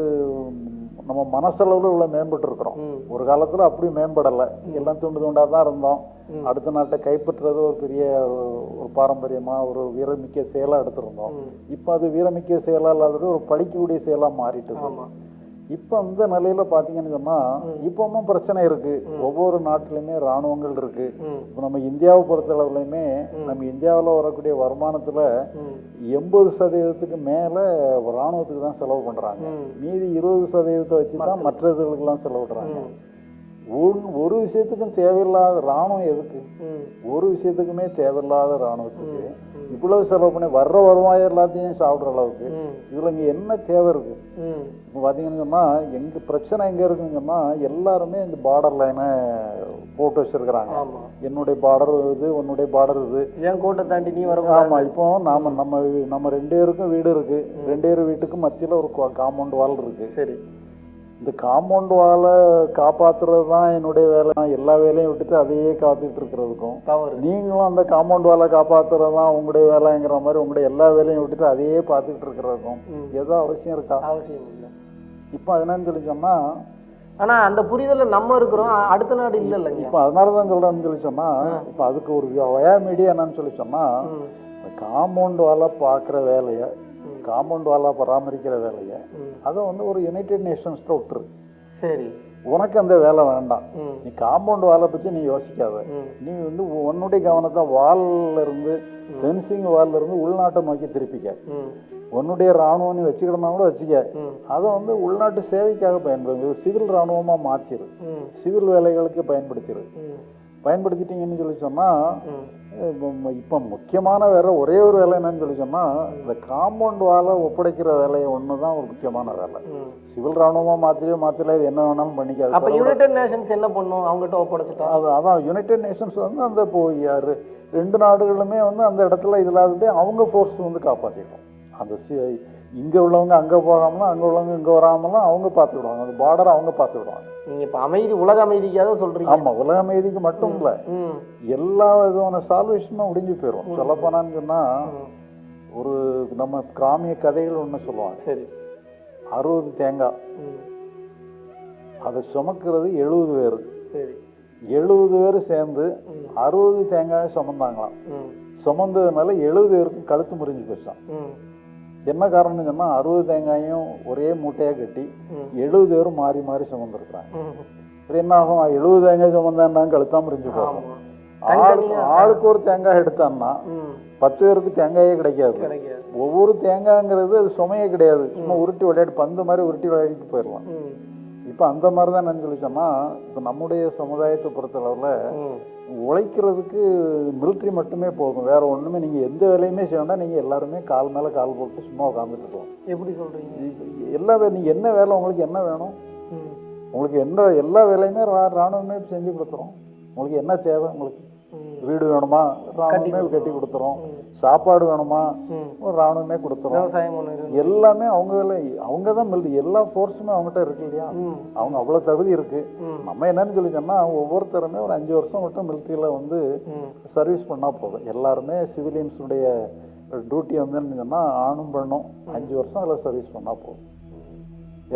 Speaker 1: நம்ம மனசளவுல இவ்வளவு மேம்பட்டு இருக்கிறோம் ஒரு காலத்துல அப்படி மேம்படலை. எல்லாம் துண்டு துண்டா தான் இருந்தோம். அடுத்த நாட்டை கைப்பற்றுறது ஒரு பெரிய ஒரு- பாரம்பரியமா ஒரு வீரமிக்க செயலா எடுத்திருந்தோம். இப்போ அது வீரமிக்க செயலா இல்லாதது ஒரு படிக்கக்கூடிய செயலா மாறிட்டுது.
Speaker 2: ஆமா.
Speaker 1: இப்போ இந்த நிலையில பாத்தீங்கன்னு சொன்னா இப்பவும் பிரச்சனை இருக்கு. ஒவ்வொரு நாட்டிலுமே ராணுவங்கள் இருக்கு. இப்போ நம்ம இந்தியாவை பொறுத்தளவுலையுமே நம்ம இந்தியாவுல வரக்கூடிய வருமானத்துல எண்பது சதவீதத்துக்கு மேல ராணுவத்துக்கு தான் செலவு பண்றாங்க.
Speaker 2: ம்.
Speaker 1: மீதி இருபது சதவீதத்தை வச்சு தான் மற்ற இதுகளுக்கெல்லாம் செலவிடுறாங்க.
Speaker 2: ம்
Speaker 1: ஒரு விஷயத்துக்கும் தேவையில்லாத ராணுவம் எதுக்கு? ஒரு விஷயத்துக்குமே தேவையில்லாத ராணுவத்துக்கு இவ்வளவு செலவு பண்ணி வர்ற வருவாய் எல்லாத்தையும் சாப்பிடுற அளவுக்கு இதுல இங்க என்ன தேவை இருக்கு? இப்போ பார்த்தீங்கன்னு சொன்னா எங்க பிரச்சனை எங்க இருக்குன்னு சொன்னா எல்லாருமே இந்த பார்டர் லைனை போட்டு வச்சிருக்கிறாங்க. என்னுடைய பார்டர் இது உன்னுடைய பார்டர் இது.
Speaker 2: ஏன் கோட்டை தாண்டி நீ வர
Speaker 1: ஆமா இப்போ நாம நம்ம நம்ம ரெண்டு பேருக்கும் வீடு இருக்கு. ரெண்டு பேர் வீட்டுக்கும் மத்தியில ஒரு காம்பவுண்ட் வால் இருக்கு.
Speaker 2: சரி.
Speaker 1: இந்த காம்பவுண்ட் வாலை காப்பாத்துறது தான் என்னுடைய வேலை. எல்லா வேலையும் விட்டுட்டு அதையே காத்துட்டு இருக்கிறதுக்கும்.
Speaker 2: தவறு.
Speaker 1: நீங்களும் அந்த காம்பவுண்ட் வாலை காப்பாத்துறது தான் உங்களுடைய வேலைங்கிற மாதிரி உங்களுடைய எல்லா வேலையும் விட்டுட்டு அதையே பார்த்துக்கிட்டு இருக்கிறதுக்கும். ஏதோ அவசியம் இருக்கா?
Speaker 2: அவசியம் இல்லை.
Speaker 1: இப்போ அது என்னன்னு சொல்லி சொன்னா
Speaker 2: ஆனா அந்த புரிதல்ல நம்ம இருக்கிறோம். அடுத்த நாடு இல்ல இல்லைங்க.
Speaker 1: இப்போ அதனால தான் சொல்றேன்னு சொல்லி சொன்னா இப்போ அதுக்கு ஒரு வயா மீடியா என்னன்னு சொல்லி சொன்னா
Speaker 2: ம்.
Speaker 1: இந்த காம்பவுண்ட் வாலா பார்க்குற வேலையை. காம்பவுண்ட் வாலா பராமரிக்கிற வேலையை. அதை வந்து ஒரு யுனைடெட் நேஷன்ஸ்ட்ட விட்டுரு.
Speaker 2: சரி.
Speaker 1: உனக்கு அந்த வேலை வேண்டாம். நீ காம்பவுண்ட் வாலை பற்றி நீ யோசிக்காத. நீ வந்து உன்னுடைய கவனத்தை வால்ல இருந்து ஃபென்சிங் வால்ல இருந்து உள்நாட்டை நோக்கி திருப்பிக்க. உன்னுடைய ராணுவம் நீ வச்சுக்கிடனா கூட வச்சுக்க. அதை வந்து உள்நாட்டு சேவைக்காக பயன்படுது சிவில் ராணுவமாக மாற்றிடு சிவில் வேலைகளுக்கு பயன்படுத்திடு பயன்படுத்திட்டீங்கன்னு சொல்லி சொன்னால் இப்போ முக்கியமான வேலை ஒரே ஒரு வேலை என்னன்னு சொல்லி சொன்னால் இந்த காம்பவுண்ட் வாலை ஒப்படைக்கிற வேலையை ஒன்று தான் ஒரு முக்கியமான வேலை. சிவில் ராணுவமாக மாற்றியோ மாற்றல இது என்ன வேணாலும் பண்ணிக்காது.
Speaker 2: அப்ப யுனைடெட் நேஷன்ஸ் என்ன பண்ணும்? அவங்ககிட்ட ஒப்படைச்சிட்டா?
Speaker 1: அது அதான் யுனைடெட் நேஷன்ஸ் வந்து அந்த இப்போ யாரு ரெண்டு நாடுகளுமே வந்து அந்த இடத்துல இதில் அவங்க ஃபோர்ஸ் வந்து காப்பாற்றிடும் அந்த சி இங்கே உள்ளவங்க அங்கே போகாமலாம் அங்கே உள்ளவங்க இங்கே வராமலாம் அவங்க பார்த்துக்கிடுவாங்க. அந்த பார்டர் அவங்க பார்த்துக்கிடுவாங்க.
Speaker 2: நீங்க இப்ப அமைதி உலக அமைதிக்காக சொல்றீங்க.
Speaker 1: ஆமாம் உலக அமைதிக்கு மட்டும் இல்லை. எல்லா விதமான சால்வேஷனும் முடிஞ்சு போயிடும் சொல்லப்போனான்னு சொன்னால். ஒரு நம்ம கிராமிய கதைகள் ஒன்று சொல்லுவாங்க.
Speaker 2: சரி.
Speaker 1: அறுபது தேங்காய். அதை சுமக்கிறது எழுபது பேர்.
Speaker 2: சரி.
Speaker 1: எழுபது பேர் சேர்ந்து. அறுபது தேங்காயை சுமந்தாங்களாம். சுமந்ததுனால எழுபது பேருக்கு கழுத்து முறிஞ்சு போச்சான் என்ன காரணம்னு சொன்னால் அறுபது தேங்காயும் ஒரே மூட்டையாக கட்டி. எழுபது பேரும் மாறி மாறி சுமந்துருக்குறாங்க. என்ன ஆகும்? எழுபது தேங்காய் சுமந்தான்னா கழுத்தா முறிஞ்சு போகும். ஆளுக்கு ஆளுக்கு ஒரு தேங்காய் எடுத்தான்னா பத்து பேருக்கு தேங்காயே கிடைக்காது. ஒவ்வொரு தேங்காய்ங்கிறது அது சுமையே கிடையாது. சும்மா உருட்டி விளையாடி பந்து மாதிரி உருட்டி விளையாடிட்டு போயிடலாம். இப்போ அந்த மாதிரி தான் நான் சொல்லி சொன்னால் இப்போ நம்முடைய சமுதாயத்தை பொறுத்தளவில் உழைக்கிறதுக்கு மிலிட்ரி மட்டுமே போதும். வேற ஒன்றுமே நீங்கள் எந்த வேலையுமே செய்ய வேண்டாம் நீங்கள் எல்லாருமே கால் மேலே கால் போட்டு சும்மா உட்காந்துட்டு இருக்கலாம்.
Speaker 2: எப்படி சொல்றீங்க?
Speaker 1: இப்ப எல்லா வே நீங்கள் என்ன வேலை உங்களுக்கு என்ன வேணும்? உங்களுக்கு என்ன எல்லா வேலையுமே ரா ராணுவமே செஞ்சு கொடுத்துரும். உங்களுக்கு என்ன தேவை? உங்களுக்கு வீடு வேணுமா? ராணுவமே கட்டி கொடுத்துரும். சாப்பாடு வேணுமா? ஒரு ராணுவமே கொடுத்துரும். எல்லாமே அவங்க அவங்க தான் மிலிட்ரி எல்லா ஃபோர்ஸுமே அவங்ககிட்ட இருக்கு இல்லையா? அவங்க அவ்வளோ தகுதி இருக்கு. நம்ம என்னன்னு சொல்லி சொன்னால் ஒவ்வொருத்தருமே ஒரு அஞ்சு வருஷம் மட்டும் மிலிட்ரியில் வந்து சர்வீஸ் பண்ணால் போதும். எல்லாருமே சிவிலியன்ஸுடைய டியூட்டி வந்து என்னன்னு சொன்னா ஆணும் பெண்ணும் அஞ்சு வருஷம் அதில் சர்வீஸ் பண்ணால் போதும்.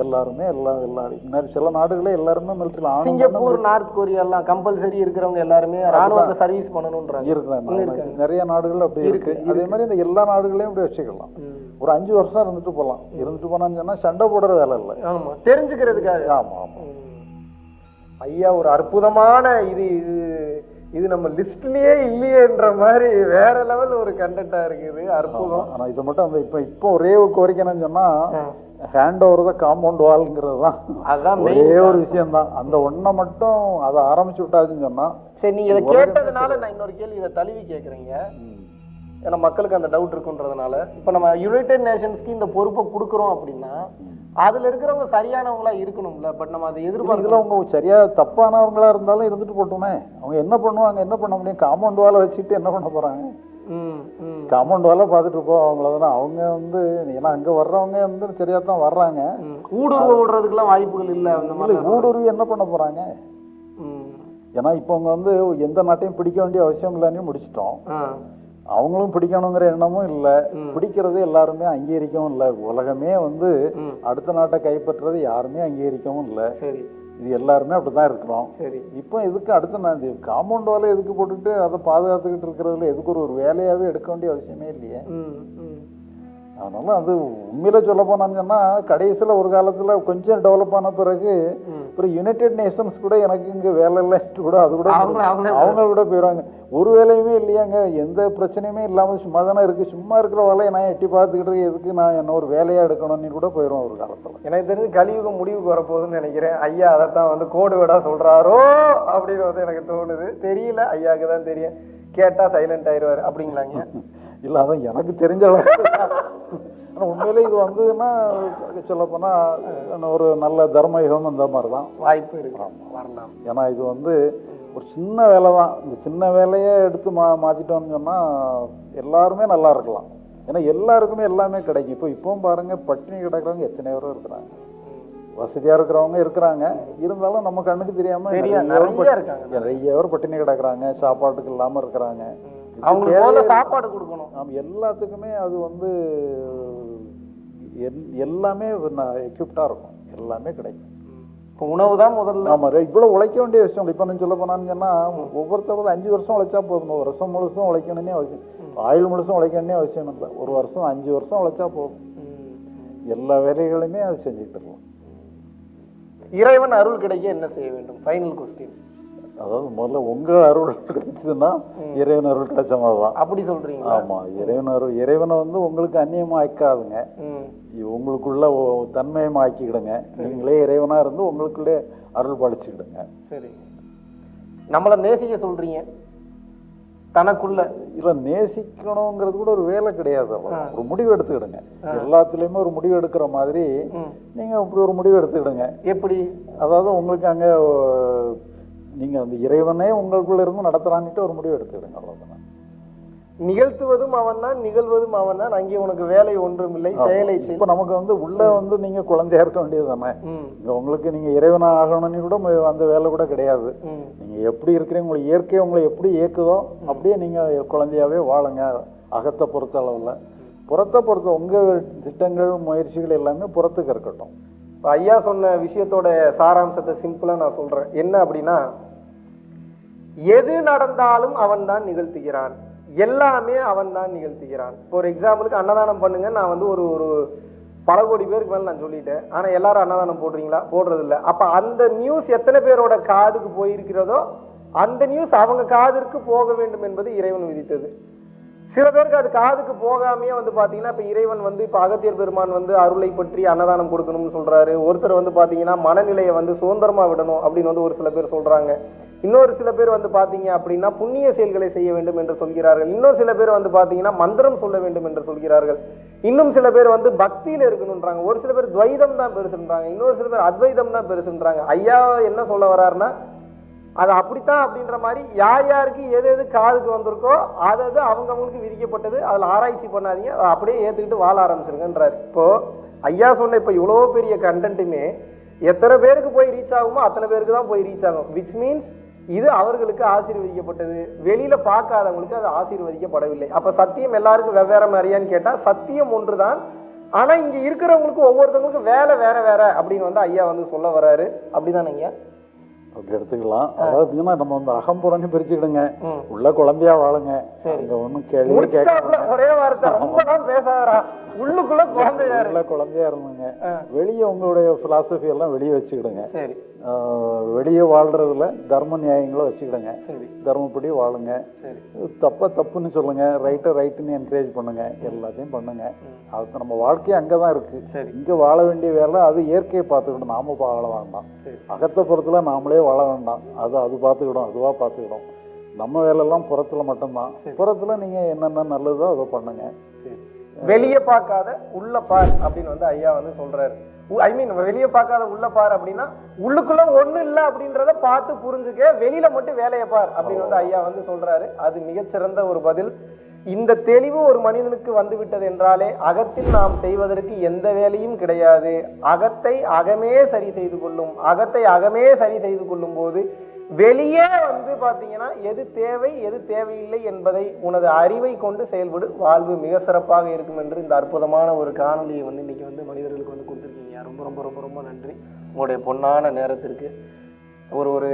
Speaker 1: எல்லாருமே எல்லா எல்லாரும் சில நாடுகளே எல்லாருமே மிலிட்ரியில் ஆணும்
Speaker 2: சிங்கப்பூர் நார்த் கொரியா எல்லாம் கம்பல்சரி இருக்கிறவங்க எல்லாருமே ராணுவத்தை சர்வீஸ் பண்ணணுன்றாங்க
Speaker 1: இருக்கிறாங்க நிறைய நாடுகள் அப்படி இருக்கு அதே மாதிரி இந்த எல்லா நாடுகளையும் இப்படி வச்சுக்கலாம். ஒரு அஞ்சு வருஷம் இருந்துட்டு போகலாம் இருந்துட்டு போனான்னு சொன்னா சண்டை போடுற வேலை இல்லை.
Speaker 2: ஆமா தெரிஞ்சுக்கிறதுக்காக.
Speaker 1: ஆமா ஆமா.
Speaker 4: ஐயா ஒரு அற்புதமான இது இது இது நம்ம லிஸ்ட்லயே இல்லையேன்ற மாதிரி வேற லெவல் ஒரு கண்டென்ட்டா இருக்குது. அற்புதம்.
Speaker 1: ஆனா இது மட்டும் அந்த இப்போ இப்போ ஒரே ஒரு கோரிக்கை என்னன்னு சொன்னா. ஹேண்ட் ஓவர் தான் காம்பவுண்ட் வால்ங்கிறது தான்.
Speaker 2: அதுதான்
Speaker 1: ஒரே. ஒரு விஷயம் தான் அந்த ஒன்றை மட்டும் அதை ஆரம்பிச்சு விட்டாச்சுன்னு சொன்னா
Speaker 2: சரி நீங்க இதை கேட்டதுனால நான் இன்னொரு கேள்வி இதை தழுவி கேட்குறீங்க. ஏன்னா மக்களுக்கு அந்த டவுட் இருக்குன்றதுனால. இப்போ நம்ம யுனைடெட் நேஷன்ஸ்க்கு இந்த பொறுப்பை கொடுக்குறோம் அப்படின்னா அதுல இருக்கிறவங்க சரியானவங்களா இருக்கணும்ல. பட் நம்ம அதை
Speaker 1: இதுல
Speaker 2: எதிர்பார்க்கலாம்
Speaker 1: அவங்க சரியா தப்பானவங்களா இருந்தாலும் இருந்துட்டு போட்டுமே. அவங்க என்ன பண்ணுவாங்க என்ன பண்ண முடியும்? காம்பவுண்ட் வாலை வச்சுட்டு என்ன பண்ண போறாங்க? காம்பவுண்ட் வாலை பார்த்துட்டு இருப்போம் அவங்களதான் அவங்க வந்து ஏன்னா அங்க வர்றவங்க வந்து சரியா தான் வர்றாங்க.
Speaker 2: ஊடுருவ விடுறதுக்கெல்லாம் வாய்ப்புகள் இல்லை அந்த மாதிரி
Speaker 1: ஊடுருவி என்ன பண்ண போறாங்க? ஏன்னா இப்போ அவங்க வந்து எந்த நாட்டையும் பிடிக்க வேண்டிய அவசியம் இல்லைன்னு முடிச்சிட்டோம். அவங்களும் பிடிக்கணுங்கிற எண்ணமும் இல்லை. பிடிக்கிறது எல்லாருமே அங்கீகரிக்கவும் இல்லை. உலகமே வந்து அடுத்த நாட்டை கைப்பற்றுறது யாருமே அங்கீகரிக்கவும் இல்லை.
Speaker 2: சரி.
Speaker 1: இது எல்லாருமே அப்படிதான் இருக்கிறோம்.
Speaker 2: சரி.
Speaker 1: இப்போ எதுக்கு அடுத்த நான் இது காம்பவுண்ட் வாலை எதுக்கு போட்டுட்டு அதை பாதுகாத்துக்கிட்டு இருக்கிறதுல எதுக்கு ஒரு ஒரு வேலையாவே எடுக்க வேண்டிய அவசியமே இல்லையே. அதனால அது உண்மையில சொல்ல போனான்னு சொன்னா கடைசியில ஒரு காலத்துல கொஞ்சம் டெவலப் ஆன பிறகு. அப்புறம் யுனைடெட் நேஷன்ஸ் கூட எனக்கு இங்க வேலை இல்லைன்ட்டு கூட அது கூட அவங்க கூட போயிடுவாங்க. ஒரு வேலையுமே இல்லையாங்க. எந்த பிரச்சனையுமே இல்லாம சும்மா தானே இருக்கு. சும்மா இருக்கிற வேலையை நான் எட்டி பார்த்துக்கிட்டு இருக்கு, எதுக்கு நான் என்ன ஒரு வேலையா எடுக்கணும்னு கூட போயிடும் ஒரு காலத்துல.
Speaker 4: எனக்கு தெரிஞ்சு கலியுகம் முடிவுக்கு வரப்போகுதுன்னு நினைக்கிறேன். ஐயா அதைத்தான் வந்து கோடு வேடா சொல்றாரோ அப்படின்னு வந்து எனக்கு தோணுது. தெரியல. ஐயாவுக்கு தான் தெரியும். கேட்டா சைலண்ட் ஆயிடுவாரு அப்படிங்களாங்க?
Speaker 1: இல்ல அதான் எனக்கு தெரிஞ்ச அளவுக்கு ஆனா உண்மையிலே இது வந்ததுன்னா சொல்லப்போனா ஒரு நல்ல தர்மயுகம் அந்த மாதிரி தான்
Speaker 2: வாய்ப்பு இருக்கு. வரலாம்.
Speaker 1: ஏன்னா இது வந்து ஒரு சின்ன வேலை தான் இந்த சின்ன வேலையை எடுத்து மா மாற்றிட்டோம்னு சொன்னால் எல்லாருமே நல்லா இருக்கலாம். ஏன்னா எல்லாருக்குமே எல்லாமே கிடைக்கும். இப்போ இப்பவும் பாருங்க பட்டினி கிடக்கிறவங்க எத்தனை பேரும் இருக்கிறாங்க. வசதியாக இருக்கிறவங்க இருக்கிறாங்க. இருந்தாலும் நம்ம கண்ணுக்கு தெரியாம
Speaker 2: தெரியா,
Speaker 1: நிறைய பேர் பட்டினி கிடக்குறாங்க. சாப்பாட்டுக்கு இல்லாமல் இருக்கிறாங்க.
Speaker 2: அவங்களுக்கு
Speaker 1: இல்லை.
Speaker 2: சாப்பாடு கொடுக்கணும்.
Speaker 1: ஆமா எல்லாத்துக்குமே அது வந்து எல்- எல்லாமே எக்யூப்டாக இருக்கும். எல்லாமே கிடைக்கும்.
Speaker 2: இப்போ உணவு தான் முதல்ல.
Speaker 1: ஆமா ரே- இவ்வளவு உழைக்க வேண்டிய விஷயம் இப்போ நான் சொல்ல போனான்னு சொன்னா ஒவ்வொருத்தரும் அஞ்சு வருஷம் உழைச்சா போதும். ஒரு வருஷம் முழுசும் உழைக்கணும்னே அவசியம். ஆயுள் முழுசும் உழைக்கணும்னே அவசியம் இல்லை. ஒரு வருஷம் அஞ்சு வருஷம் உழைச்சா போதும். எல்லா வேலைகளையுமே அது செஞ்சுக்கிட்டு இருக்கலாம்.
Speaker 2: இறைவன் அருள் கிடைக்க என்ன செய்ய வேண்டும்? ஃபைனல் கொஸ்டின்
Speaker 1: அதாவது முதல்ல உங்க அருள் கிடைச்சதுன்னா இறைவன் அருள் கிடைச்ச மாதிரி தான்.
Speaker 2: அப்படி சொல்றீங்களா?
Speaker 1: ஆமா இறைவன் அருள் இறைவனை வந்து உங்களுக்கு அந்நியமா ஆக்காதுங்க. உங்களுக்குள்ள ஒ- தன்மயமா ஆக்கிக்கிடுங்க. நீங்களே இறைவனா இருந்து உங்களுக்குள்ளே அருள் படிச்சுக்கிடுங்க
Speaker 2: சரி. நம்மளை நேசிக்க சொல்றீங்க. தனக்குள்ள.
Speaker 1: இல்ல நேசிக்கணுங்கிறது கூட ஒரு வேலை கிடையாது. ஒரு முடிவு எடுத்துக்கிடுங்க. எல்லாத்துலயுமே ஒரு முடிவு எடுக்கிற மாதிரி. நீங்க அப்படி ஒரு முடிவு எடுத்துக்கிடுங்க.
Speaker 2: எப்படி?
Speaker 1: அதாவது உங்களுக்கு அங்க ஓ, நீங்க அந்த இறைவனே உங்களுக்குள்ள இருந்து நடத்துறான்னுட்டு ஒரு முடிவு எடுத்துக்கிடுங்க அவ்வளவுதான்?
Speaker 2: நிகழ்த்துவதும் அவன் தான் நிகழ்வதும் அவன் தான். அங்கே உனக்கு வேலை ஒன்றும் இல்லை செயலை செய்.
Speaker 1: இப்ப நமக்கு வந்து உள்ள வந்து நீங்க குழந்தையா இருக்க வேண்டியது தானே உங்களுக்கு நீங்க இறைவனா ஆகணும்னு கூட அந்த வேலை கூட கிடையாது. நீங்க எப்படி இருக்கிறீங்க உங்களுக்கு இயற்கை உங்களை எப்படி இயக்குதோ அப்படியே நீங்க குழந்தையாவே வாழுங்க அகத்தை பொறுத்த அளவுல புறத்தை பொறுத்த உங்க திட்டங்கள் முயற்சிகள் எல்லாமே புறத்துக்கு இருக்கட்டும்.
Speaker 2: இப்ப ஐயா சொன்ன விஷயத்தோட சாராம்சத்தை சிம்பிளா நான் சொல்றேன். என்ன அப்படின்னா எது நடந்தாலும் அவன் தான் நிகழ்த்துகிறான். எல்லாமே அவன் தான் நிகழ்த்துகிறான். இப்போ ஒரு எக்ஸாம்பிளுக்கு அன்னதானம் பண்ணுங்க நான் வந்து ஒரு ஒரு பல கோடி பேருக்கு மேலே நான் சொல்லிட்டேன். ஆனால் எல்லாரும் அன்னதானம் போடுறீங்களா? போடுறது அப்போ அந்த நியூஸ் எத்தனை பேரோட காதுக்கு போயிருக்கிறதோ அந்த நியூஸ் அவங்க காதிற்கு போக வேண்டும் என்பது இறைவன் விதித்தது. சில பேருக்கு அது காதுக்கு போகாமையே வந்து பார்த்தீங்கன்னா இப்போ இறைவன் வந்து இப்போ அகத்தியர் பெருமான் வந்து அருளை பற்றி அன்னதானம் கொடுக்கணும்னு சொல்றாரு. ஒருத்தர் வந்து பார்த்தீங்கன்னா மனநிலையை வந்து சுதந்திரமா விடணும் அப்படின்னு வந்து ஒரு சில பேர் சொல்றாங்க. இன்னொரு சில பேர் வந்து பார்த்தீங்க அப்படின்னா புண்ணிய செயல்களை செய்ய வேண்டும் என்று சொல்கிறார்கள். இன்னொரு சில பேர் வந்து பார்த்தீங்கன்னா மந்திரம் சொல்ல வேண்டும் என்று சொல்கிறார்கள். இன்னும் சில பேர் வந்து பக்தியில் இருக்கணும்ன்றாங்க. ஒரு சில பேர் துவைதம் தான் பெருசுன்றாங்க இன்னொரு சில பேர் அத்வைதம் தான் பெருசுன்றாங்க ஐயா என்ன சொல்ல வர்றாருன்னா அது அப்படித்தான் அப்படின்ற மாதிரி யார் யாருக்கு எது எது காதுக்கு வந்திருக்கோ அது அது அவங்க அவங்களுக்கு விதிக்கப்பட்டது. அதில் ஆராய்ச்சி பண்ணாதீங்க. அதை அப்படியே ஏற்றுக்கிட்டு வாழ ஆரம்பிச்சிருங்கன்றார். இப்போது ஐயா சொன்ன இப்போ இவ்வளோ பெரிய கண்டென்ட்டுமே எத்தனை பேருக்கு போய் ரீச் ஆகுமோ அத்தனை பேருக்கு தான் போய் ரீச் ஆகும். விச் மீன்ஸ் இது அவர்களுக்கு ஆசீர்வதிக்கப்பட்டது. வெளியில பார்க்காதவங்களுக்கு அது ஆசீர்வதிக்கப்படவில்லை. அப்ப சத்தியம் எல்லாருக்கும் வெவ்வேறு மாதிரியான்னு கேட்டா சத்தியம் ஒன்றுதான். ஆனா இங்க இருக்கிறவங்களுக்கு ஒவ்வொருத்தவங்களுக்கும் வேலை வேற வேற அப்படின்னு வந்து ஐயா வந்து சொல்ல வர்றாரு அப்படிதானே ஐயா?
Speaker 1: அப்படி எடுத்துக்கலாம். அதாவது எப்படின்னா நம்ம வந்து அகம்புறன்னு பிரிச்சுக்கிடுங்க. உள்ள குழந்தையா வாழுங்க. அங்க ஒண்ணும் கேள்வி
Speaker 2: ஒரே வார்த்தை. பேசாதரா உள்ளுக்குள்ள குழந்தையாரு
Speaker 1: உள்ள குழந்தையா இருந்துங்க. வெளியே உங்களுடைய பிலாசபி எல்லாம் வெளியே வச்சுக்கிடுங்க.
Speaker 2: சரி.
Speaker 1: வெளியே வாழ்றதுல தர்ம நியாயங்களை வச்சுக்கிடுங்க.
Speaker 2: சரி.
Speaker 1: தர்மப்படி வாழுங்க.
Speaker 2: சரி.
Speaker 1: தப்ப தப்புன்னு சொல்லுங்க. ரைட்டை ரைட்டுன்னு என்கரேஜ் பண்ணுங்க. எல்லாத்தையும் பண்ணுங்க. அது நம்ம வாழ்க்கை அங்கதான் இருக்கு.
Speaker 2: சரி.
Speaker 1: இங்க வாழ வேண்டிய வேலை அது இயற்கையை பார்த்துக்கிடும். நாம வாழ வேண்டாம்.
Speaker 2: சரி.
Speaker 1: அகத்தை புறத்துல நாமளே வாழ வேண்டாம். அது அது பார்த்துக்கிடும். அதுவா பார்த்துக்கிடும். நம்ம வேலையெல்லாம் புறத்துல மட்டும்தான். புறத்துல நீங்க என்னென்ன நல்லதோ அதை பண்ணுங்க.
Speaker 2: சரி. வெளியே பார்க்காத உள்ள பார் அப்படின்னு வந்து ஐயா வந்து சொல்றாரு. ஐ மீன் வெளிய பார்க்காத உள்ள பார் அப்படின்னா உள்ளுக்குள்ள ஒண்ணு இல்ல அப்படின்றத பார்த்து புரிஞ்சுக்க வெளியில மட்டும் வேலையை பார் அப்படின்னு வந்து ஐயா வந்து சொல்றாரு. அது மிகச்சிறந்த ஒரு பதில். இந்த தெளிவு ஒரு மனிதனுக்கு வந்து விட்டது என்றாலே அகத்தில் நாம் செய்வதற்கு எந்த வேலையும் கிடையாது. அகத்தை அகமே சரி செய்து கொள்ளும் அகத்தை அகமே சரி செய்து கொள்ளும் போது வெளியே வந்து பார்த்தீங்கன்னா எது தேவை எது தேவையில்லை என்பதை உனது அறிவை கொண்டு செயல்படு. வாழ்வு மிக சிறப்பாக இருக்கும் என்று இந்த அற்புதமான ஒரு காணொலியை வந்து இன்னைக்கு வந்து மனிதர்களுக்கு வந்து கொடுத்துருக்கீங்க. ரொம்ப ரொம்ப ரொம்ப ரொம்ப நன்றி. உங்களுடைய பொன்னான நேரத்திற்கு. ஒரு ஒரு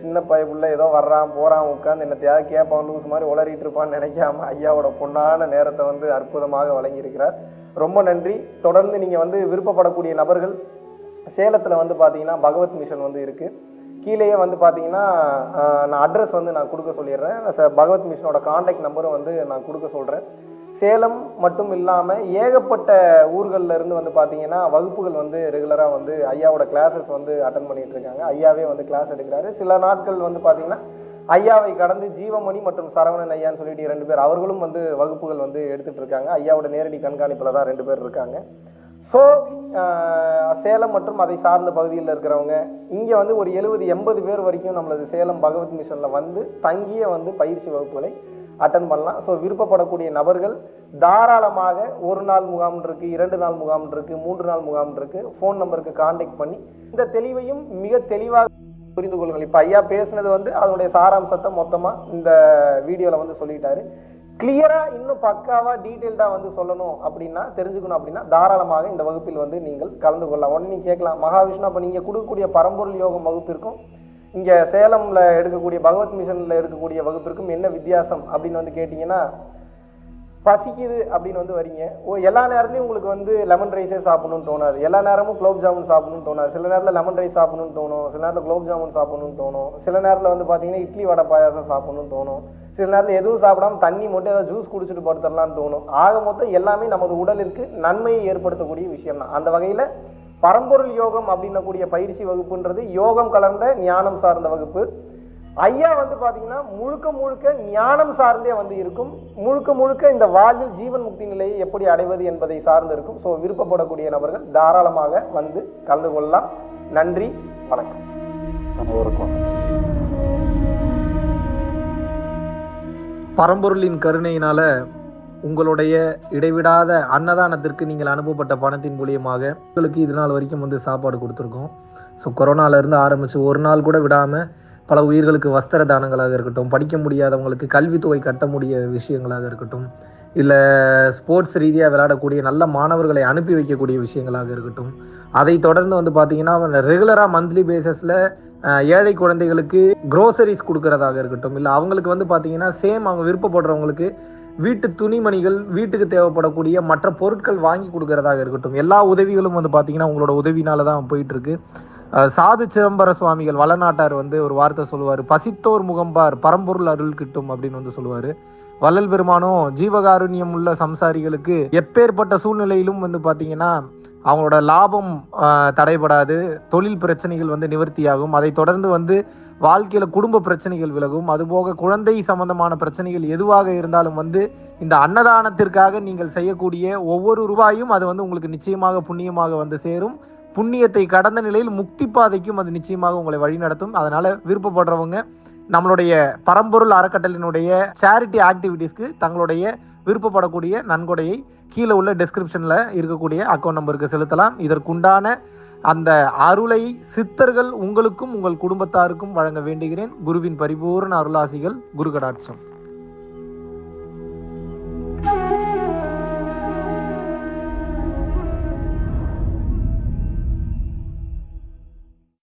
Speaker 2: சின்ன பயப்புள்ள ஏதோ வர்றான் போறான் உட்காந்து என்னத்தையாவது கேட்பான் லூஸ் மாதிரி உளறிட்டு இருப்பான்னு நினைக்காம ஐயாவோட பொன்னான நேரத்தை வந்து அற்புதமாக வழங்கியிருக்கிறார். ரொம்ப நன்றி. தொடர்ந்து நீங்க வந்து விருப்பப்படக்கூடிய நபர்கள் சேலத்துல வந்து பாத்தீங்கன்னா பகவத் மிஷன் வந்து இருக்கு. கீழேயே வந்து பார்த்தீங்கன்னா நான் அட்ரஸ் வந்து நான் கொடுக்க சொல்லிடுறேன். ச- பகவத் மிஷனோட காண்டாக்ட் நம்பரும் வந்து நான் கொடுக்க சொல்கிறேன் சேலம் மட்டும் இல்லாமல் ஏகப்பட்ட ஊர்களில் இருந்து வந்து பார்த்தீங்கன்னா வகுப்புகள் வந்து ரெகுலராக வந்து ஐயாவோட கிளாஸஸ் வந்து அட்டன் பண்ணிகிட்டு இருக்காங்க. ஐயாவே வந்து கிளாஸ் எடுக்கிறாரு. சில நாட்கள் வந்து பார்த்தீங்கன்னா ஐயாவை கடந்து ஜீவமணி மற்றும் சரவணன் ஐயான்னு சொல்லிட்டு ரெண்டு பேர் அவர்களும் வந்து வகுப்புகள் வந்து எடுத்துகிட்டு இருக்காங்க. ஐயாவோட நேரடி கண்காணிப்பில் தான் ரெண்டு பேர் இருக்காங்க. ஸோ uh, சேலம் மற்றும் அதை சார்ந்த பகுதியில் இருக்கிறவங்க இங்கே வந்து ஒரு எழுபது எண்பது பேர் வரைக்கும் நம்மளது சேலம் பகவத் மிஷனில் வந்து தங்கிய வந்து பயிற்சி வகுப்புகளை அட்டன் பண்ணலாம். ஸோ விருப்பப்படக்கூடிய நபர்கள் தாராளமாக ஒரு நாள் முகாம் இருக்குது இரண்டு நாள் முகாம் இருக்குது மூன்று நாள் முகாம் இருக்குது ஃபோன் நம்பருக்கு காண்டாக்ட் பண்ணி இந்த தெளிவையும் மிக தெளிவாக புரிந்து கொள்ளுங்கள். இப்போ ஐயா பேசுனது வந்து அதனுடைய சாராம்சத்தை மொத்தமாக இந்த வீடியோவில் வந்து சொல்லிட்டாரு.
Speaker 5: கிளியரா இன்னும் பக்காவா டீட்டெயில்டா வந்து சொல்லணும் அப்படின்னா தெரிஞ்சுக்கணும் அப்படின்னா தாராளமாக இந்த வகுப்பில் வந்து நீங்கள் கலந்து கொள்ளலாம். உடனே நீங்க கேட்கலாம் மகாவிஷ்ணு அப்ப நீங்க கொடுக்கக்கூடிய பரம்பொருள் யோகம் வகுப்பிற்கும் இங்க சேலம்ல எடுக்கக்கூடிய பகவத் மிஷன்ல எடுக்கக்கூடிய வகுப்பிற்கும் என்ன வித்தியாசம்? அப்படின்னு வந்து கேட்டீங்கன்னா பசிக்குது அப்படின்னு வந்து வரீங்க. ஓ எல்லா நேரத்துலையும் உங்களுக்கு வந்து லெமன் ரைஸே சாப்பிடணும்னு தோணாது. எல்லா நேரமும் குலோப் ஜாமுன் சாப்பிடணும்னு தோணாது. சில நேரத்தில் லெமன் ரைஸ் சாப்பிடணும்னு தோணும். சில நேரத்தில் குலோப் ஜாமுன் சாப்பிடணும்னு தோணும். சில நேரத்தில் வந்து பார்த்தீங்கன்னா இட்லி வடை பாயாசம் சாப்பிடணும்னு தோணும். சில நேரத்தில் எதுவும் சாப்பிடாம தண்ணி மட்டும் ஏதாவது ஜூஸ் குடிச்சிட்டு படுத்துடலாம்னு தோணும். ஆக மொத்தம் எல்லாமே நமது உடலிற்கு நன்மையை ஏற்படுத்தக்கூடிய விஷயம் தான் அந்த வகையில் பரம்பொருள் யோகம் அப்படின்னக்கூடிய பயிற்சி வகுப்புன்றது யோகம் கலந்த ஞானம் சார்ந்த வகுப்பு. ஐயா வந்து பார்த்தீங்கன்னா முழுக்க முழுக்க ஞானம் சார்ந்தே வந்து இருக்கும். முழுக்க முழுக்க இந்த வாழ்வில் ஜீவன் முக்தி நிலையை எப்படி அடைவது என்பதை சார்ந்து இருக்கும். ஸோ விருப்பப்படக்கூடிய நபர்கள் தாராளமாக வந்து கலந்து கொள்ளலாம். நன்றி வணக்கம்.
Speaker 1: வணக்கம்
Speaker 2: பரம்பொருளின் கருணையினால உங்களுடைய இடைவிடாத அன்னதானத்திற்கு நீங்கள் அனுப்பப்பட்ட பணத்தின் மூலியமாக உங்களுக்கு இது நாள் வரைக்கும் வந்து சாப்பாடு கொடுத்துருக்கோம். ஸோ கொரோனாலேருந்து ஆரம்பித்து ஒரு நாள் கூட விடாமல் பல உயிர்களுக்கு வஸ்திர தானங்களாக இருக்கட்டும் படிக்க முடியாதவங்களுக்கு கல்வித்தொகை கட்ட முடிய விஷயங்களாக இருக்கட்டும் இல்லை ஸ்போர்ட்ஸ் ரீதியாக விளையாடக்கூடிய நல்ல மாணவர்களை அனுப்பி வைக்கக்கூடிய விஷயங்களாக இருக்கட்டும் அதை தொடர்ந்து வந்து பார்த்தீங்கன்னா ரெகுலராக மந்த்லி பேசிஸில் ஏழை குழந்தைகளுக்கு க்ரோசரிஸ் கொடுக்கறதாக இருக்கட்டும் இல்லை அவங்களுக்கு வந்து பார்த்தீங்கன்னா சேம் அவங்க விருப்பப்படுறவங்களுக்கு வீட்டு துணிமணிகள் வீட்டுக்கு தேவைப்படக்கூடிய மற்ற பொருட்கள் வாங்கி கொடுக்கறதாக இருக்கட்டும். எல்லா உதவிகளும் வந்து பார்த்தீங்கன்னா உங்களோட உதவினால தான் போயிட்டு இருக்கு சாது சிதம்பர சுவாமிகள் வளநாட்டார் வந்து ஒரு வார்த்தை சொல்லுவார் பசித்தோர் முகம்பார் பரம்பொருள் அருள் கிட்டும் அப்படின்னு வந்து சொல்லுவார். வள்ளல் பெருமானும் ஜீவகாருண்யம் உள்ள சம்சாரிகளுக்கு எப்பேற்பட்ட சூழ்நிலையிலும் வந்து பார்த்தீங்கன்னா அவங்களோட லாபம் தடைபடாது. தொழில் பிரச்சனைகள் வந்து நிவர்த்தியாகும். அதை தொடர்ந்து வந்து வாழ்க்கையில் குடும்ப பிரச்சனைகள் விலகும். அதுபோக குழந்தை சம்பந்தமான பிரச்சனைகள் எதுவாக இருந்தாலும் வந்து இந்த அன்னதானத்திற்காக நீங்கள் செய்யக்கூடிய ஒவ்வொரு ரூபாயும் அது வந்து உங்களுக்கு நிச்சயமாக புண்ணியமாக வந்து சேரும். புண்ணியத்தை கடந்த நிலையில் முக்தி பாதைக்கும் அது நிச்சயமாக உங்களை வழிநடத்தும் அதனால விருப்பப்படுறவங்க நம்மளுடைய பரம்பொருள் அறக்கட்டளினுடைய சேரிட்டி ஆக்டிவிட்டீஸ்க்கு தங்களுடைய விருப்பப்படக்கூடிய நன்கொடையை கீழே உள்ள டெஸ்கிரிப்ஷனில் இருக்கக்கூடிய அக்கௌண்ட் நம்பருக்கு செலுத்தலாம். இதற்குண்டான அந்த அருளை சித்தர்கள் உங்களுக்கும் உங்கள் குடும்பத்தாருக்கும் வழங்க வேண்டுகிறேன். குருவின் பரிபூர்ண அருளாசிகள் குரு கடாட்சம்